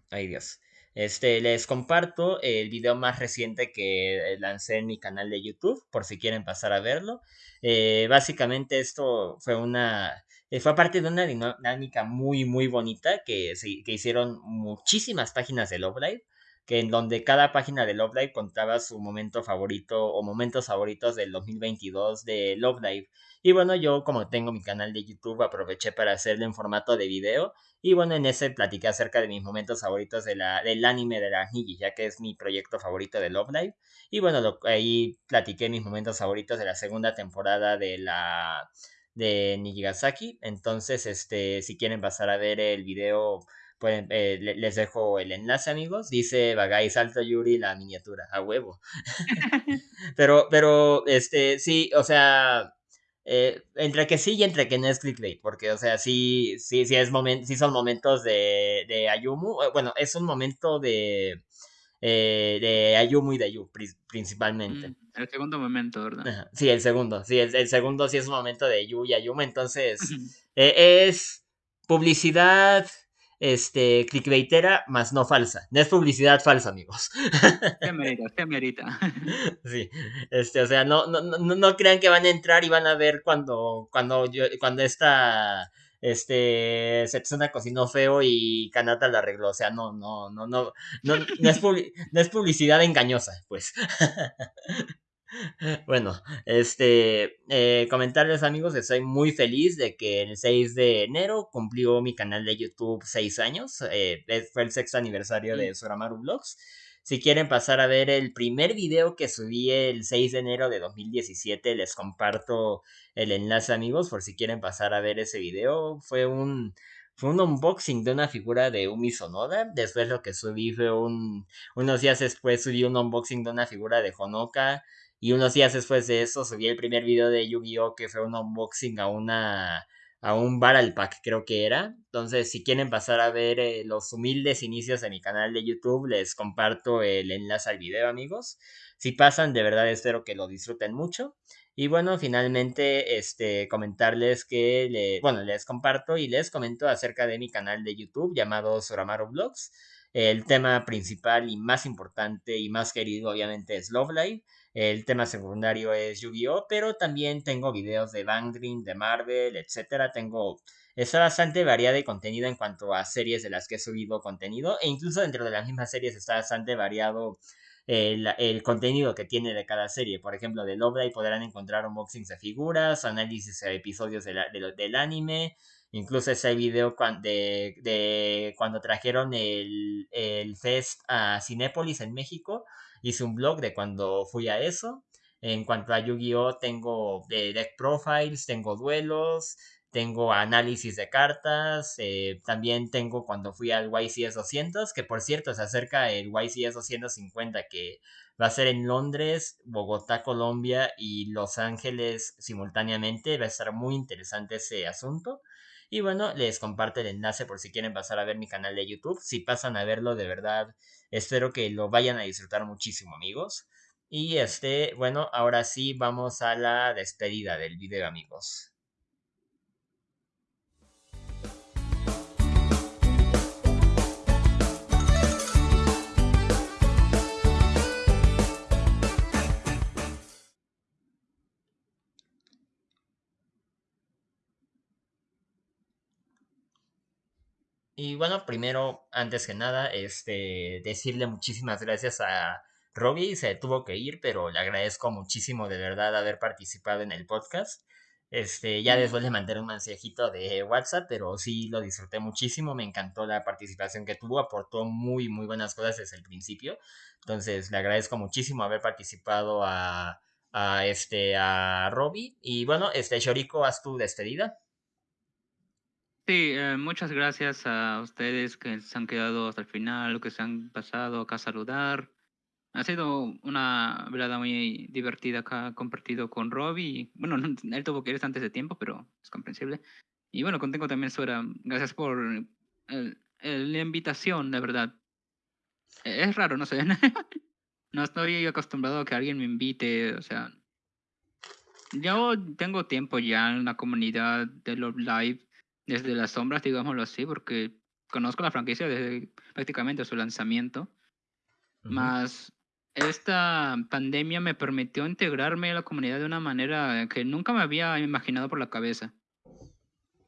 S1: Ay, Dios. Este, les comparto el video más reciente que eh, lancé en mi canal de YouTube, por si quieren pasar a verlo. Eh, básicamente esto fue una, eh, fue parte de una dinámica muy, muy bonita que, que hicieron muchísimas páginas de Love Live que en donde cada página de Love Live contaba su momento favorito o momentos favoritos del 2022 de Love Live. Y bueno, yo como tengo mi canal de YouTube aproveché para hacerlo en formato de video. Y bueno, en ese platiqué acerca de mis momentos favoritos de la, del anime de la Niji, ya que es mi proyecto favorito de Love Live. Y bueno, ahí platiqué mis momentos favoritos de la segunda temporada de la de Nijigasaki. Entonces, este, si quieren pasar a ver el video Pueden, eh, les dejo el enlace, amigos. Dice Bagai Salto Yuri la miniatura, a huevo. <laughs> pero, pero, este, sí, o sea, eh, entre que sí y entre que no es clickbait, porque, o sea, sí, sí, sí, es moment, sí son momentos de, de Ayumu. Eh, bueno, es un momento de, de Ayumu y de Ayu, principalmente. Mm,
S2: el segundo momento, ¿verdad?
S1: Sí, el segundo. Sí, el, el, segundo sí es un momento de Ayu y Ayumu. Entonces, es publicidad este, clickbaitera, más no falsa. No es publicidad falsa, amigos. <laughs>
S2: Qué merita, qué merita.
S1: Sí, este, o sea, no, no, no, no crean que van a entrar y van a ver cuando, cuando yo, cuando esta, este, Setsuna cocinó feo y Kanata la arregló. O sea, no, no, no, no, no, no es, no es publicidad engañosa, pues. <laughs> Bueno, este, eh, comentarles amigos, estoy muy feliz de que el 6 de enero cumplió mi canal de YouTube 6 años, eh, fue el sexto aniversario de Soramaru Vlogs. Si quieren pasar a ver el primer video que subí el 6 de enero de 2017, les comparto el enlace amigos por si quieren pasar a ver ese video. Fue un, fue un unboxing de una figura de Umi Sonoda. Después lo que subí fue un, unos días después subí un unboxing de una figura de Honoka. Y unos días después de eso subí el primer video de Yu-Gi-Oh! que fue un unboxing a una a un Battle Pack creo que era. Entonces si quieren pasar a ver eh, los humildes inicios de mi canal de YouTube les comparto el enlace al video amigos. Si pasan de verdad espero que lo disfruten mucho. Y bueno, finalmente, este, comentarles que, le, bueno, les comparto y les comento acerca de mi canal de YouTube llamado Soramaru Vlogs. El tema principal y más importante y más querido obviamente es Love Live. El tema secundario es Yu-Gi-Oh! Pero también tengo videos de Bang Dream, de Marvel, etcétera. Tengo. Está bastante variada y contenido en cuanto a series de las que he subido contenido. E incluso dentro de las mismas series está bastante variado el, el, contenido que tiene de cada serie. Por ejemplo, de Love podrán encontrar unboxings de figuras, análisis de episodios de del anime. Incluso ese video de, de cuando trajeron el, el Fest a Cinépolis en México hice un blog de cuando fui a eso. En cuanto a Yu-Gi-Oh, tengo de deck profiles, tengo duelos, tengo análisis de cartas, eh, también tengo cuando fui al YCS 200, que por cierto se acerca el YCS 250 que va a ser en Londres, Bogotá, Colombia y Los Ángeles simultáneamente, va a estar muy interesante ese asunto. Y bueno, les comparto el enlace por si quieren pasar a ver mi canal de YouTube. Si pasan a verlo, de verdad, espero que lo vayan a disfrutar muchísimo, amigos. Y este, bueno, ahora sí vamos a la despedida del video, amigos. Y bueno, primero, antes que nada, este, decirle muchísimas gracias a Robbie. Se tuvo que ir, pero le agradezco muchísimo de verdad haber participado en el podcast. Este, ya después le mandé un mensajito de WhatsApp, pero sí lo disfruté muchísimo. Me encantó la participación que tuvo, aportó muy, muy buenas cosas desde el principio. Entonces, le agradezco muchísimo haber participado a, a este, a Robbie. Y bueno, este, Shoriko, haz tu despedida.
S2: Sí, eh, muchas gracias a ustedes que se han quedado hasta el final, que se han pasado acá a saludar. Ha sido una velada muy divertida acá compartido con Robbie. Bueno, él tuvo que ir antes de tiempo, pero es comprensible. Y bueno, contigo también, Suera. Gracias por la invitación, de verdad. E, es raro, no sé. <laughs> no estoy acostumbrado a que alguien me invite, o sea. Yo tengo tiempo ya en la comunidad de Love Live desde las sombras, digámoslo así, porque conozco la franquicia desde prácticamente su lanzamiento. Más esta pandemia me permitió integrarme a la comunidad de una manera que nunca me había imaginado por la cabeza.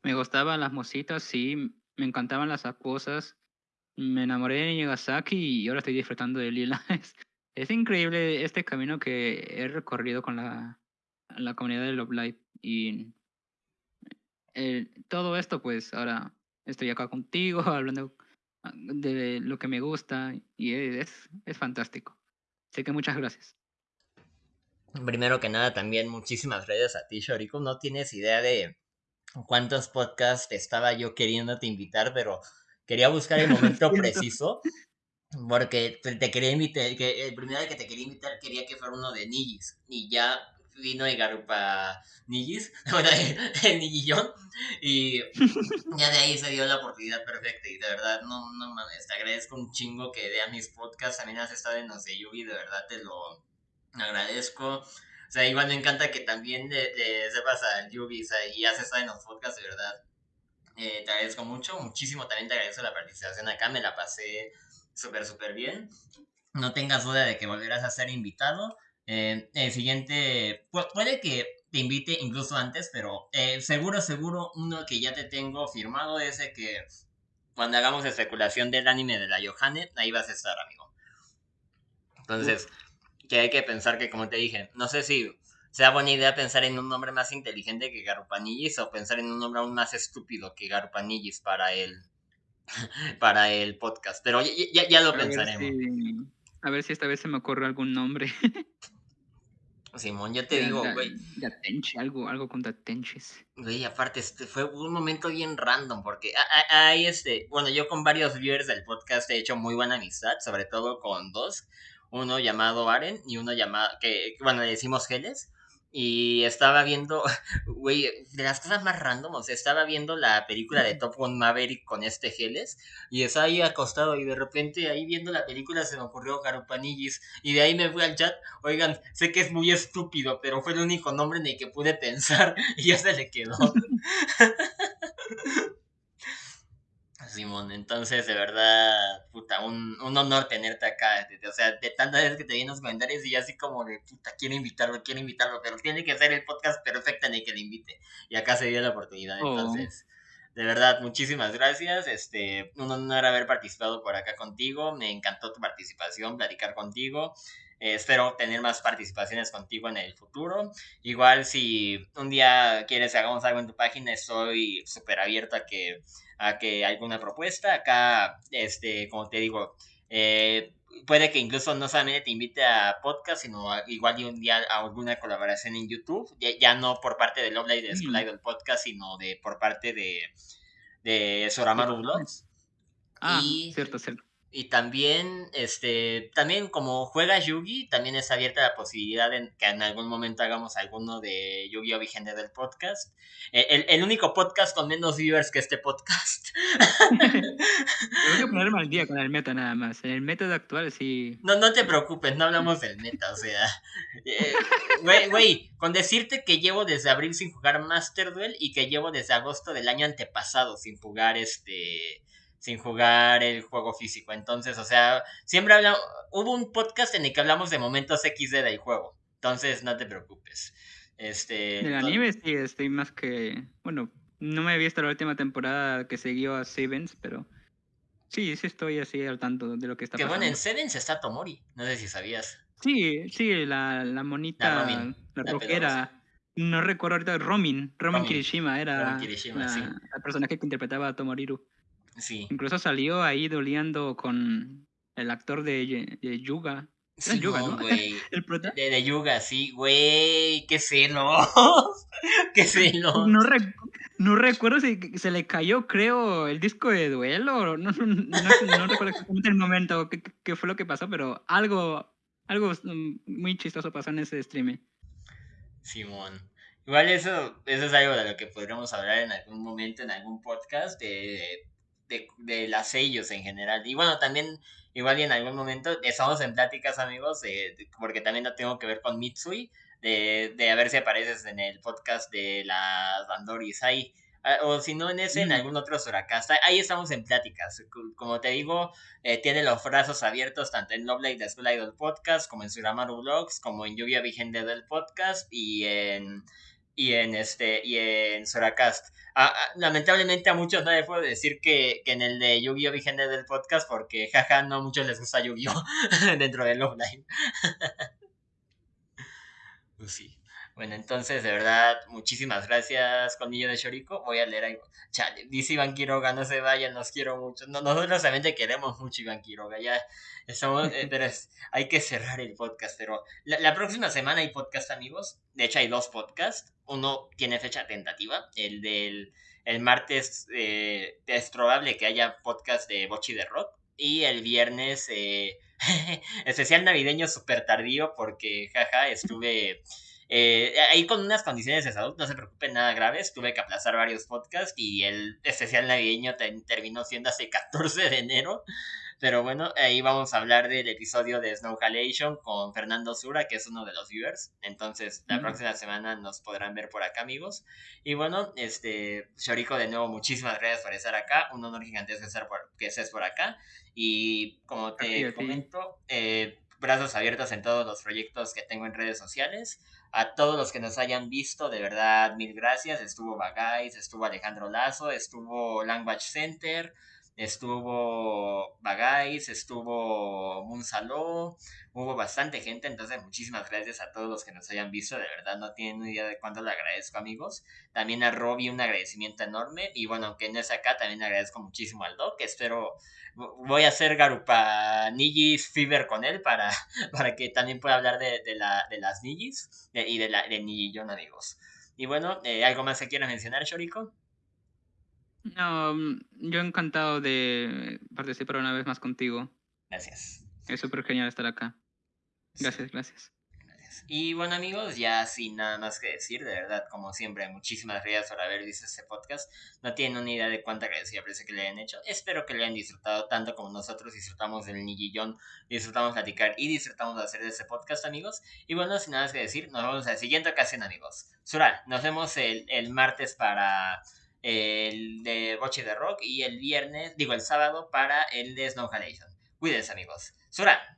S2: Me gustaban las mositas, sí, me encantaban las acuosas. Me enamoré de Nagasaki y ahora estoy disfrutando de Lila. <laughs> Es, increíble este camino que he recorrido con la, la comunidad de Love Live. Y eh, todo esto, pues ahora estoy acá contigo <laughs> hablando ah, de lo que me gusta y es, es fantástico. Así que muchas gracias.
S1: Primero que nada, también muchísimas gracias a ti, Shoriko. No tienes idea de cuántos podcasts estaba yo queriéndote invitar, pero quería buscar el <laughs> momento preciso. Porque te quería invitar, que el primero que te quería invitar quería que fuera uno de Nigis. Y ya vino y Garupa Nigis, <laughs> bueno, el Nigillón, y <laughs> ya de ahí se dio la oportunidad perfecta. Y de verdad, no, no mames, te agradezco un chingo que vean mis podcasts. También has estado en los de Yugi, de verdad te lo agradezco. O sea, igual me encanta que también de, sepas al Yugi y has estado en los podcasts, de verdad. Eh, te agradezco mucho, muchísimo también te agradezco la participación acá, me la pasé súper, súper bien. No tengas duda de que volverás a ser invitado. Eh, el siguiente, puede que te invite incluso antes, pero eh, seguro, seguro, uno que ya te tengo firmado es el que cuando hagamos especulación del anime de la Johanne, ahí vas a estar, amigo. Entonces, que hay que pensar que, como te dije, no sé si sea buena idea pensar en un nombre más inteligente que Garupanillis o pensar en un nombre aún más estúpido que Garupanillis para el, <laughs> para el podcast. Pero ya, ya, lo pensaremos.
S2: a ver si esta vez se me ocurre algún nombre. <laughs>
S1: Simón, yo te digo, güey.
S2: algo, algo con Datenches.
S1: Güey, aparte, este fue un momento bien random, porque hay este, bueno, yo con varios viewers del podcast he hecho muy buena amistad, sobre todo con dos, uno llamado Aren y uno llamado, que, bueno, le decimos Geles, y estaba viendo, <laughs> güey, de las cosas más random, o sea, estaba viendo la película de Top Gun Maverick con este Geles y estaba ahí acostado y de repente ahí viendo la película se me ocurrió Garupanillis y de ahí me fui al chat, oigan, sé que es muy estúpido, pero fue el único nombre en el que pude pensar <laughs> y ya se le quedó. <laughs> Simón. Entonces, de verdad, puta, un, un honor tenerte acá. O sea, de tantas veces que te vi en los comentarios y así como de, puta, quiero invitarlo, quiero invitarlo, pero tiene que ser el podcast perfecto en el que le invite. Y acá se dio la oportunidad. Oh. Entonces, de verdad, muchísimas gracias. Este, un honor haber participado por acá contigo. Me encantó tu participación, platicar contigo. Eh, espero tener más participaciones contigo en el futuro. Igual si un día quieres que hagamos algo en tu página, estoy súper abierto a que, a que alguna propuesta. Acá, este, como te digo, eh, puede que incluso no solamente te invite a podcast, sino igual y un día a alguna colaboración en YouTube. Ya, no por parte de Love Live de del podcast, sino de por parte de, de Soramaru Vlogs.
S2: Ah, cierto, cierto.
S1: Y también, este, también como juega Yugi, también es abierta la posibilidad de que en algún momento hagamos alguno de Yu-Gi-Oh! Vigente del podcast. E, el, el, único podcast con menos viewers que este podcast. <laughs> <laughs>
S2: Tengo que ponerme al día con el meta nada más. En el método actual sí.
S1: No, no te preocupes, no hablamos del meta, o sea. Eh, güey, güey, con decirte que llevo desde abril sin jugar Master Duel y que llevo desde agosto del año antepasado sin jugar este sin jugar el juego físico. Entonces, o sea, siempre hablamos, hubo un podcast en el que hablamos de momentos XD del juego. Entonces, no te preocupes. Este,
S2: anime sí, estoy más que, bueno, no me he visto la última temporada que siguió a Sevens, pero sí, sí estoy así al tanto de lo que está pasando.
S1: Que bueno, en Sevens está Tomori, no sé si sabías.
S2: Sí, sí, la, la monita, la, la, rockera. No recuerdo ahorita, Romin, Romin, Kirishima era Romin Kirishima, la, sí. la personaje que interpretaba a Tomoriru.
S1: Sí.
S2: Incluso salió ahí doliendo con el actor de, de Yuga.
S1: Sí, Yuga, ¿no? Güey. <laughs> ¿El prota? De, de, Yuga, sí, güey. Qué celos. <laughs> qué celos.
S2: No, rec no recuerdo si se le cayó, creo, el disco de duelo. No, <laughs> no, no, no recuerdo exactamente el momento qué, qué, fue lo que pasó, pero algo, algo muy chistoso pasó en ese stream.
S1: Simón. Igual eso, eso es algo de lo que podríamos hablar en algún momento, en algún podcast, de de, de las sellos en general. Y bueno, también, igual y en algún momento, estamos en pláticas, amigos, porque también lo tengo que ver con Mitsui, de, de a ver si apareces en el podcast de las Bandoris ahí. Ah, o si no en ese, en algún otro Suracast. Ahí estamos en pláticas. Como te digo, eh, tiene los brazos abiertos tanto en Love Live School Idol Podcast, como en Suramaru Vlogs, como en Lluvia Vigente del Podcast y en y en este y en Soracast. lamentablemente a muchos no les puedo decir que, que en el de Yu-Gi-Oh! Vigente del podcast porque jaja no a muchos les gusta Yu-Gi-Oh! <laughs> dentro del offline. <laughs> pues sí. Bueno, entonces, de verdad, muchísimas gracias, Colmillo de Shoriko. Voy a leer algo. Chale, dice Iván Quiroga, no se vayan, los quiero mucho. No, nosotros realmente queremos mucho, Iván Quiroga. Ya estamos, eh, <laughs> pero hay que cerrar el podcast. Pero la, la, próxima semana hay podcast, amigos. De hecho, hay dos podcasts. Uno tiene fecha tentativa, el del el martes eh, es probable que haya podcast de Bochi de Rock. Y el viernes, eh, <laughs> especial navideño súper tardío, porque jaja, estuve eh, ahí con unas condiciones de salud, no se preocupen, nada graves. Tuve que aplazar varios podcasts y el especial navideño terminó siendo hace <laughs> 14 de enero. Pero bueno, ahí vamos a hablar del episodio de Snow Halation con Fernando Sura, que es uno de los viewers. Entonces, la próxima semana nos podrán ver por acá, amigos. Y bueno, este, Shoriko, de nuevo, muchísimas gracias por estar acá. Un honor gigantesco estar por, que estés por acá. Y como te comento, eh, brazos abiertos en todos los proyectos que tengo en redes sociales. A todos los que nos hayan visto, de verdad, mil gracias. Estuvo Bagais, estuvo Alejandro Lazo, estuvo Language Center, estuvo Bagais, estuvo Munsalo, hubo bastante gente, entonces muchísimas gracias a todos los que nos hayan visto, de verdad no tienen idea de cuánto le agradezco amigos. También a Robbie un agradecimiento enorme y bueno, aunque no es acá, también agradezco muchísimo al Doc, espero voy a hacer Garupa Nijis Fever con él para, <laughs> para que también pueda hablar de, la, de las Nijis y de, la, de Nijillon, amigos. Y bueno, eh, ¿algo más que quieras mencionar, Shoriko?
S2: No, mm, yo encantado de participar una vez más contigo.
S1: Gracias.
S2: Es súper genial estar acá. Gracias, gracias.
S1: Y bueno amigos, ya sin nada más que decir, de verdad, como siempre, muchísimas gracias por haber visto este podcast. No tienen una idea de cuánta agradecida parece que le hayan hecho. Espero que le hayan disfrutado tanto como nosotros disfrutamos del Nigillón, disfrutamos platicar y disfrutamos de hacer este podcast amigos. Y bueno, sin nada más que decir, nos vemos en la siguiente ocasión amigos. Sura, nos vemos el, el martes para el de Boche de Rock y el viernes, digo el sábado para el de Snow Halation. Cuídense amigos. Sura.